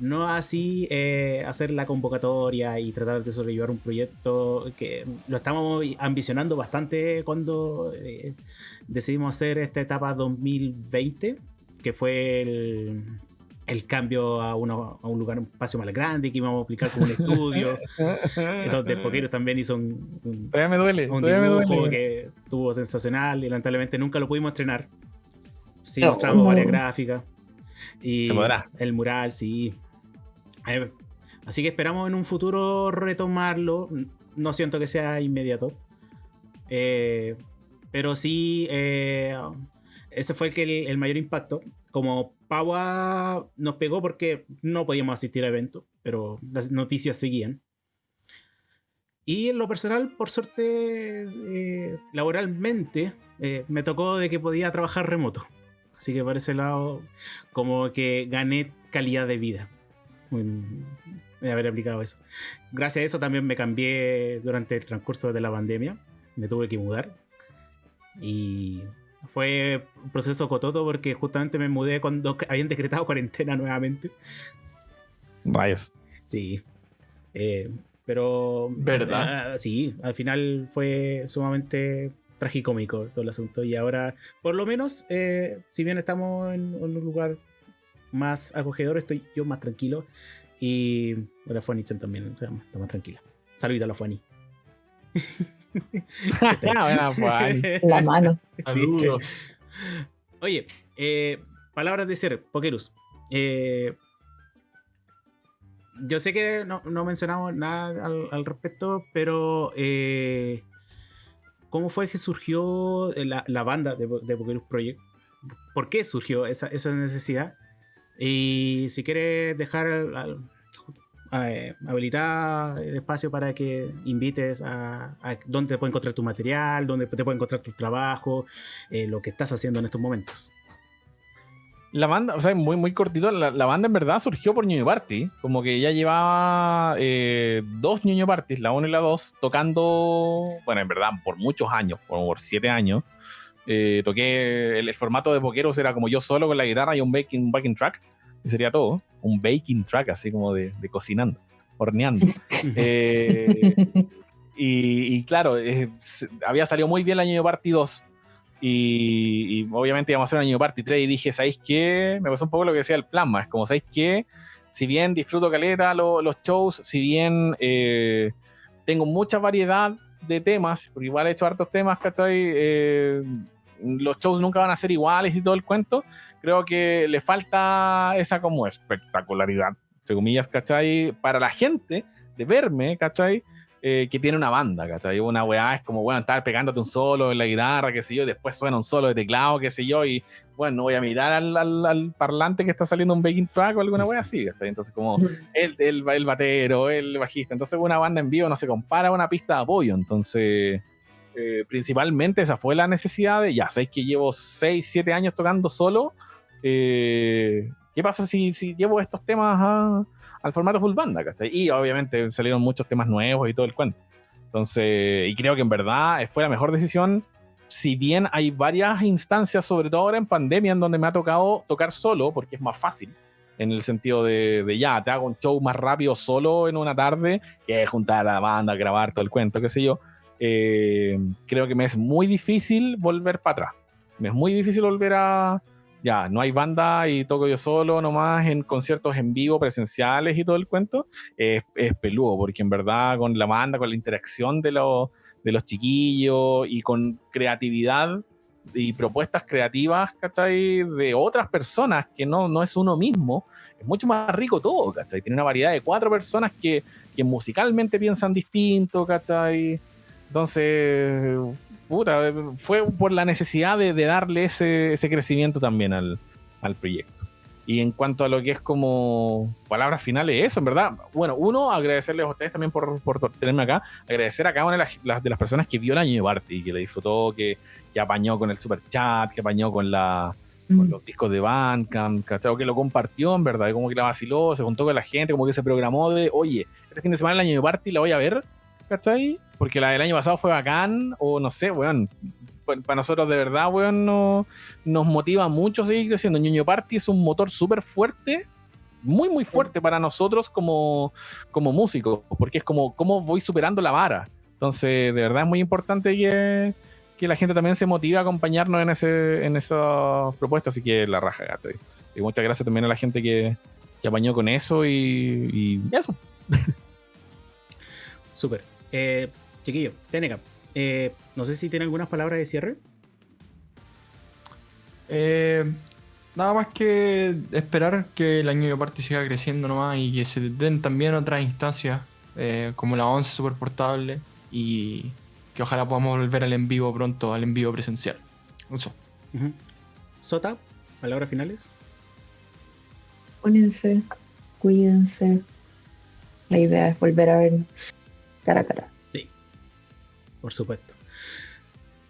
No así eh, hacer la convocatoria y tratar de sobrellevar un proyecto que lo estamos ambicionando bastante cuando eh, decidimos hacer esta etapa 2020, que fue el, el cambio a, uno, a un lugar, un espacio más grande que íbamos a aplicar como un estudio, donde Poquero también hizo un, un, me duele, un dibujo que estuvo sensacional y lamentablemente nunca lo pudimos estrenar. Sí, mostramos varias gráficas. Y Se podrá. el mural, sí. Así que esperamos en un futuro retomarlo. No siento que sea inmediato. Eh, pero sí, eh, ese fue el, que el mayor impacto. Como Paua nos pegó porque no podíamos asistir a eventos, pero las noticias seguían. Y en lo personal, por suerte, eh, laboralmente, eh, me tocó de que podía trabajar remoto. Así que por ese lado, como que gané calidad de vida. de haber aplicado eso. Gracias a eso también me cambié durante el transcurso de la pandemia. Me tuve que mudar. Y fue un proceso cototo porque justamente me mudé cuando habían decretado cuarentena nuevamente. Rayos. Sí. Eh, pero. ¿Verdad? Ah, sí, al final fue sumamente tragicómico todo el asunto. Y ahora, por lo menos, eh, si bien estamos en, un lugar más acogedor, estoy yo más tranquilo. Y la Fanny también está más tranquila. Saludita a la Fanny. La mano. Oye, eh, palabras de ser, Pokerus. Eh, yo sé que no, mencionamos nada al, respecto, pero eh, ¿cómo fue que surgió la, banda de, de, Pokerus Project? ¿Por qué surgió esa, necesidad? Y si quieres dejar al, eh, habilitar el espacio para que invites a, dónde te puede encontrar tu material, dónde te puede encontrar tu trabajo, eh, lo que estás haciendo en estos momentos. La banda, o sea, muy, muy cortito, la, banda en verdad surgió por Ñuño Party, como que ya llevaba eh, dos Ñuño Parties, la 1 y la 2, tocando, bueno, en verdad, por muchos años, como por siete años. toqué, el, formato de Pokeros era como yo solo con la guitarra y un backing, backing track y sería todo. Un baking track, así como de, cocinando, horneando. Eh, y, claro, había salido muy bien el año Party 2. Y, obviamente íbamos a hacer un año Party 3 y dije, ¿sabéis qué? Me pasó un poco lo que decía el plasma. Es como, ¿sabéis qué? Si bien disfruto caleta los shows, si bien eh, tengo mucha variedad de temas, porque igual he hecho hartos temas, ¿cachai? Los shows nunca van a ser iguales y todo el cuento creo que le falta esa como espectacularidad, entre comillas, ¿cachai? Para la gente de verme, ¿cachai? Eh, que tiene una banda, ¿cachai? Una weá es como, bueno, estar pegándote un solo en la guitarra, qué sé yo, y después suena un solo de teclado, qué sé yo, y bueno, no voy a mirar al, parlante que está saliendo un backing track o alguna weá así, ¿cachai? Entonces, como el, el, el batero, el bajista, entonces una banda en vivo no se compara a una pista de apoyo, entonces eh, principalmente esa fue la necesidad de, ya sabéis que llevo 6, 7 años tocando solo, eh, ¿qué pasa si, llevo estos temas al formato full banda. Y obviamente salieron muchos temas nuevos y todo el cuento. Entonces, y creo que en verdad fue la mejor decisión. Si bien hay varias instancias, sobre todo ahora en pandemia, en donde me ha tocado tocar solo, porque es más fácil, en el sentido de, ya, te hago un show más rápido solo en una tarde, que juntar a la banda, grabar todo el cuento, qué sé yo. Eh, creo que me es muy difícil volver para atrás. Me es muy difícil volver a, ya, no hay banda y toco yo solo nomás en conciertos en vivo, presenciales y todo el cuento, es, es peludo, porque en verdad con la banda, con la interacción de, los de los chiquillos y con creatividad y propuestas creativas, ¿cachai? De otras personas que no, no es uno mismo, es mucho más rico todo, ¿cachai? Tiene una variedad de cuatro personas que, que musicalmente piensan distinto, ¿cachai? Entonces, puta, fue por la necesidad de, darle ese, crecimiento también al, proyecto. Y en cuanto a lo que es como palabras finales, eso, en verdad. Bueno, uno, agradecerles a ustedes también por, tenerme acá. Agradecer a cada una de las, de las personas que vio el año de Barty, que le disfrutó, que, que apañó con el super chat, que apañó con la con los discos de Bandcamp, ¿cachai? que lo compartió en verdad, como que la vaciló, se juntó con la gente, como que se programó de, oye, este fin de semana el año de Barty la voy a ver, ¿cachai? Porque la del año pasado fue bacán, o no sé, weón. Para nosotros de verdad, weón, no, nos motiva mucho seguir creciendo. Ñoño Party es un motor súper fuerte, muy, muy fuerte para nosotros como, como músicos, porque es como cómo voy superando la vara. Entonces, de verdad es muy importante que, que la gente también se motive a acompañarnos en, ese, en esas propuestas, así que la raja, ¿cachai? Y muchas gracias también a la gente que, que apañó con eso y, y eso. Súper. Eh, chiquillo, Teneca, eh, no sé si tiene algunas palabras de cierre. Eh, nada más que esperar que el año de parte siga creciendo nomás y que se den también otras instancias eh, como la 11 super portable y que ojalá podamos volver al en vivo pronto, al en vivo presencial. Eso. Sota, palabras finales. Pónganse, cuídense. La idea es volver a vernos cara a cara. Sí, por supuesto.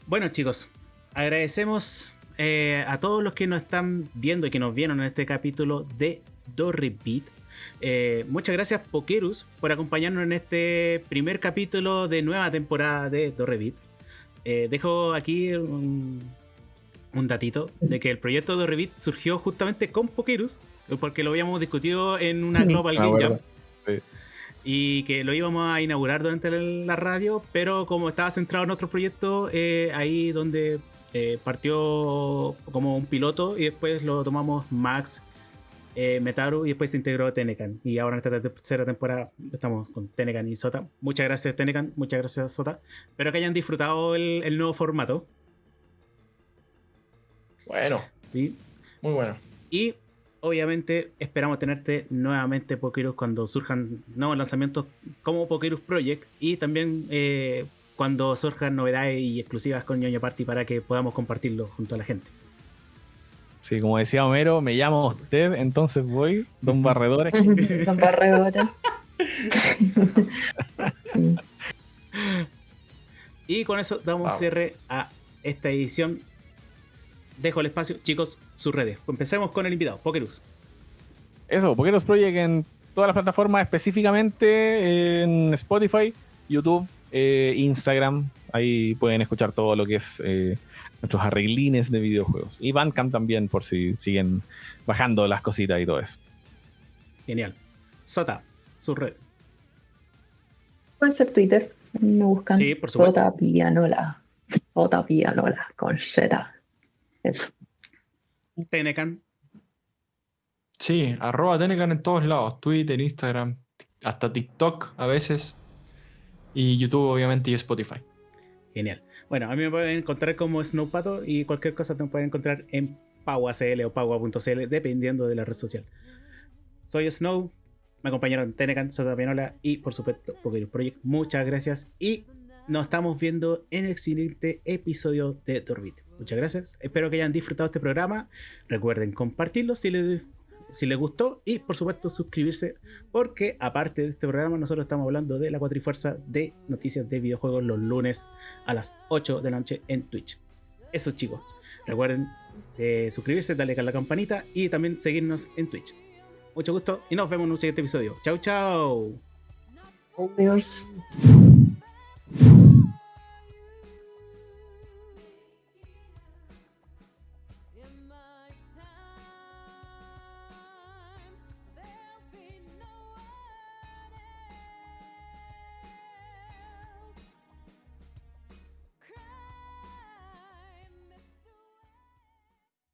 Bueno, chicos, agradecemos eh, a todos los que nos están viendo y que nos vieron en este capítulo de Do Repeat. Eh, muchas gracias, Pokerus, por acompañarnos en este primer capítulo de nueva temporada de Do Repeat. Eh, dejo aquí un, datito de que el proyecto de Revit surgió justamente con Pokerus, porque lo habíamos discutido en una Global Game Jam y que lo íbamos a inaugurar durante la radio, pero como estaba centrado en otro proyecto, eh, ahí donde eh, partió como un piloto y después lo tomamos Max, eh, Metaru y después se integró Tenecan. Y ahora en esta tercera temporada estamos con Tenecan y Sota. Muchas gracias Tenecan, muchas gracias Sota. Espero que hayan disfrutado el, el nuevo formato. Bueno. Sí. Muy bueno. Y obviamente esperamos tenerte nuevamente Pokerus cuando surjan nuevos lanzamientos como Pokerus Project y también eh, cuando surjan novedades y exclusivas con Ñoño Party para que podamos compartirlo junto a la gente. Sí, como decía Homero, me llamo usted, entonces voy, Don Barredores. don Barredores. y con eso damos cierre a esta edición dejo el espacio. Chicos, sus redes. Empecemos con el invitado, Pokerus. Eso, Pokerus Project en todas las plataformas, específicamente en Spotify, YouTube, eh, Instagram. Ahí pueden escuchar todo lo que es eh, nuestros arreglines de videojuegos. Y Bandcamp también, por si siguen bajando las cositas y todo eso. Genial. Sota, su red. Puede ser Twitter. Me buscan. Sí, por supuesto. Sota Pianola. Sota Pianola con Z. Eso. Tenecan. Sí, arroba Tenecan en todos lados. Twitter, Instagram, hasta TikTok a veces. Y YouTube, obviamente, y Spotify. Genial. Bueno, a mí me pueden encontrar como Snowpato y cualquier cosa te pueden encontrar en PauaCL o Paua.cl, dependiendo de la red social. Soy Snow, me acompañaron Tenecan, Sota Pianola y por supuesto Poker Project. Muchas gracias y nos estamos viendo en el siguiente episodio de Torbit. Muchas gracias. Espero que hayan disfrutado este programa. Recuerden compartirlo si les, si les gustó y por supuesto suscribirse porque aparte de este programa nosotros estamos hablando de la cuatrifuerza de noticias de videojuegos los lunes a las 8 de la noche en Twitch. Eso chicos. Recuerden eh, suscribirse, darle a la campanita y también seguirnos en Twitch. mucho gusto y nos vemos en un siguiente episodio. Chau, chau. Adiós.